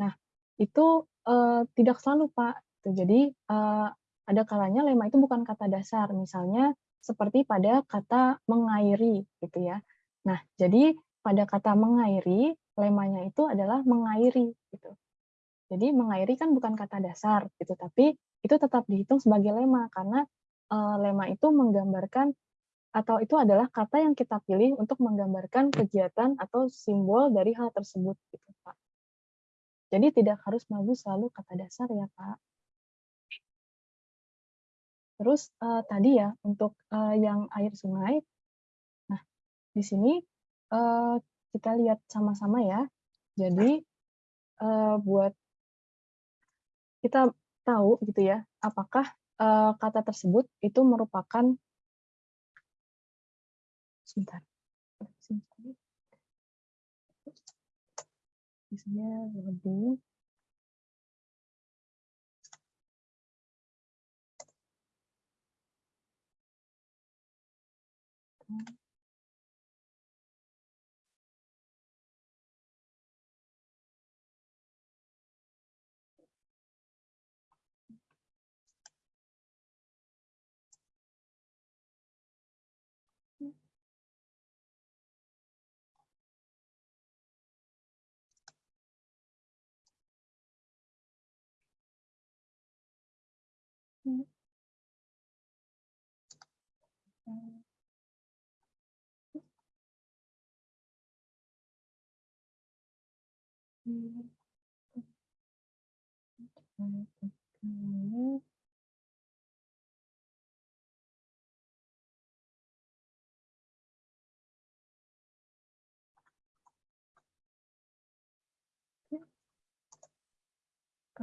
Nah, itu eh, tidak selalu Pak. Jadi eh, ada kalanya lema itu bukan kata dasar, misalnya seperti pada kata mengairi gitu ya. Nah, jadi pada kata mengairi, lemanya itu adalah mengairi gitu. Jadi mengairi kan bukan kata dasar gitu, tapi itu tetap dihitung sebagai lemma karena eh, lemma itu menggambarkan atau itu adalah kata yang kita pilih untuk menggambarkan kegiatan atau simbol dari hal tersebut gitu Pak. Jadi tidak harus melulu selalu kata dasar ya Pak. Terus eh, tadi ya untuk eh, yang air sungai, nah di sini eh, kita lihat sama-sama ya. Jadi eh, buat kita tahu gitu ya, apakah eh, kata tersebut itu merupakan sebentar. sebentar. Biasanya lebih Mm-hmm. Hmm. Hmm.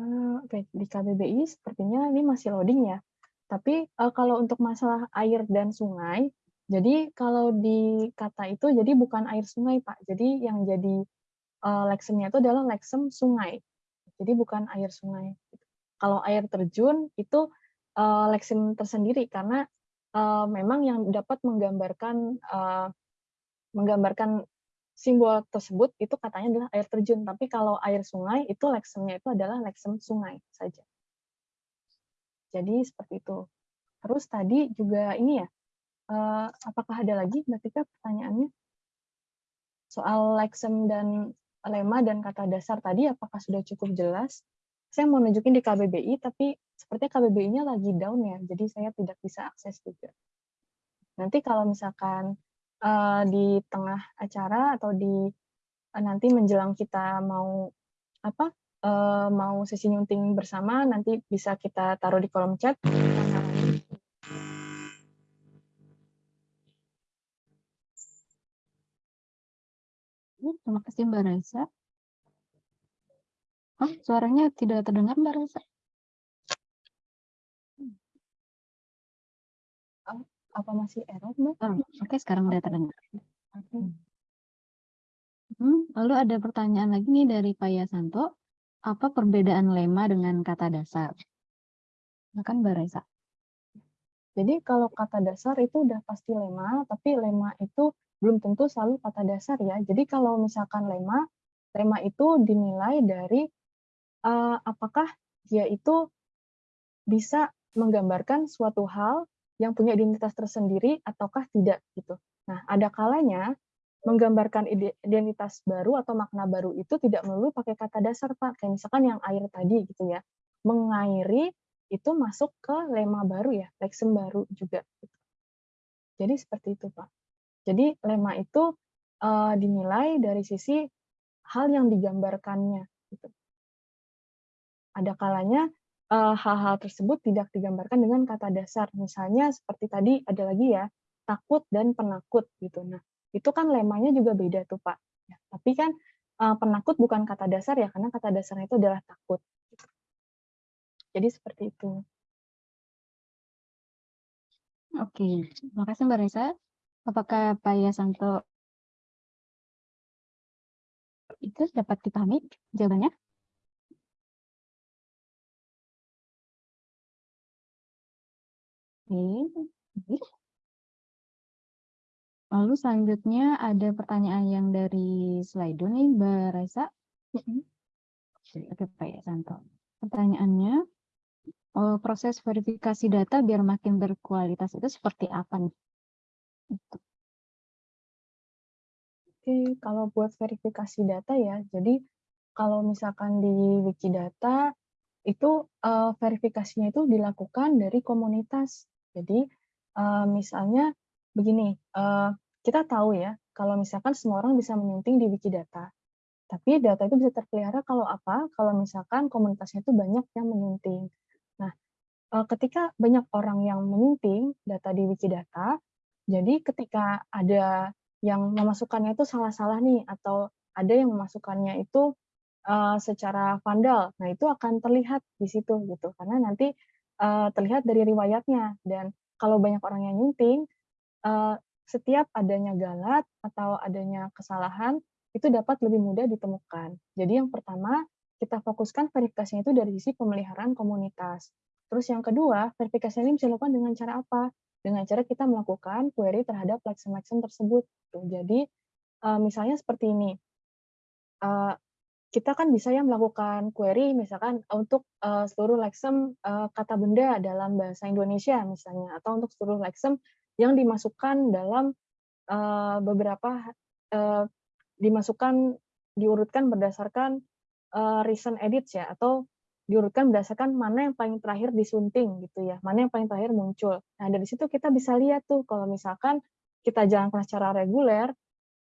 Eh, Oke, di KBBI sepertinya ini masih loading ya. Tapi eh, kalau untuk masalah air dan sungai, jadi kalau di kata itu jadi bukan air sungai Pak. Jadi yang jadi eh, leksemnya itu adalah leksem sungai. Jadi bukan air sungai. Kalau air terjun itu eh, leksem tersendiri karena eh, memang yang dapat menggambarkan eh, menggambarkan simbol tersebut itu katanya adalah air terjun, tapi kalau air sungai itu leksemnya itu adalah leksem sungai saja. Jadi seperti itu. Terus tadi juga ini ya, eh, apakah ada lagi Mbak Tika pertanyaannya? Soal leksem dan lema dan kata dasar tadi apakah sudah cukup jelas? Saya mau nunjukin di KBBI, tapi sepertinya KBBI-nya lagi down ya, jadi saya tidak bisa akses juga. Nanti kalau misalkan uh, di tengah acara atau di uh, nanti menjelang kita mau apa uh, mau sesi nyunting bersama nanti bisa kita taruh di kolom chat. Terima kasih Mbak Raisa. Oh, suaranya tidak terdengar Mbak Raisa. Apa masih error, Mbak? Oh, Oke, sekarang udah terdengar. Hmm, lalu ada pertanyaan lagi nih dari Pak Yasanto. Apa perbedaan lema dengan kata dasar? Silakan Mbak Raisa. Jadi kalau kata dasar itu udah pasti lema, tapi lema itu belum tentu selalu kata dasar ya. Jadi kalau misalkan lema, lema itu dinilai dari uh, apakah dia itu bisa menggambarkan suatu hal yang punya identitas tersendiri ataukah tidak gitu. Nah, ada kalanya menggambarkan identitas baru atau makna baru itu tidak melulu pakai kata dasar, Pak. Kayak misalkan yang air tadi gitu ya. Mengairi itu masuk ke lema baru ya, leksem baru juga. Jadi seperti itu, Pak. Jadi lema itu uh, dinilai dari sisi hal yang digambarkannya. Gitu. Ada kalanya hal-hal uh, tersebut tidak digambarkan dengan kata dasar. Misalnya seperti tadi ada lagi ya, takut dan penakut gitu. Nah, itu kan lemanya juga beda tuh Pak. Ya, tapi kan uh, penakut bukan kata dasar ya, karena kata dasarnya itu adalah takut. Jadi seperti itu. Oke, terima kasih Mbak Reza. Apakah Pak Yasanto itu dapat dipahami jawabannya? Lalu selanjutnya ada pertanyaan yang dari Slido nih, Mbak Raisa. Oke, Pak Yasanto. Pertanyaannya, oh, proses verifikasi data biar makin berkualitas itu seperti apa nih? Itu. Oke, kalau buat verifikasi data ya, jadi kalau misalkan di Wikidata itu uh, verifikasinya itu dilakukan dari komunitas. Jadi uh, misalnya begini, uh, kita tahu ya kalau misalkan semua orang bisa menyunting di Wikidata, tapi data itu bisa terpelihara kalau apa? Kalau misalkan komunitasnya itu banyak yang menyunting. Nah, uh, ketika banyak orang yang menyunting data di Wikidata, jadi ketika ada yang memasukkannya itu salah-salah nih atau ada yang memasukkannya itu uh, secara vandal. Nah, itu akan terlihat di situ gitu. Karena nanti uh, terlihat dari riwayatnya dan kalau banyak orang yang nyunting uh, setiap adanya galat atau adanya kesalahan itu dapat lebih mudah ditemukan. Jadi yang pertama, kita fokuskan verifikasinya itu dari sisi pemeliharaan komunitas. Terus yang kedua, verifikasi ini bisa dilakukan dengan cara apa? Dengan cara kita melakukan query terhadap lexem-lexem tersebut. Jadi misalnya seperti ini, kita kan bisa ya melakukan query misalkan untuk uh, seluruh lexem uh, kata benda dalam bahasa Indonesia misalnya atau untuk seluruh lexem yang dimasukkan dalam uh, beberapa uh, dimasukkan diurutkan berdasarkan uh, recent edits ya atau diurutkan berdasarkan mana yang paling terakhir disunting gitu ya mana yang paling terakhir muncul. Nah dari situ kita bisa lihat tuh kalau misalkan kita jalankan secara reguler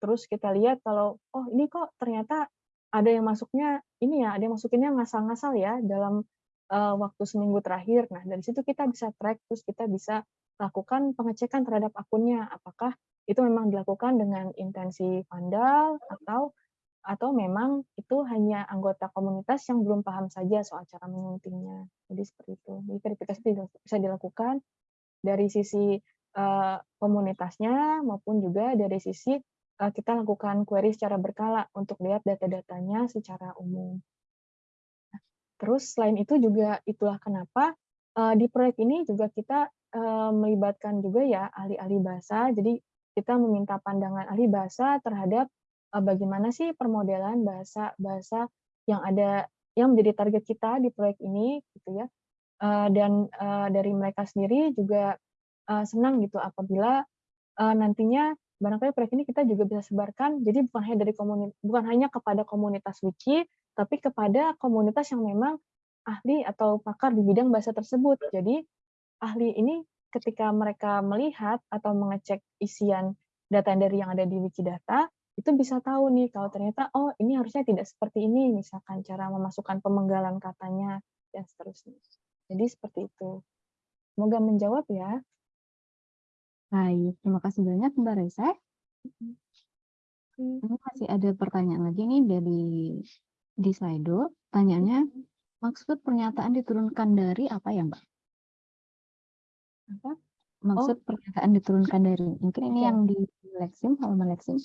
terus kita lihat kalau oh ini kok ternyata ada yang masuknya ini ya, ada yang masukinnya ngasal-ngasal ya dalam uh, waktu seminggu terakhir. Nah, dari situ kita bisa track, terus kita bisa lakukan pengecekan terhadap akunnya, apakah itu memang dilakukan dengan intensi vandal atau atau memang itu hanya anggota komunitas yang belum paham saja soal cara menyuntingnya. Jadi seperti itu. Jadi verifikasi bisa dilakukan dari sisi uh, komunitasnya maupun juga dari sisi kita lakukan query secara berkala untuk lihat data-datanya secara umum. Nah, terus selain itu juga itulah kenapa uh, di proyek ini juga kita uh, melibatkan juga ya ahli-ahli bahasa. Jadi kita meminta pandangan ahli bahasa terhadap bagaimana sih permodelan bahasa-bahasa yang ada yang menjadi target kita di proyek ini gitu ya. Dan dari mereka sendiri juga senang gitu apabila nantinya barangkali proyek ini kita juga bisa sebarkan jadi bukan hanya dari komunitas bukan hanya kepada komunitas wiki tapi kepada komunitas yang memang ahli atau pakar di bidang bahasa tersebut. Jadi ahli ini ketika mereka melihat atau mengecek isian data dari yang ada di Wikidata itu bisa tahu nih kalau ternyata oh ini harusnya tidak seperti ini misalkan cara memasukkan pemenggalan katanya dan seterusnya. Jadi seperti itu. Semoga menjawab ya Baik, terima kasih banyak Mbak Reza. Hmm. Ini masih ada pertanyaan lagi nih dari di Slido. Tanyanya, maksud pernyataan diturunkan dari apa ya Mbak? Apa? Maksud pernyataan diturunkan dari, mungkin ini Oke. yang di Lexim, halaman Lexim.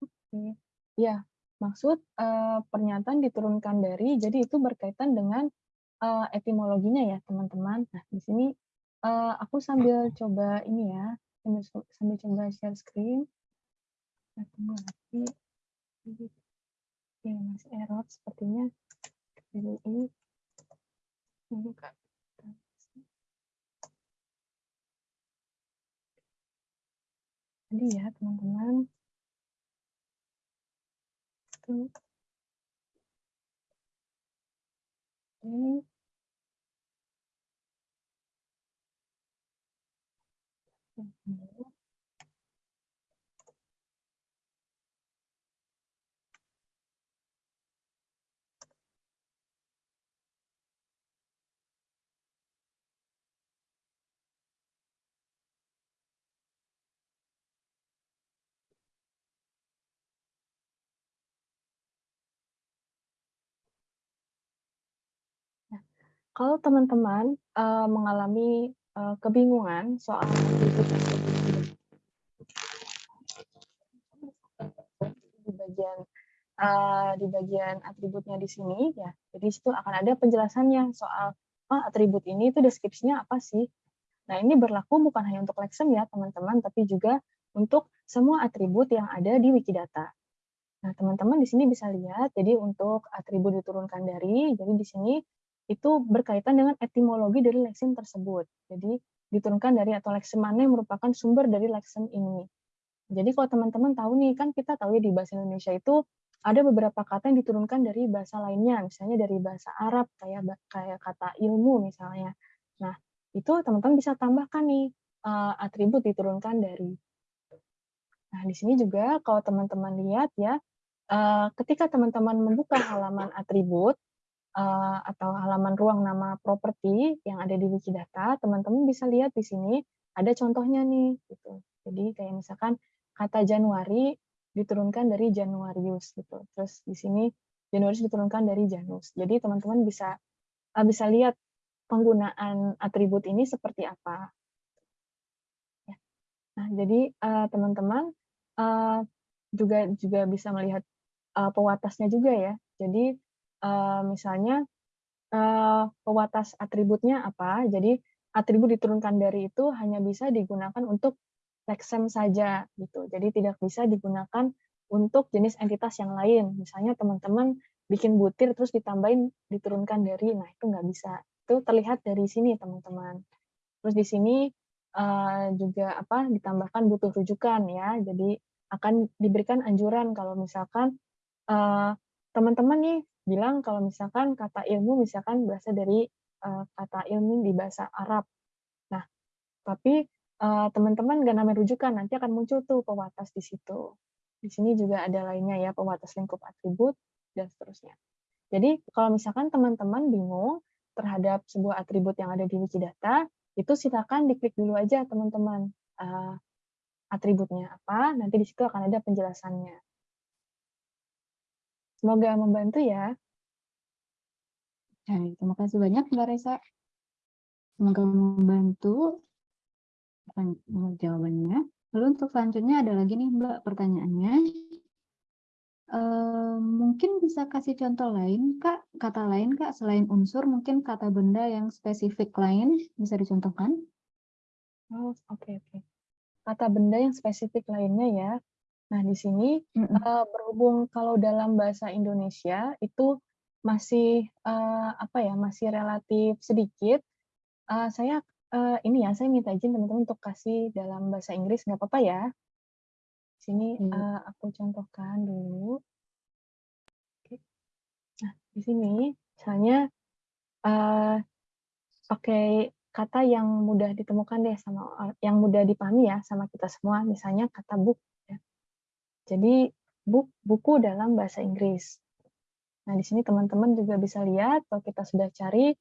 Oke. Ya, maksud eh, pernyataan diturunkan dari, jadi itu berkaitan dengan eh, etimologinya ya teman-teman. Nah, di sini eh, aku sambil coba ini ya, sambil, coba share screen. Nah, tunggu lagi. Oke, masih error sepertinya. Jadi ini. Ini. Jadi ya teman-teman. Ini. Mhm. Kalau teman-teman uh, mengalami uh, kebingungan soal di bagian uh, di bagian atributnya di sini ya, jadi situ akan ada penjelasannya soal oh, atribut ini itu deskripsinya apa sih. Nah ini berlaku bukan hanya untuk Lexem ya teman-teman, tapi juga untuk semua atribut yang ada di Wikidata. Nah, teman-teman di sini bisa lihat, jadi untuk atribut diturunkan dari, jadi di sini itu berkaitan dengan etimologi dari leksim tersebut. Jadi diturunkan dari atau leksim mana yang merupakan sumber dari leksim ini. Jadi kalau teman-teman tahu nih, kan kita tahu ya di bahasa Indonesia itu ada beberapa kata yang diturunkan dari bahasa lainnya, misalnya dari bahasa Arab kayak kayak kata ilmu misalnya. Nah, itu teman-teman bisa tambahkan nih, eee, atribut diturunkan dari. Nah, di sini juga kalau teman-teman lihat ya, eee, ketika teman-teman membuka halaman atribut, eee, atau halaman ruang nama properti yang ada di Wikidata, teman-teman bisa lihat di sini ada contohnya nih, gitu. Jadi kayak misalkan kata Januari diturunkan dari Januarius gitu. Terus di sini Januarius diturunkan dari Janus. Jadi teman-teman bisa uh, bisa lihat penggunaan atribut ini seperti apa. Ya. Nah, jadi uh, teman-teman juga juga bisa melihat uh, pewatasnya juga ya. Jadi uh, misalnya uh, pewatas atributnya apa? Jadi atribut diturunkan dari itu hanya bisa digunakan untuk lexem saja gitu. Jadi tidak bisa digunakan untuk jenis entitas yang lain. Misalnya teman-teman bikin butir terus ditambahin diturunkan dari, nah itu nggak bisa. Itu terlihat dari sini teman-teman. Terus di sini uh, juga apa ditambahkan butuh rujukan ya. Jadi akan diberikan anjuran kalau misalkan teman teman-teman nih bilang kalau misalkan kata ilmu misalkan berasal dari uh, kata ilmu di bahasa Arab. Nah, tapi teman-teman nggak namanya rujukan, nanti akan muncul tuh pewatas di situ. Di sini juga ada lainnya ya, pewatas lingkup atribut, dan seterusnya. Jadi kalau misalkan teman-teman bingung terhadap sebuah atribut yang ada di Wikidata, itu silakan diklik dulu aja teman-teman. Uh, atributnya apa, nanti di situ akan ada penjelasannya. Semoga membantu ya. Baik, terima kasih banyak Mbak Reza. Semoga membantu jawabannya. Lalu untuk selanjutnya ada lagi nih Mbak pertanyaannya. Uh, mungkin bisa kasih contoh lain Kak, kata lain Kak, selain unsur mungkin kata benda yang spesifik lain bisa dicontohkan? Oh, oke okay, oke. Okay. Kata benda yang spesifik lainnya ya. Nah, di sini mm -mm. Uh, berhubung kalau dalam bahasa Indonesia itu masih uh, apa ya, masih relatif sedikit, uh, saya uh, ini ya, saya minta izin teman-teman untuk kasih dalam bahasa Inggris, nggak apa-apa ya? Sini hmm. uh, aku contohkan dulu. Oke. Nah, di sini misalnya uh, pakai kata yang mudah ditemukan deh sama yang mudah dipahami ya sama kita semua, misalnya kata book. Jadi buku dalam bahasa Inggris. Nah, di sini teman-teman juga bisa lihat kalau kita sudah cari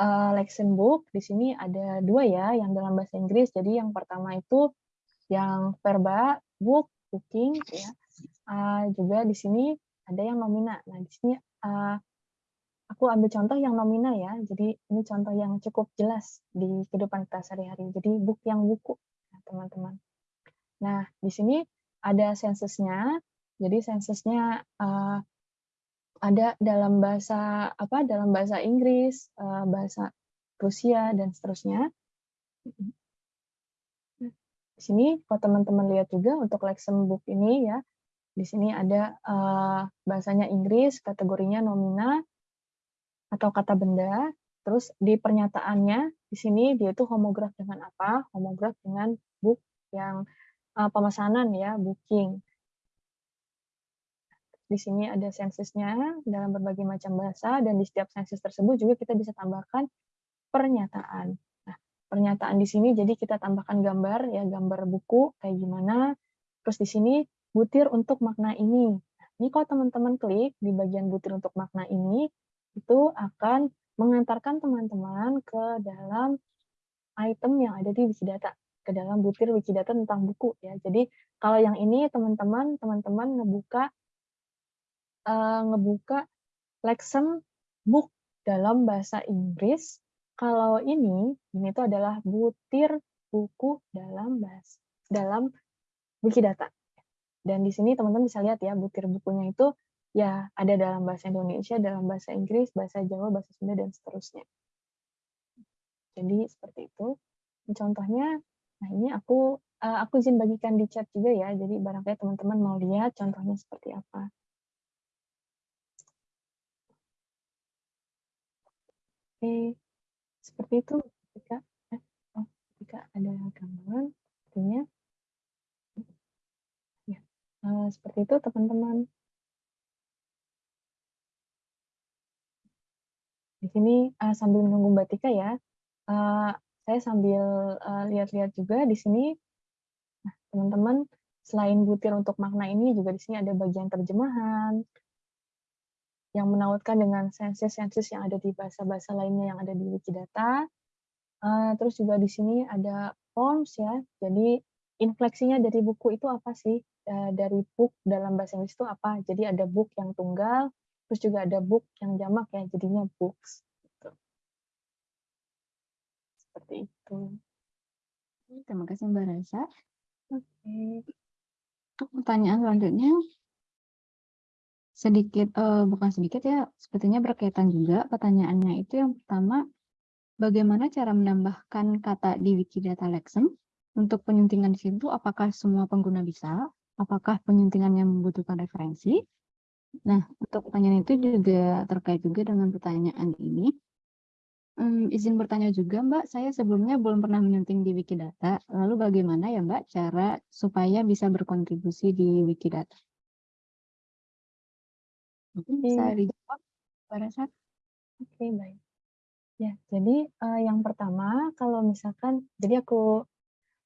uh, lesson book di sini ada dua ya yang dalam bahasa Inggris. Jadi yang pertama itu yang verba book booking ya. Uh, juga di sini ada yang nomina. Nah di sini uh, aku ambil contoh yang nomina ya. Jadi ini contoh yang cukup jelas di kehidupan kita sehari-hari. Jadi book yang buku teman-teman. Nah di sini ada sensusnya. Jadi sensusnya uh, ada dalam bahasa apa dalam bahasa Inggris, uh, bahasa Rusia dan seterusnya. Di sini kalau teman-teman lihat juga untuk lesson book ini ya, di sini ada uh, bahasanya Inggris, kategorinya nomina atau kata benda. Terus di pernyataannya di sini dia itu homograf dengan apa? Homograf dengan book yang uh, pemesanan ya, booking. Di sini ada sensusnya dalam berbagai macam bahasa dan di setiap sensus tersebut juga kita bisa tambahkan pernyataan. Nah, pernyataan di sini jadi kita tambahkan gambar ya, gambar buku kayak gimana. Terus di sini butir untuk makna ini. Nah, ini kalau teman-teman klik di bagian butir untuk makna ini, itu akan mengantarkan teman-teman ke dalam item yang ada di Wikidata ke dalam butir Wikidata tentang buku ya. Jadi kalau yang ini teman-teman teman-teman ngebuka uh, ngebuka lesson book dalam bahasa Inggris. Kalau ini, ini itu adalah butir buku dalam bahasa dalam Wikidata. Dan di sini teman-teman bisa lihat ya, butir bukunya itu ya ada dalam bahasa Indonesia, dalam bahasa Inggris, bahasa Jawa, bahasa Sunda, dan seterusnya. Jadi seperti itu. Contohnya, Nah, ini aku eh, aku izin bagikan di chat juga ya. Jadi barangkali teman-teman mau lihat contohnya seperti apa. Oke, seperti itu. Jika, eh, oh, jika ada gangguan, artinya ya, nah seperti itu teman-teman. Di sini sambil menunggu Mbak Tika ya, saya sambil, eee, lihat-lihat juga di sini. Nah, teman-teman, selain butir untuk makna ini juga di sini ada bagian terjemahan yang menautkan dengan sensus-sensus yang ada di bahasa-bahasa lainnya yang ada di Wikidata. Eee, terus juga di sini ada forms ya, jadi infleksinya dari buku itu apa sih? Eee, dari book dalam bahasa Inggris itu apa? Jadi ada book yang tunggal, terus juga ada book yang jamak ya, jadinya books, gitu. Seperti itu. Terima kasih Mbak Rasa. Oke. Untuk pertanyaan selanjutnya sedikit, eee, bukan sedikit ya, sepertinya berkaitan juga pertanyaannya itu yang pertama, bagaimana cara menambahkan kata di Wikidata Lexem? Untuk penyuntingan di situ apakah semua pengguna bisa? Apakah penyuntingan yang membutuhkan referensi? Nah, untuk pertanyaan itu juga terkait juga dengan pertanyaan ini. Mmm, izin bertanya juga Mbak, saya sebelumnya belum pernah menyunting di Wikidata, lalu bagaimana ya Mbak cara supaya bisa berkontribusi di Wikidata? Mungkin bisa Oke. dijawab, Mbak Rasa? Oke, baik. Ya, jadi, eee, yang pertama kalau misalkan jadi aku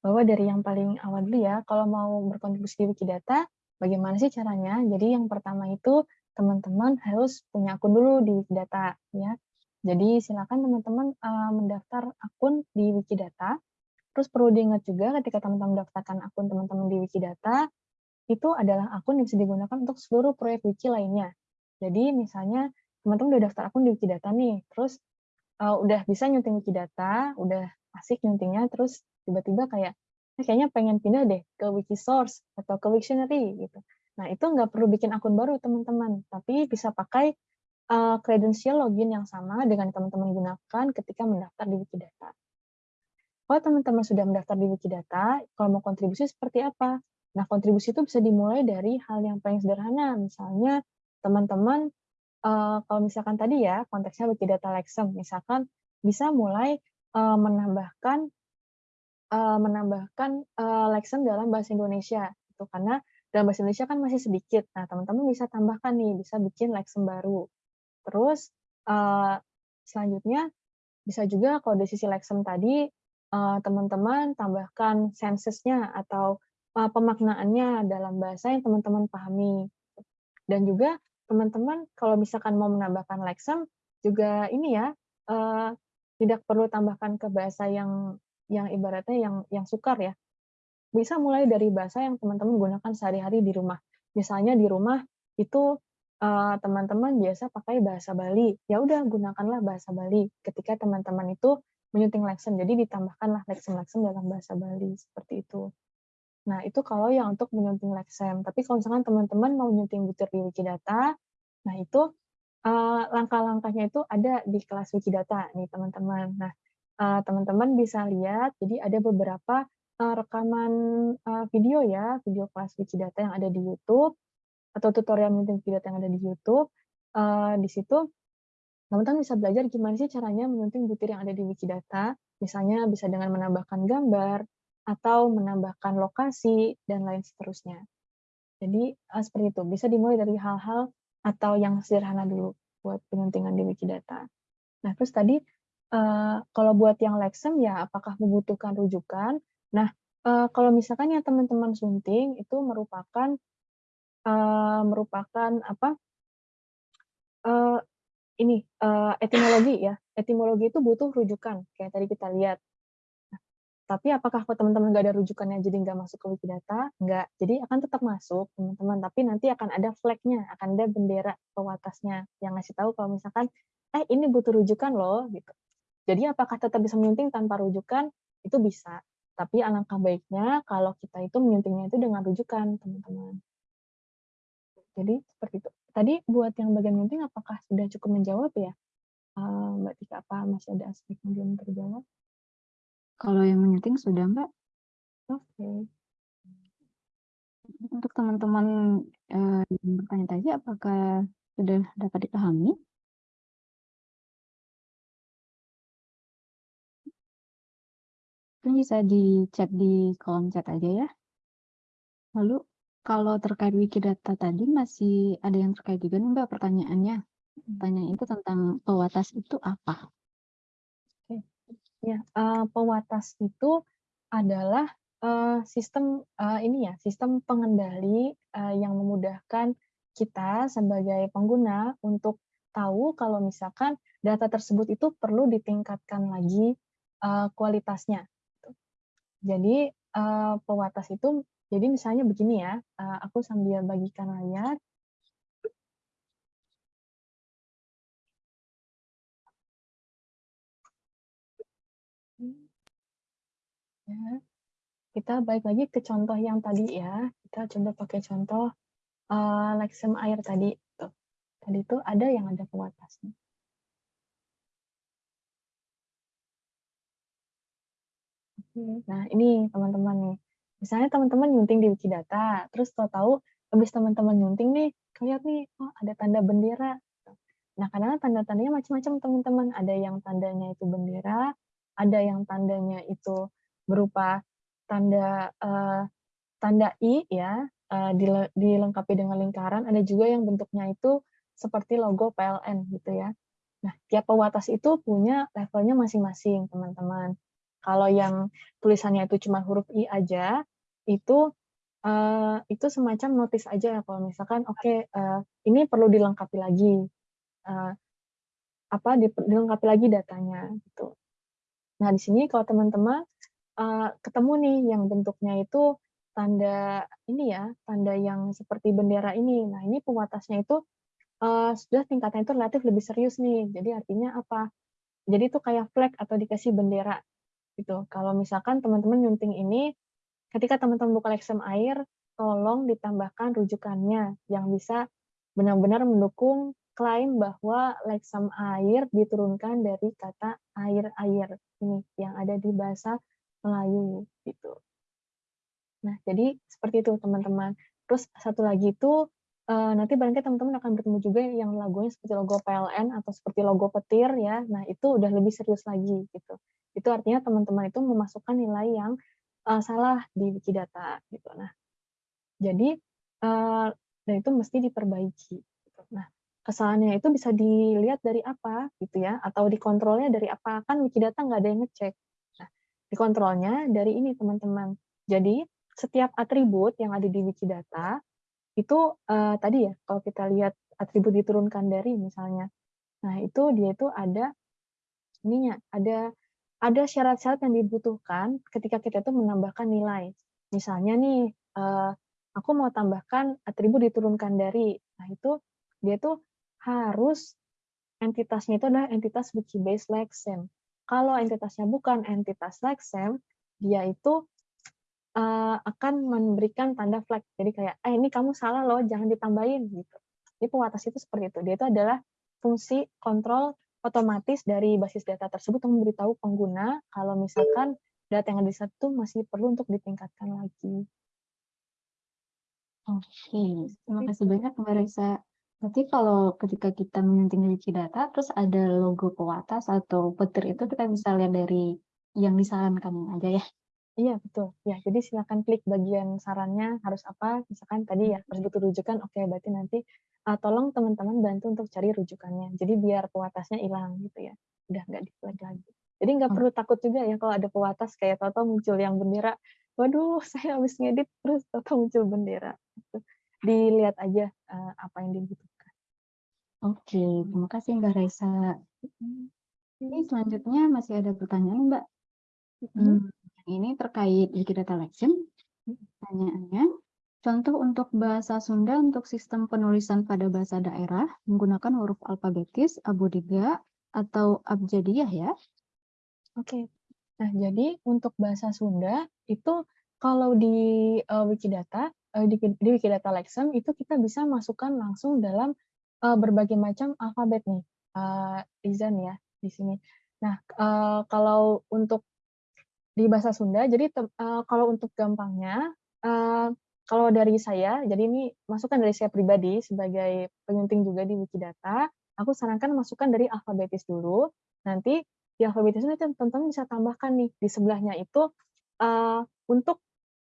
bawa dari yang paling awal dulu ya, kalau mau berkontribusi di Wikidata, bagaimana sih caranya? Jadi yang pertama itu teman-teman harus punya akun dulu di Wikidata ya. Jadi silakan teman-teman, eee, mendaftar akun di Wikidata. Terus perlu diingat juga ketika teman-teman mendaftarkan akun teman-teman di Wikidata, itu adalah akun yang bisa digunakan untuk seluruh proyek wiki lainnya. Jadi misalnya teman-teman udah daftar akun di Wikidata nih, terus, eee, udah bisa nyunting Wikidata, udah asik nyuntingnya, terus tiba-tiba kayak, "Eh, kayaknya pengen pindah deh ke Wikisource atau ke Wiktionary," gitu. Nah, itu nggak perlu bikin akun baru teman-teman, tapi bisa pakai, kredensial login yang sama dengan teman-teman gunakan ketika mendaftar di Wikidata. Kalau teman-teman sudah mendaftar di Wikidata, kalau mau kontribusi seperti apa? Nah, kontribusi itu bisa dimulai dari hal yang paling sederhana, misalnya teman-teman, eee, kalau misalkan tadi ya konteksnya Wikidata Lexem, misalkan bisa mulai, eee, menambahkan eee, menambahkan, eee, Lexem dalam bahasa Indonesia gitu, karena dalam bahasa Indonesia kan masih sedikit. Nah, teman-teman bisa tambahkan nih, bisa bikin Lexem baru. Terus, eee, selanjutnya bisa juga kalau dari sisi Lexem tadi, eee, teman-teman tambahkan sensus-nya atau, eee, pemaknaannya dalam bahasa yang teman-teman pahami. Dan juga teman-teman kalau misalkan mau menambahkan Lexem juga ini ya, eee, tidak perlu tambahkan ke bahasa yang yang ibaratnya yang yang sukar ya. Bisa mulai dari bahasa yang teman-teman gunakan sehari-hari di rumah. Misalnya di rumah itu, eee, teman-teman biasa pakai bahasa Bali, ya udah gunakanlah bahasa Bali ketika teman-teman itu menyunting Lexem, jadi ditambahkanlah Lexem-Lexem dalam bahasa Bali, seperti itu. Nah, itu kalau yang untuk menyunting Lexem. Tapi kalau misalkan teman-teman mau nyunting butir di Wikidata, nah itu, eee, langkah-langkahnya itu ada di kelas Wikidata nih teman-teman. Nah, eee, teman-teman bisa lihat, jadi ada beberapa, eee, rekaman, eee, video ya, video kelas Wikidata yang ada di YouTube, atau tutorial menyunting Wikidata yang ada di YouTube. Eee, di situ teman-teman bisa belajar gimana sih caranya menyunting butir yang ada di Wikidata, misalnya bisa dengan menambahkan gambar, atau menambahkan lokasi, dan lain seterusnya. Jadi, eee, seperti itu, bisa dimulai dari hal-hal atau yang sederhana dulu buat penyuntingan di Wikidata. Nah, terus tadi, eee, kalau buat yang Lexem ya apakah membutuhkan rujukan? Nah, eee, kalau misalkan yang teman-teman sunting itu merupakan, eee, merupakan apa eee, ini, eee, etimologi ya, etimologi itu butuh rujukan, kayak tadi kita lihat. Nah, tapi apakah teman-teman nggak ada rujukannya jadi nggak masuk ke Wikidata? Nggak, jadi akan tetap masuk teman-teman, tapi nanti akan ada flag-nya, akan ada bendera pewatasnya yang ngasih tahu kalau misalkan, "Eh, ini butuh rujukan loh," gitu. Jadi apakah tetap bisa menyunting tanpa rujukan? Itu bisa, tapi alangkah baiknya kalau kita itu menyuntingnya itu dengan rujukan, teman-teman. Jadi seperti itu. Tadi buat yang bagian menyunting apakah sudah cukup menjawab ya, eee, Mbak Tika? Apa masih ada aspek yang belum terjawab? Kalau yang menyunting sudah, Mbak. Oke. Untuk teman-teman, eee, yang bertanya tadi apakah sudah dapat dipahami? Mungkin bisa di-chat di kolom chat aja ya. Lalu kalau terkait Wikidata tadi masih ada yang terkait juga nih Mbak pertanyaannya. Pertanyaan itu tentang pewatas itu apa? Ya, eee, pewatas itu adalah, eee, sistem, eee, ini ya, sistem pengendali, eee, yang memudahkan kita sebagai pengguna untuk tahu kalau misalkan data tersebut itu perlu ditingkatkan lagi, eee, kualitasnya. Jadi, eee, pewatas itu jadi misalnya begini ya, eee, aku sambil bagikan layar. Ya. Kita balik lagi ke contoh yang tadi ya, kita coba pakai contoh, eee, Lexem Air tadi, tuh. Tadi tuh ada yang ada pewatasnya. Oke, nah ini teman-teman nih, misalnya teman-teman nyunting di Wikidata, terus tahu-tahu habis teman-teman nyunting nih, ngelihat nih, oh ada tanda bendera. Nah kadang-kadang tanda-tandanya macam-macam teman-teman, ada yang tandanya itu bendera, ada yang tandanya itu berupa tanda, eee, tanda I ya, dile dilengkapi dengan lingkaran, ada juga yang bentuknya itu seperti logo PLN gitu ya. Nah, tiap pewatas itu punya levelnya masing-masing teman-teman. Kalau yang tulisannya itu cuma huruf I aja, itu, eee, itu semacam notis aja kalau misalkan, oke, eee, ini perlu dilengkapi lagi, eee, apa, dilengkapi lagi datanya, gitu. Nah, di sini kalau teman-teman, eee, ketemu nih yang bentuknya itu tanda ini ya, tanda yang seperti bendera ini. Nah, ini pewatasnya itu, eee, sudah tingkatnya itu relatif lebih serius nih. Jadi artinya apa? Jadi itu kayak flag atau dikasih bendera, gitu. Kalau misalkan teman-teman nyunting ini, ketika teman-teman buka Lexem Air, tolong ditambahkan rujukannya yang bisa benar-benar mendukung klaim bahwa Lexem Air diturunkan dari kata air-air ini, yang ada di bahasa Melayu, gitu. Nah, jadi seperti itu teman-teman. Terus satu lagi itu, eee, nanti barangkali teman-teman akan bertemu juga yang logonya seperti logo PLN atau seperti logo petir ya, nah itu udah lebih serius lagi, gitu. Itu artinya teman-teman itu memasukkan nilai yang, eee, salah di Wikidata, gitu. Nah, jadi, eee, dan itu mesti diperbaiki, gitu. Nah, kesalahannya itu bisa dilihat dari apa, gitu ya, atau dikontrolnya dari apa, kan Wikidata nggak ada yang ngecek. Nah, dikontrolnya dari ini teman-teman. Jadi, setiap atribut yang ada di Wikidata, itu, eee, tadi ya, kalau kita lihat atribut diturunkan dari misalnya, nah itu dia itu ada ininya, ada ada syarat-syarat yang dibutuhkan ketika kita itu menambahkan nilai. Misalnya nih, eee, aku mau tambahkan atribut diturunkan dari, nah itu dia tuh harus entitasnya itu adalah entitas Wikibase Lexem. Kalau entitasnya bukan entitas Lexem, dia itu, eee, akan memberikan tanda flag. Jadi kayak, "Eh, ini kamu salah loh, jangan ditambahin," gitu. Jadi pewatas itu seperti itu, dia itu adalah fungsi kontrol otomatis dari basis data tersebut memberitahu pengguna kalau misalkan data yang ada di situ masih perlu untuk ditingkatkan lagi. Oke, terima kasih banyak Mbak Raisa. Berarti kalau ketika kita menyunting di Wikidata, terus ada logo pewatas atau petir itu kita bisa lihat dari yang disarankan aja ya? Iya, betul. Ya, jadi silakan klik bagian sarannya harus apa, misalkan tadi ya harus butuh rujukan, oke berarti nanti, eee, tolong teman-teman bantu untuk cari rujukannya. Jadi biar pewatasnya hilang gitu ya, udah nggak di-flag lagi. Jadi nggak Oh. perlu takut juga ya kalau ada pewatas kayak tahu-tahu muncul yang bendera, waduh saya habis ngedit terus tahu-tahu muncul bendera, gitu. Dilihat aja, eee, apa yang dibutuhkan. Oke, terima kasih Mbak Raisa. Ini selanjutnya masih ada pertanyaan Mbak. Mhm. Ini terkait Wikidata Lexem. Pertanyaannya, contoh untuk bahasa Sunda untuk sistem penulisan pada bahasa daerah menggunakan huruf alfabetis, abodiga, atau abjadiyah ya? Oke. Nah, jadi untuk bahasa Sunda itu kalau di, eee, Wikidata, eee, di di Wikidata Lexem itu kita bisa masukkan langsung dalam, eee, berbagai macam alfabet nih, eee, Rizan ya di sini. Nah, eee, kalau untuk di bahasa Sunda jadi eee, kalau untuk gampangnya, eee, kalau dari saya, jadi ini masukan dari saya pribadi sebagai penyunting juga di Wikidata, aku sarankan masukkan dari alfabetis dulu, nanti di alfabetis itu teman-teman bisa tambahkan nih di sebelahnya itu, eee, untuk,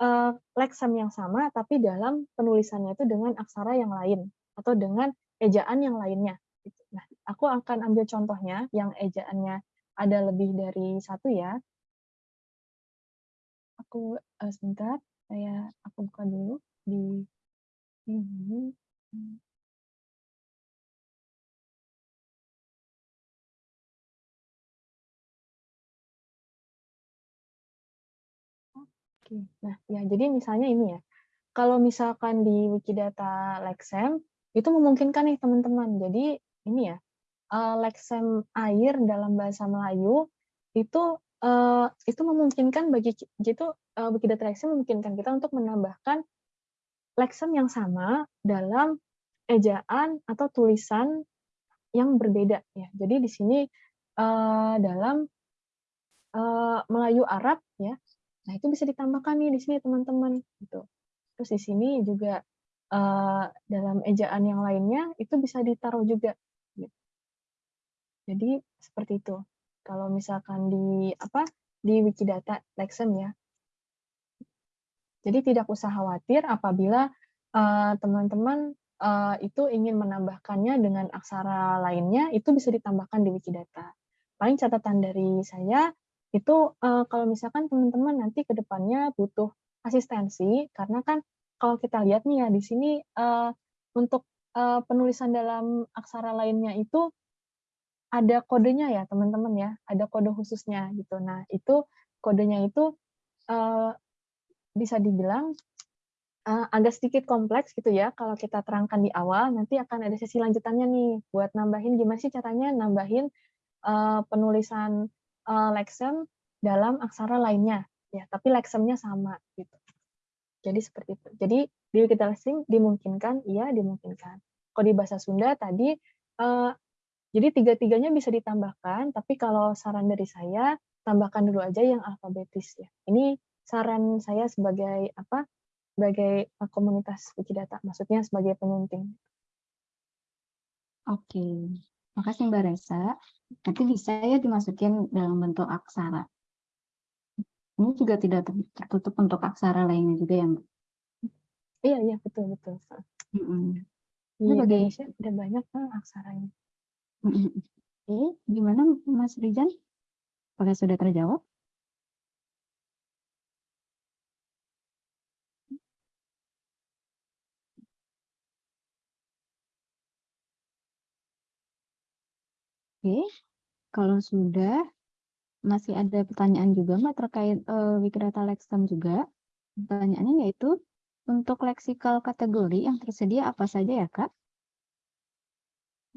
eee, Lexem yang sama tapi dalam penulisannya itu dengan aksara yang lain atau dengan ejaan yang lainnya. Nah, aku akan ambil contohnya yang ejaannya ada lebih dari satu ya. Aku uh, sebentar, saya aku buka dulu di ini. Hmm. Oke, nah ya jadi misalnya ini ya, kalau misalkan di Wikidata Lexem, itu memungkinkan nih teman-teman. Jadi ini ya, uh, Lexem air dalam bahasa Melayu itu uh, itu memungkinkan bagi gitu uh, Wikidata Lexem memungkinkan kita untuk menambahkan Lexem yang sama dalam ejaan atau tulisan yang berbeda ya. Jadi di sini uh, dalam uh, Melayu Arab ya Nah, itu bisa ditambahkan nih di sini teman-teman gitu. Terus di sini juga uh, dalam ejaan yang lainnya itu bisa ditaruh juga. Gitu. Jadi seperti itu. Kalau misalkan di apa di Wikidata Lexem ya. Jadi tidak usah khawatir apabila eh, teman-teman uh, uh, itu ingin menambahkannya dengan aksara lainnya, itu bisa ditambahkan di Wikidata. Paling catatan dari saya, itu uh, kalau misalkan teman-teman nanti ke depannya butuh asistensi karena kan kalau kita lihat nih ya di sini uh, untuk uh, penulisan dalam aksara lainnya itu ada kodenya ya teman-teman ya ada kode khususnya gitu nah itu kodenya itu uh, bisa dibilang uh, agak sedikit kompleks gitu ya. Kalau kita terangkan di awal nanti akan ada sesi lanjutannya nih. Buat nambahin gimana sih caranya nambahin uh, penulisan uh, Lexem dalam aksara lainnya? Ya tapi leksemnya sama gitu. Jadi seperti itu. Jadi di kita Lexing dimungkinkan iya dimungkinkan. Kalau di bahasa Sunda tadi uh, jadi tiga-tiganya bisa ditambahkan tapi kalau saran dari saya tambahkan dulu aja yang alfabetis ya. Ini saran saya sebagai apa sebagai eh, komunitas Wikidata maksudnya sebagai penyunting Oke, makasih Mbak Resa. Nanti bisa ya dimasukin dalam bentuk aksara. Ini juga tidak tertutup untuk aksara lainnya juga ya, Mbak? Iya, iya, betul, betul. Mm -hmm. Di Indonesia ada banyak kan aksaranya. Mm -hmm. Gimana Mas Rijan? Apakah sudah terjawab? Oke, kalau sudah, masih ada pertanyaan juga Mbak terkait uh, Wikidata Lexicon juga. Pertanyaannya yaitu, untuk leksikal kategori yang tersedia apa saja ya Kak?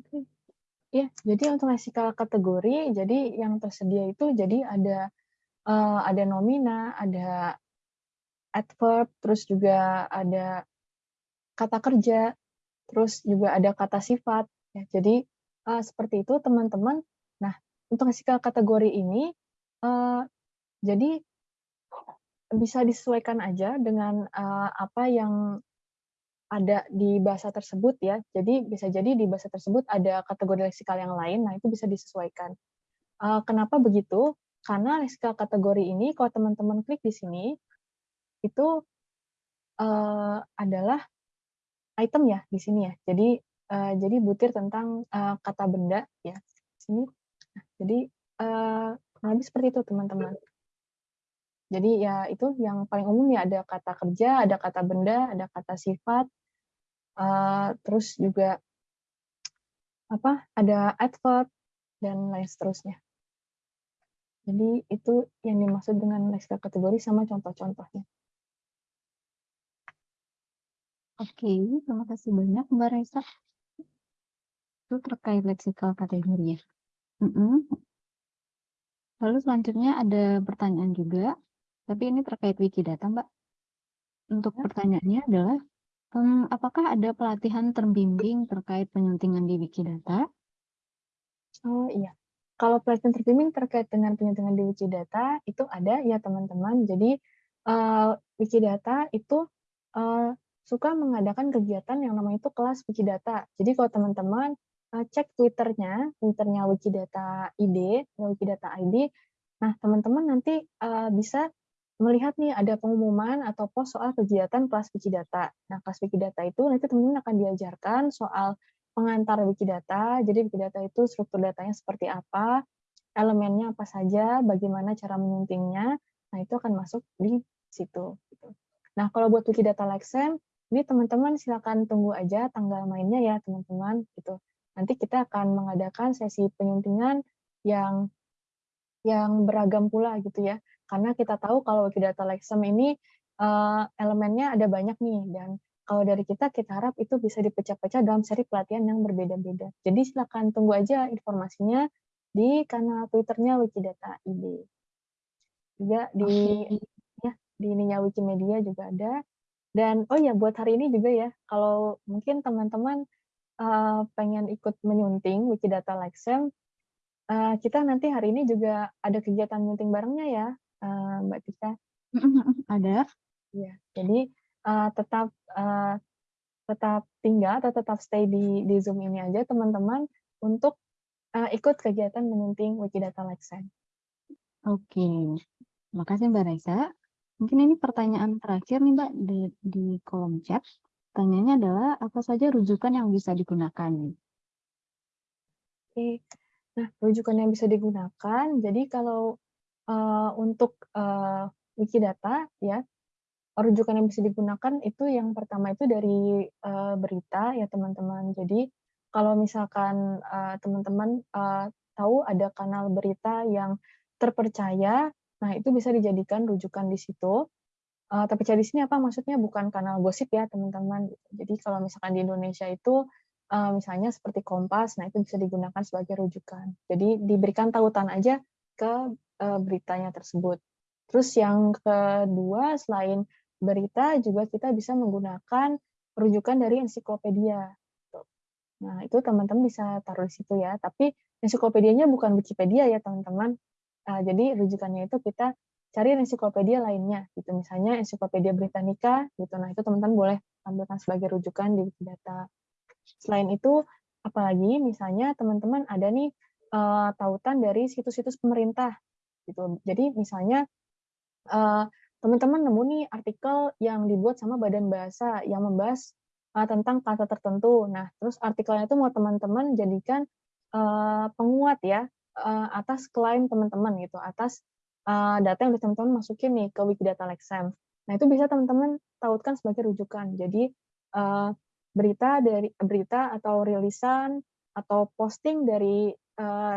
Oke. Ya, jadi untuk leksikal kategori, jadi yang tersedia itu jadi ada uh, ada nomina, ada adverb, terus juga ada kata kerja, terus juga ada kata sifat. Ya, jadi uh, seperti itu teman-teman. Nah, untuk hasil kategori ini, uh, jadi bisa disesuaikan aja dengan uh, apa yang ada di bahasa tersebut ya. Jadi bisa jadi di bahasa tersebut ada kategori leksikal yang lain, nah itu bisa disesuaikan. Uh, kenapa begitu? Karena leksikal kategori ini, kalau teman-teman klik di sini, itu uh, adalah item ya di sini ya. Jadi uh, jadi butir tentang uh, kata benda ya. Sini jadi uh, lebih seperti itu teman-teman. Jadi ya itu yang paling umum ya ada kata kerja ada kata benda ada kata sifat uh, terus juga apa ada adverb dan lain seterusnya. Jadi itu yang dimaksud dengan leksikal kategori sama contoh-contohnya. Oke, terima kasih banyak Mbak Reza itu terkait leksikal kategori ya. Mm -mm. Lalu selanjutnya ada pertanyaan juga, tapi ini terkait Wikidata, Mbak. Untuk ya. pertanyaannya adalah, um, apakah ada pelatihan terbimbing terkait penyuntingan di Wikidata? Oh iya, kalau pelatihan terbimbing terkait dengan penyuntingan di Wikidata itu ada ya teman-teman. Jadi uh, Wikidata itu uh, suka mengadakan kegiatan yang namanya itu kelas Wikidata. Jadi kalau teman-teman uh, cek Twitternya, Twitternya Wikidata ID, Wikidata ID. Nah, teman-teman nanti uh, bisa melihat nih ada pengumuman atau post soal kegiatan kelas Wikidata. Nah, kelas Wikidata itu nanti teman-teman akan diajarkan soal pengantar Wikidata. Jadi Wikidata itu struktur datanya seperti apa, elemennya apa saja, bagaimana cara menyuntingnya. Nah, itu akan masuk di situ. gitu. Nah, kalau buat Wikidata Lexem, ini teman-teman silakan tunggu aja tanggal mainnya ya, teman-teman. Gitu. Nanti kita akan mengadakan sesi penyuntingan yang yang beragam pula gitu ya. Karena kita tahu kalau Wikidata Lexem ini eh, elemennya ada banyak nih dan kalau dari kita kita harap itu bisa dipecah-pecah dalam seri pelatihan yang berbeda-beda. Jadi silakan tunggu aja informasinya di kanal Twitternya Wikidata ID. Juga di Oke. ya di ininya Wikimedia juga ada. Dan oh ya buat hari ini juga ya, kalau mungkin teman-teman eh, pengen ikut menyunting Wikidata Lexem, eh, kita nanti hari ini juga ada kegiatan meeting barengnya ya, eh, Mbak Tika. Ada. Ya, jadi eh, tetap eh, tetap tinggal atau tetap stay di di Zoom ini aja teman-teman untuk eh, ikut kegiatan menyunting Wikidata Lexem. Oke. Makasih Mbak Raisa. Mungkin ini pertanyaan terakhir nih Mbak di, di kolom chat. Pertanyaannya adalah apa saja rujukan yang bisa digunakan? Oke. Nah, rujukan yang bisa digunakan, jadi kalau eh, untuk eh, Wikidata ya, rujukan yang bisa digunakan itu yang pertama itu dari eh, berita ya teman-teman. Jadi kalau misalkan teman-teman eh, tahu ada kanal berita yang terpercaya, nah itu bisa dijadikan rujukan di situ. Eh, terpercaya di sini apa maksudnya bukan kanal gosip ya teman-teman. Jadi kalau misalkan di Indonesia itu eh, misalnya seperti Kompas, nah itu bisa digunakan sebagai rujukan. Jadi diberikan tautan aja ke eh, beritanya tersebut. Terus yang kedua selain berita juga kita bisa menggunakan rujukan dari ensiklopedia. Gitu. Nah itu teman-teman bisa taruh di situ ya. Tapi ensiklopedianya bukan Wikipedia ya teman-teman. Uh, jadi rujukannya itu kita cari ensiklopedia lainnya gitu. Misalnya ensiklopedia Britannica gitu. Nah itu teman-teman boleh tampilkan sebagai rujukan di Wikidata. Selain itu apalagi misalnya teman-teman ada nih uh, tautan dari situs-situs pemerintah gitu. Jadi misalnya uh, teman-teman nemu nih artikel yang dibuat sama badan bahasa yang membahas uh, tentang kata tertentu. Nah, terus artikelnya itu mau teman-teman jadikan uh, penguat ya uh, atas klaim teman-teman gitu, atas uh, data yang teman-teman masukin nih ke Wikidata Lexem. Nah, itu bisa teman-teman tautkan sebagai rujukan. Jadi uh, berita dari berita atau rilisan atau posting dari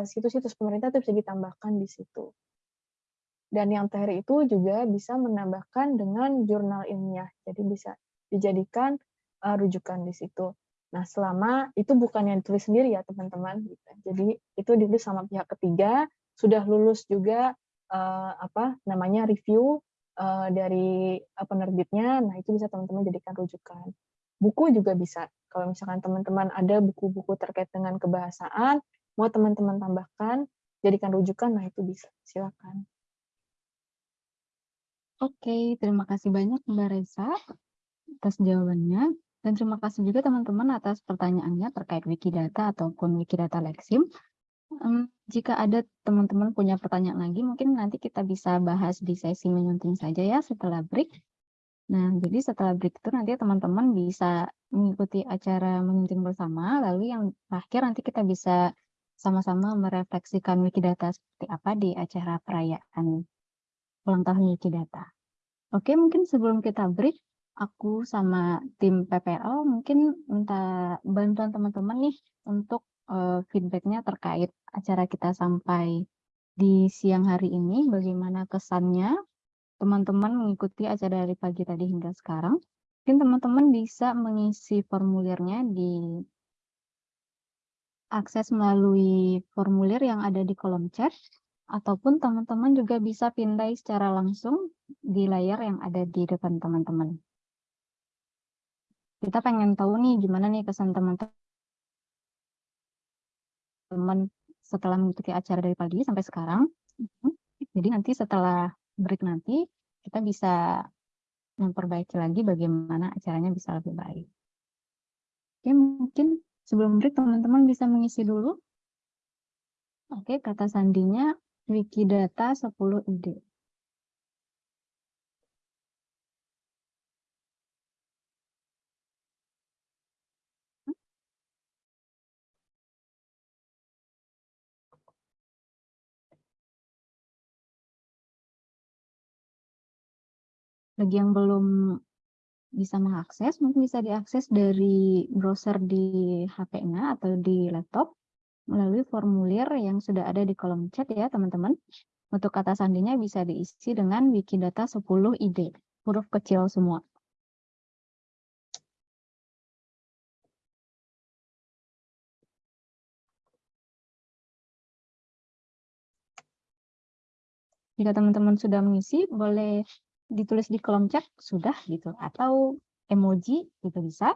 situs-situs uh, pemerintah itu bisa ditambahkan di situ. Dan yang terakhir itu juga bisa menambahkan dengan jurnal ilmiah. Jadi bisa dijadikan uh, rujukan di situ. Nah, selama itu bukan yang ditulis sendiri ya, teman-teman. Jadi itu ditulis sama pihak ketiga, sudah lulus juga uh, apa namanya review uh, dari uh, penerbitnya. Nah, itu bisa teman-teman jadikan rujukan. Buku juga bisa. Kalau misalkan teman-teman ada buku-buku terkait dengan kebahasaan, mau teman-teman tambahkan, jadikan rujukan, nah itu bisa. Silakan. Oke, terima kasih banyak Mbak Reza atas jawabannya. Dan terima kasih juga teman-teman atas pertanyaannya terkait Wikidata ataupun Wikidata Lexim. Um, jika ada teman-teman punya pertanyaan lagi, mungkin nanti kita bisa bahas di sesi menyunting saja ya setelah break. Nah, jadi setelah break itu nanti teman-teman bisa mengikuti acara menyunting bersama, lalu yang terakhir nanti kita bisa sama-sama merefleksikan Wikidata seperti apa di acara perayaan ulang tahun Wikidata. Oke, mungkin sebelum kita break, aku sama tim PPL mungkin minta bantuan teman-teman nih untuk uh, feedbacknya terkait acara kita sampai di siang hari ini, bagaimana kesannya teman-teman mengikuti acara dari pagi tadi hingga sekarang. Mungkin teman-teman bisa mengisi formulirnya di akses melalui formulir yang ada di kolom chat ataupun teman-teman juga bisa pindai secara langsung di layar yang ada di depan teman-teman. Kita pengen tahu nih gimana nih kesan teman-teman setelah mengikuti acara dari pagi sampai sekarang. Jadi nanti setelah break nanti kita bisa memperbaiki lagi bagaimana acaranya bisa lebih baik. Oke, mungkin sebelum break teman-teman bisa mengisi dulu. Oke, kata sandinya Wikidata 10 ide. Bagi yang belum bisa mengakses, mungkin bisa diakses dari browser di HP-nya atau di laptop melalui formulir yang sudah ada di kolom chat ya teman-teman. Untuk kata sandinya bisa diisi dengan Wikidata 10 ID, huruf kecil semua. Jika teman-teman sudah mengisi, boleh ditulis di kolom chat sudah gitu atau emoji itu bisa.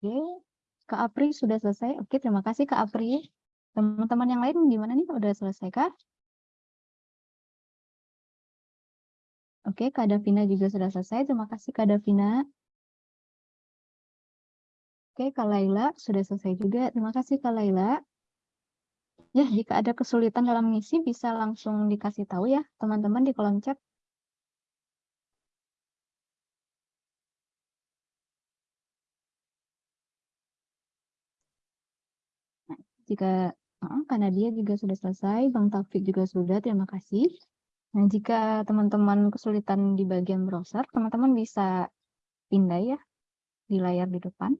Oke, Kak Apri sudah selesai. Oke, terima kasih Kak Apri. Teman-teman yang lain gimana nih? Udah selesai kah? Oke, Kak Davina juga sudah selesai. Terima kasih Kak Davina. Oke, Kak Laila sudah selesai juga. Terima kasih Kak Laila. Ya, jika ada kesulitan dalam mengisi bisa langsung dikasih tahu ya teman-teman di kolom chat. Nah, jika uh, karena dia juga sudah selesai, Bang Taufik juga sudah, terima kasih. Nah, jika teman-teman kesulitan di bagian browser, teman-teman bisa pindah ya di layar di depan.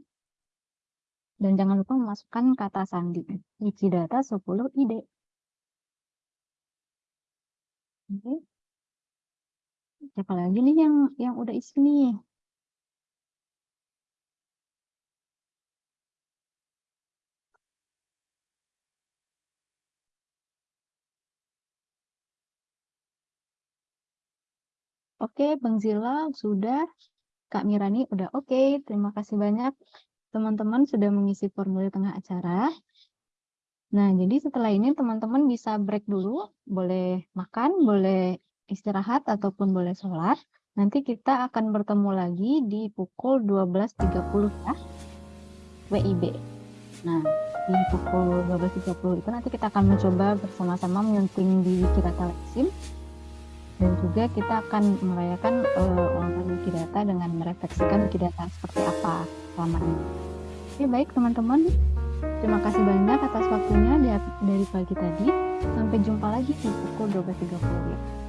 Dan jangan lupa memasukkan kata sandi. Wikidata 10 ide. Oke. Siapa lagi nih yang yang udah isi nih? Oke, Bang Zila sudah. Kak Mirani udah oke. Terima kasih banyak teman-teman sudah mengisi formulir tengah acara. Nah, jadi setelah ini teman-teman bisa break dulu, boleh makan, boleh istirahat, ataupun boleh sholat. Nanti kita akan bertemu lagi di pukul 12.30 ya, WIB. Nah, di pukul 12.30 itu nanti kita akan mencoba bersama-sama menyunting di Wikidata Leksim. Dan juga kita akan merayakan uh, ulang tahun Wikidata dengan merefleksikan Wikidata seperti apa selama ini. Oke, baik teman-teman. Terima kasih banyak atas waktunya dari pagi tadi. Sampai jumpa lagi di pukul 12.30.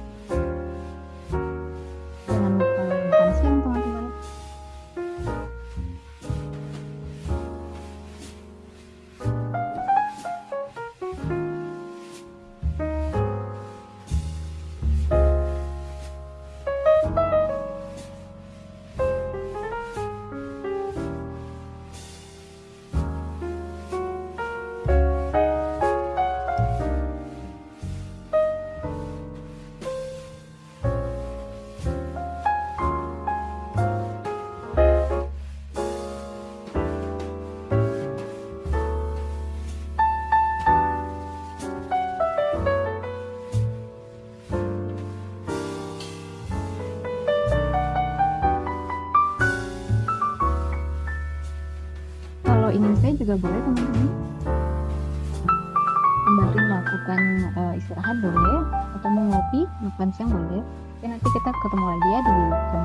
istirahat boleh atau mau ngopi makan siang boleh. Dan nanti kita ketemu lagi ya di jam